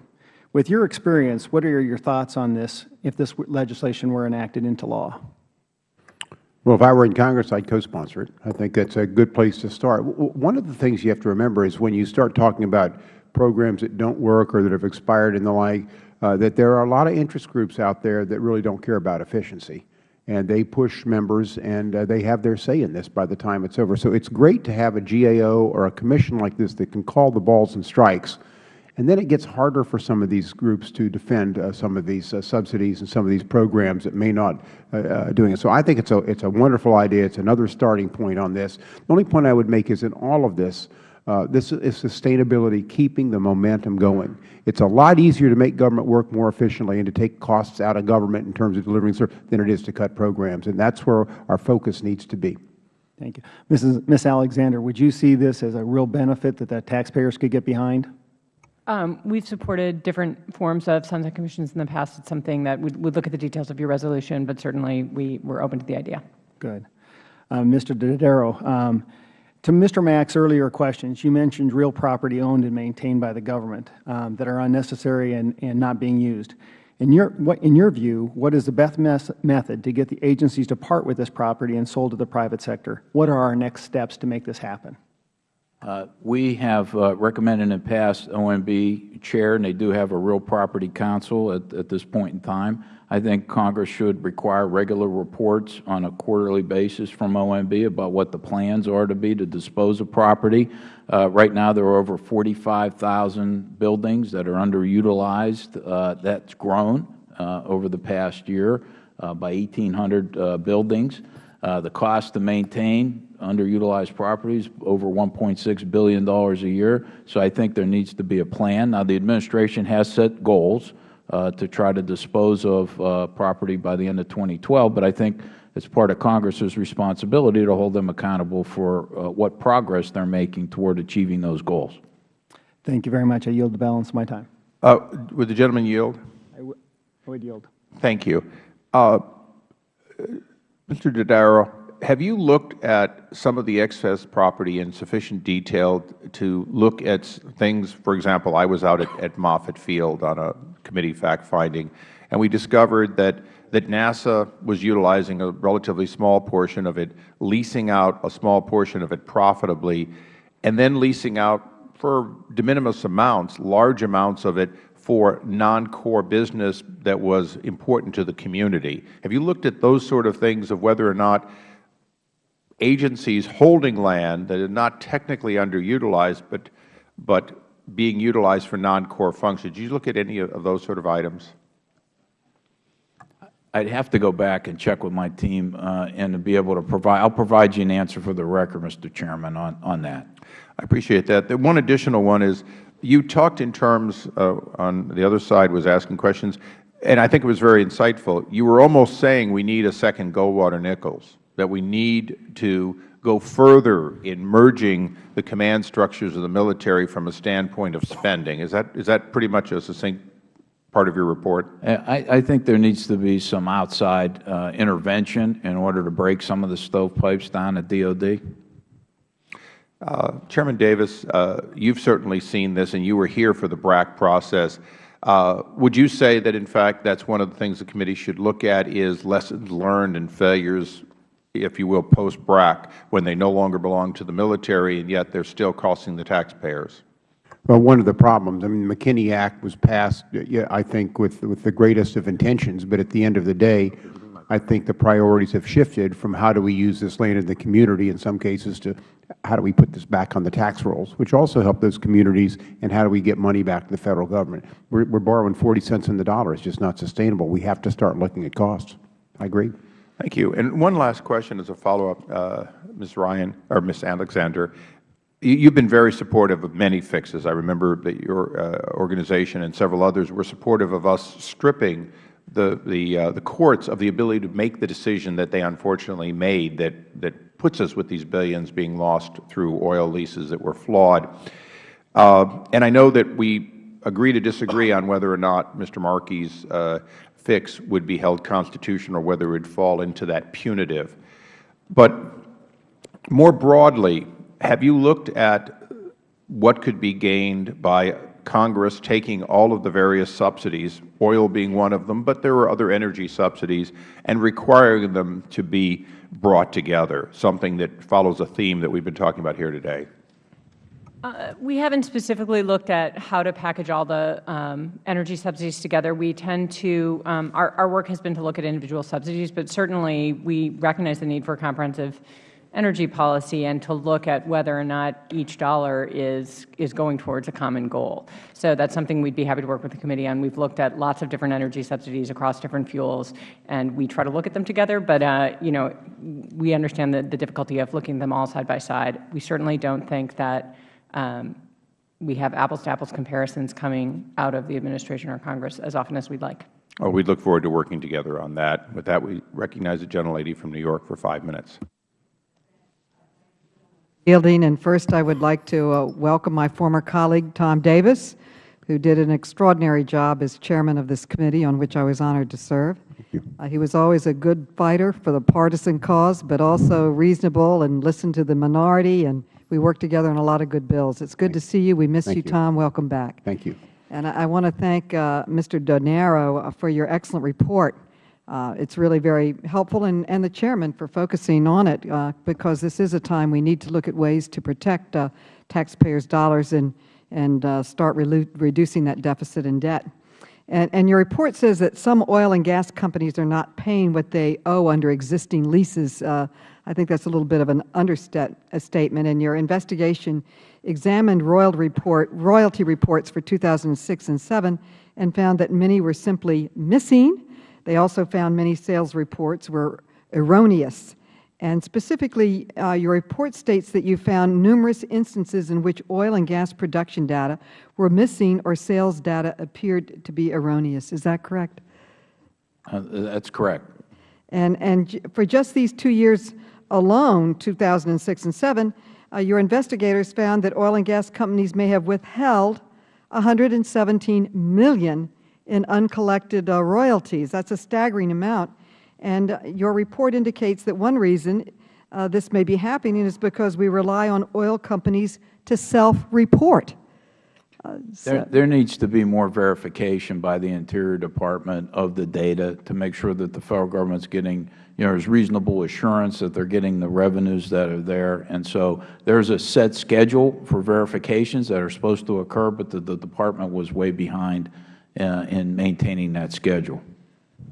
With your experience, what are your thoughts on this if this legislation were enacted into law? Well, if I were in Congress, I'd co-sponsor it. I think that's a good place to start. One of the things you have to remember is when you start talking about programs that don't work or that have expired and the like, uh, that there are a lot of interest groups out there that really don't care about efficiency. And they push members, and uh, they have their say in this by the time it's over. So it's great to have a GAO or a commission like this that can call the balls and strikes and then it gets harder for some of these groups to defend uh, some of these uh, subsidies and some of these programs that may not uh, uh doing it. So I think it's a it's a wonderful idea. It's another starting point on this. The only point I would make is in all of this, this is sustainability, keeping the momentum going. It's a lot easier to make government work more efficiently and to take costs out of government in terms of delivering service than it is to cut programs, and that's where our focus needs to be. Thank you. Mrs. Ms. Alexander, would you see this as a real benefit that the taxpayers could get behind? Um, we've supported different forms of sunset commissions in the past. It's something that we would look at the details of your resolution, but certainly we, we're open to the idea. Good. Um, Mr. Dodaro, um, to Mr. Mack's earlier questions, you mentioned real property owned and maintained by the government um, that are unnecessary and, and not being used. In your, what, in your view, what is the best method to get the agencies to part with this property and sold to the private sector? What are our next steps to make this happen? Uh, we have uh, recommended in the past OMB chair, and they do have a real property council at, at this point in time. I think Congress should require regular reports on a quarterly basis from OMB about what the plans are to be to dispose of property. Uh, right now, there are over 45,000 buildings that are underutilized. Uh, that's grown uh, over the past year uh, by 1,800 buildings. the cost to maintain underutilized properties, over $1.6 billion a year. So I think there needs to be a plan. Now, the Administration has set goals uh, to try to dispose of uh, property by the end of 2012, but I think it's part of Congress's responsibility to hold them accountable for uh, what progress they are making toward achieving those goals. Thank you very much. I yield the balance of my time. Uh, would the gentleman yield? I would yield. Thank you. Uh, Mr. Dodaro, have you looked at some of the excess property in sufficient detail to look at things, for example, I was out at, at Moffett Field on a committee fact-finding, and we discovered that, that NASA was utilizing a relatively small portion of it, leasing out a small portion of it profitably, and then leasing out for de minimis amounts, large amounts of it for non-core business that was important to the community. Have you looked at those sort of things of whether or not agencies holding land that is not technically underutilized but, but being utilized for non-core functions? Did you look at any of those sort of items? I'd have to go back and check with my team uh, and to be able to provide, I'll provide you an answer for the record, Mr. Chairman, on, on that. I appreciate that. The one additional one is you talked in terms uh, on the other side was asking questions, and I think it was very insightful. You were almost saying we need a second Goldwater Nichols, that we need to go further in merging the command structures of the military from a standpoint of spending. Is that, is that pretty much a succinct part of your report? I, I think there needs to be some outside uh, intervention in order to break some of the stovepipes down at DOD. Uh, Chairman Davis, uh, you have certainly seen this, and you were here for the BRAC process. Uh, would you say that, in fact, that is one of the things the committee should look at is lessons learned and failures, if you will, post-BRAC, when they no longer belong to the military and yet they are still costing the taxpayers? Well, one of the problems, I mean, the McKinney Act was passed, I think, with, with the greatest of intentions, but at the end of the day, I think the priorities have shifted from how do we use this land in the community in some cases to how do we put this back on the tax rolls, which also help those communities, and how do we get money back to the Federal Government. We are borrowing 40 cents on the dollar. It's just not sustainable. We have to start looking at costs. I agree. Thank you. And one last question as a follow-up, uh, Ms. Ryan, or Ms. Alexander. You have been very supportive of many fixes. I remember that your uh, organization and several others were supportive of us stripping the, the, uh, the courts of the ability to make the decision that they unfortunately made that, that puts us with these billions being lost through oil leases that were flawed. Uh, and I know that we agree to disagree on whether or not Mr. Markey's uh, fix would be held constitutional or whether it would fall into that punitive. But more broadly, have you looked at what could be gained by Congress taking all of the various subsidies, oil being one of them, but there are other energy subsidies, and requiring them to be brought together, something that follows a theme that we have been talking about here today? Uh, we haven't specifically looked at how to package all the um, energy subsidies together. We tend to, um, our, our work has been to look at individual subsidies, but certainly we recognize the need for comprehensive energy policy and to look at whether or not each dollar is, is going towards a common goal. So that is something we would be happy to work with the committee on. We have looked at lots of different energy subsidies across different fuels, and we try to look at them together. But, uh, you know, we understand the, the difficulty of looking at them all side by side. We certainly don't think that we have apples-to-apples comparisons coming out of the administration or Congress as often as we would like. Oh, we would look forward to working together on that. With that, we recognize the gentlelady from New York for five minutes. Yielding, and first I would like to uh, welcome my former colleague, Tom Davis, who did an extraordinary job as chairman of this committee on which I was honored to serve. Uh, he was always a good fighter for the partisan cause, but also reasonable and listened to the minority, and we worked together on a lot of good bills. It's good Thank to see you. We miss you, you, Tom. Welcome back. Thank you. And I, I want to thank uh, Mr. Dodaro uh, for your excellent report. Uh, it's really very helpful, and, and the Chairman for focusing on it, uh, because this is a time we need to look at ways to protect uh, taxpayers' dollars and, and uh, start re reducing that deficit and debt. And, and, your report says that some oil and gas companies are not paying what they owe under existing leases. I think that's a little bit of an understatement. And your investigation examined royalty, report, royalty reports for 2006 and 7 and found that many were simply missing they also found many sales reports were erroneous. And specifically, uh, your report states that you found numerous instances in which oil and gas production data were missing or sales data appeared to be erroneous. Is that correct? Uh, that is correct. And, and for just these two years alone, 2006 and 7, uh, your investigators found that oil and gas companies may have withheld 117 million in uncollected uh, royalties. That's a staggering amount. And uh, your report indicates that one reason uh, this may be happening is because we rely on oil companies to self-report. Uh, There, there needs to be more verification by the Interior Department of the data to make sure that the Federal Government is getting, you know, there's reasonable assurance that they are getting the revenues that are there. And so there's a set schedule for verifications that are supposed to occur, but the, the Department was way behind uh, in maintaining that schedule.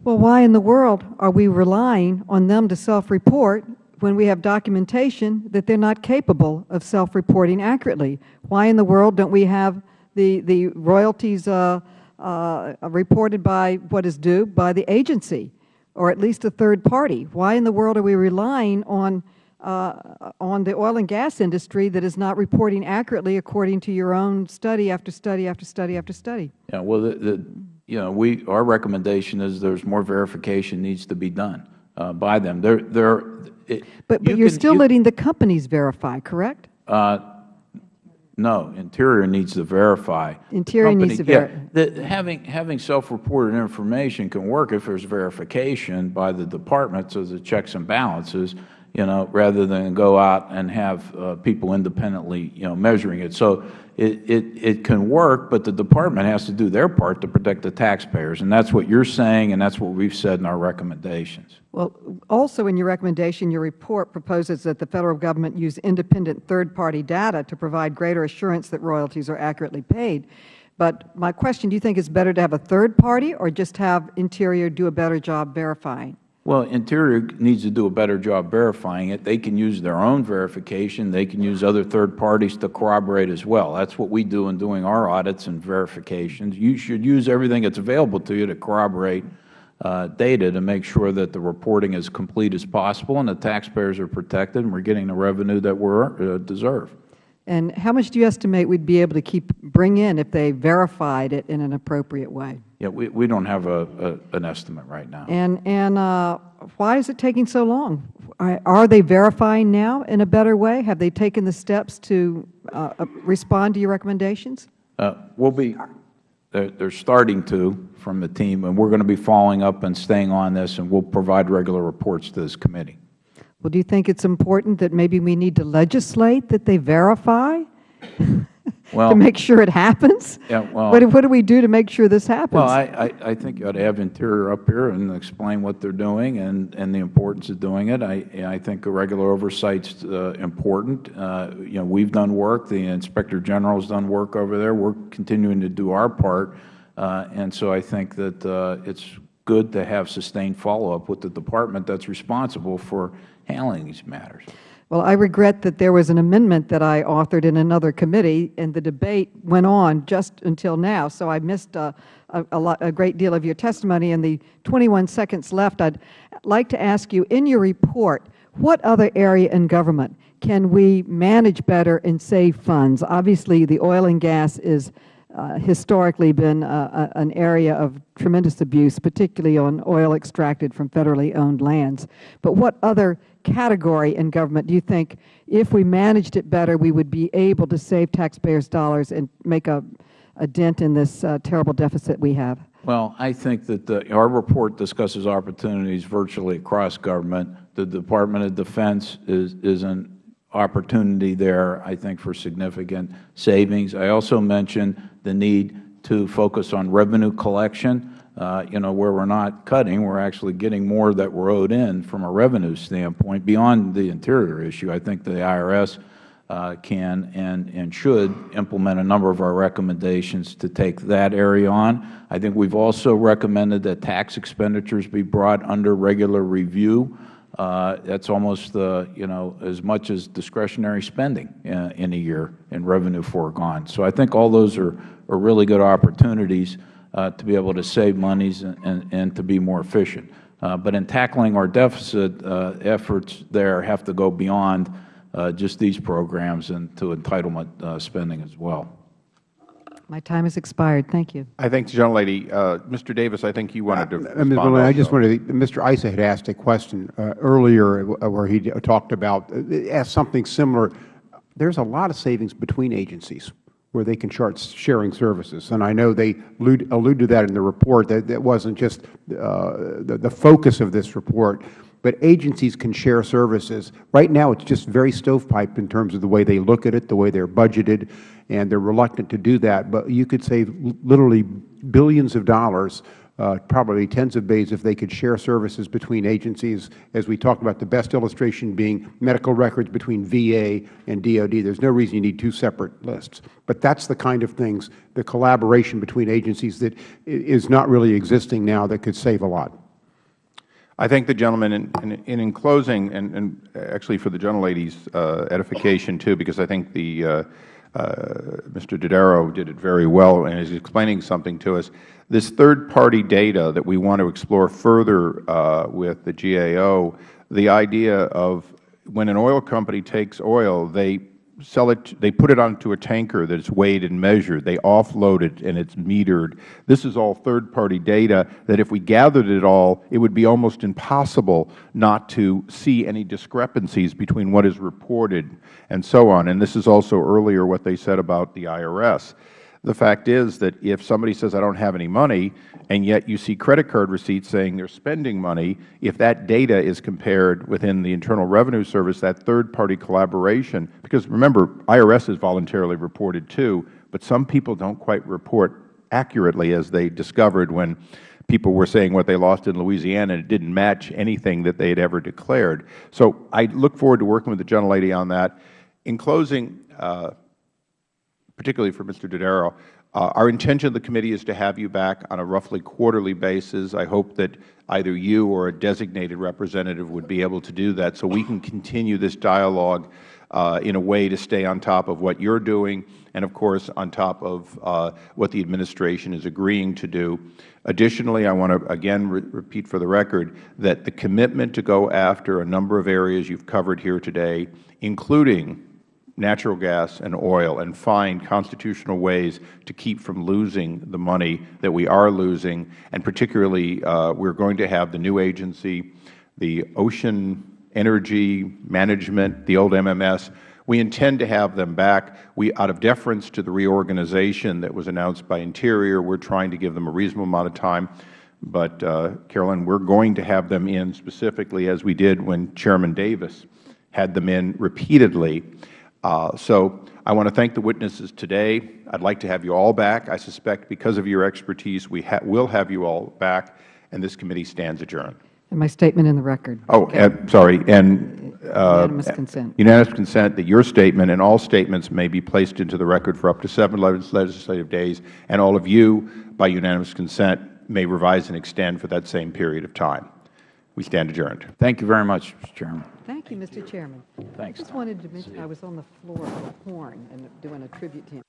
Well, why in the world are we relying on them to self-report when we have documentation that they are not capable of self-reporting accurately? Why in the world don't we have the, the royalties uh, uh, reported by what is due by the agency, or at least a third party? Why in the world are we relying on, uh, on the oil and gas industry that is not reporting accurately according to your own study after study after study after study? Yeah, well, the, the, you know, we, our recommendation is there's more verification needs to be done uh, by them. They're, they're, it, But, but you are still you- letting the companies verify, correct? Uh, no, Interior needs to verify. Interior needs to verify. ver- yeah, Having, having self-reported information can work if there's verification by the Department, so the checks and balances, you know, rather than go out and have uh, people independently, you know, measuring it. So it, it, it can work, but the Department has to do their part to protect the taxpayers. And that's what you're saying, and that's what we've said in our recommendations. Well, also in your recommendation, your report proposes that the Federal Government use independent third-party data to provide greater assurance that royalties are accurately paid. But my question, do you think it's better to have a third party or just have Interior do a better job verifying? Well, Interior needs to do a better job verifying it. They can use their own verification. They can use other third parties to corroborate as well. That's what we do in doing our audits and verifications. You should use everything that's available to you to corroborate uh, data to make sure that the reporting is complete as possible and the taxpayers are protected and we're getting the revenue that we uh, deserve. And how much do you estimate we'd be able to keep, bring in if they verified it in an appropriate way? Yeah, we, we don't have a, a, an estimate right now. And, and uh, why is it taking so long? Are they verifying now in a better way? Have they taken the steps to uh, uh, respond to your recommendations? Uh, we'll be, they're, they're starting to from the team, and we're going to be following up and staying on this, and we'll provide regular reports to this committee. Well, do you think it's important that maybe we need to legislate that they verify Well, to make sure it happens? Yeah, well- What, do- what do we do to make sure this happens? Well, I, I, I think you ought to have Interior up here and explain what they're doing and, and the importance of doing it. I, I think a regular oversight's uh, important. Uh, you know, we've done work. The Inspector General's done work over there. We're continuing to do our part. Uh, and so I think that uh, it's good to have sustained follow-up with the department that's responsible for handling these matters. Well, I regret that there was an amendment that I authored in another committee, and the debate went on just until now. So I missed uh, a, a, lot, a great deal of your testimony. In the 21 seconds left, I'd like to ask you, in your report, what other area in government can we manage better and save funds? Obviously, the oil and gas is uh, historically been uh, a- an area of tremendous abuse, particularly on oil extracted from federally owned lands. But what other category in government do you think, if we managed it better, we would be able to save taxpayers' dollars and make a, a dent in this uh, terrible deficit we have? Well, I think that the, our report discusses opportunities virtually across government. The Department of Defense is, is an opportunity there, I think, for significant savings. I also mentioned the need to focus on revenue collection. Uh, you know, where we're not cutting, we're actually getting more that we're owed in from a revenue standpoint beyond the interior issue. I think the IRS uh, can and, and should implement a number of our recommendations to take that area on. I think we've also recommended that tax expenditures be brought under regular review. Uh, that's almost, uh, you know, as much as discretionary spending uh, in a year in revenue foregone. So I think all those are, are really good opportunities uh, to be able to save monies and, and, and to be more efficient. Uh, but in tackling our deficit uh, efforts there have to go beyond uh, just these programs and to entitlement uh, spending as well. My time has expired. Thank you. I thank the gentlelady. Uh, Mr. Davis, I think you wanted to Uh, Ms. respond Maloney, I just wanted to, Mr. Issa had asked a question uh, earlier uh, where he talked about, uh, asked something similar. There's a lot of savings between agencies where they can start sharing services. And I know they allude, allude to that in the report, that that wasn't just uh, the, the focus of this report, but agencies can share services. Right now, it's just very stovepipe in terms of the way they look at it, the way they're budgeted, and they're reluctant to do that. But you could save literally billions of dollars uh, probably tens of bays if they could share services between agencies, as we talked about, the best illustration being medical records between VA and DOD. There is no reason you need two separate lists. But that is the kind of things, the collaboration between agencies that is not really existing now that could save a lot. I thank the gentleman, and, and in closing, and, and, actually for the gentlelady's uh, edification too, because I think the uh, uh, Mr. Dodaro did it very well and is explaining something to us. This third-party data that we want to explore further uh, with the GAO, the idea of when an oil company takes oil, they sell it, they put it onto a tanker that is weighed and measured. They offload it and it's metered. This is all third-party data that if we gathered it all, it would be almost impossible not to see any discrepancies between what is reported and so on. And this is also earlier what they said about the IRS. The fact is that if somebody says, I don't have any money, and yet you see credit card receipts saying they're spending money, if that data is compared within the Internal Revenue Service, that third-party collaboration, because remember, IRS is voluntarily reported too, but some people don't quite report accurately as they discovered when people were saying what they lost in Louisiana and it didn't match anything that they had ever declared. So I look forward to working with the gentlelady on that. In closing, uh, particularly for Mr. Dodaro, uh, our intention of the committee is to have you back on a roughly quarterly basis. I hope that either you or a designated representative would be able to do that so we can continue this dialogue uh, in a way to stay on top of what you are doing and, of course, on top of uh, what the Administration is agreeing to do. Additionally, I want to again re repeat for the record that the commitment to go after a number of areas you have covered here today, including natural gas and oil and find constitutional ways to keep from losing the money that we are losing. And particularly, uh, we are going to have the new agency, the Ocean Energy Management, the old MMS. We intend to have them back. We, out of deference to the reorganization that was announced by Interior, we are trying to give them a reasonable amount of time. But, uh, Carolyn, we are going to have them in specifically as we did when Chairman Davis had them in repeatedly. Uh, so I want to thank the witnesses today. I would like to have you all back. I suspect because of your expertise, we ha will have you all back, and this committee stands adjourned. And my statement in the record. Oh, okay. uh, sorry. And uh, unanimous consent. Unanimous consent that your statement and all statements may be placed into the record for up to seven legislative days, and all of you, by unanimous consent, may revise and extend for that same period of time. We stand adjourned. Thank you very much, Mr. Chairman. Thank you, Mr. Chairman. Thanks. I just wanted to mention I was on the floor of a horn and doing a tribute to him.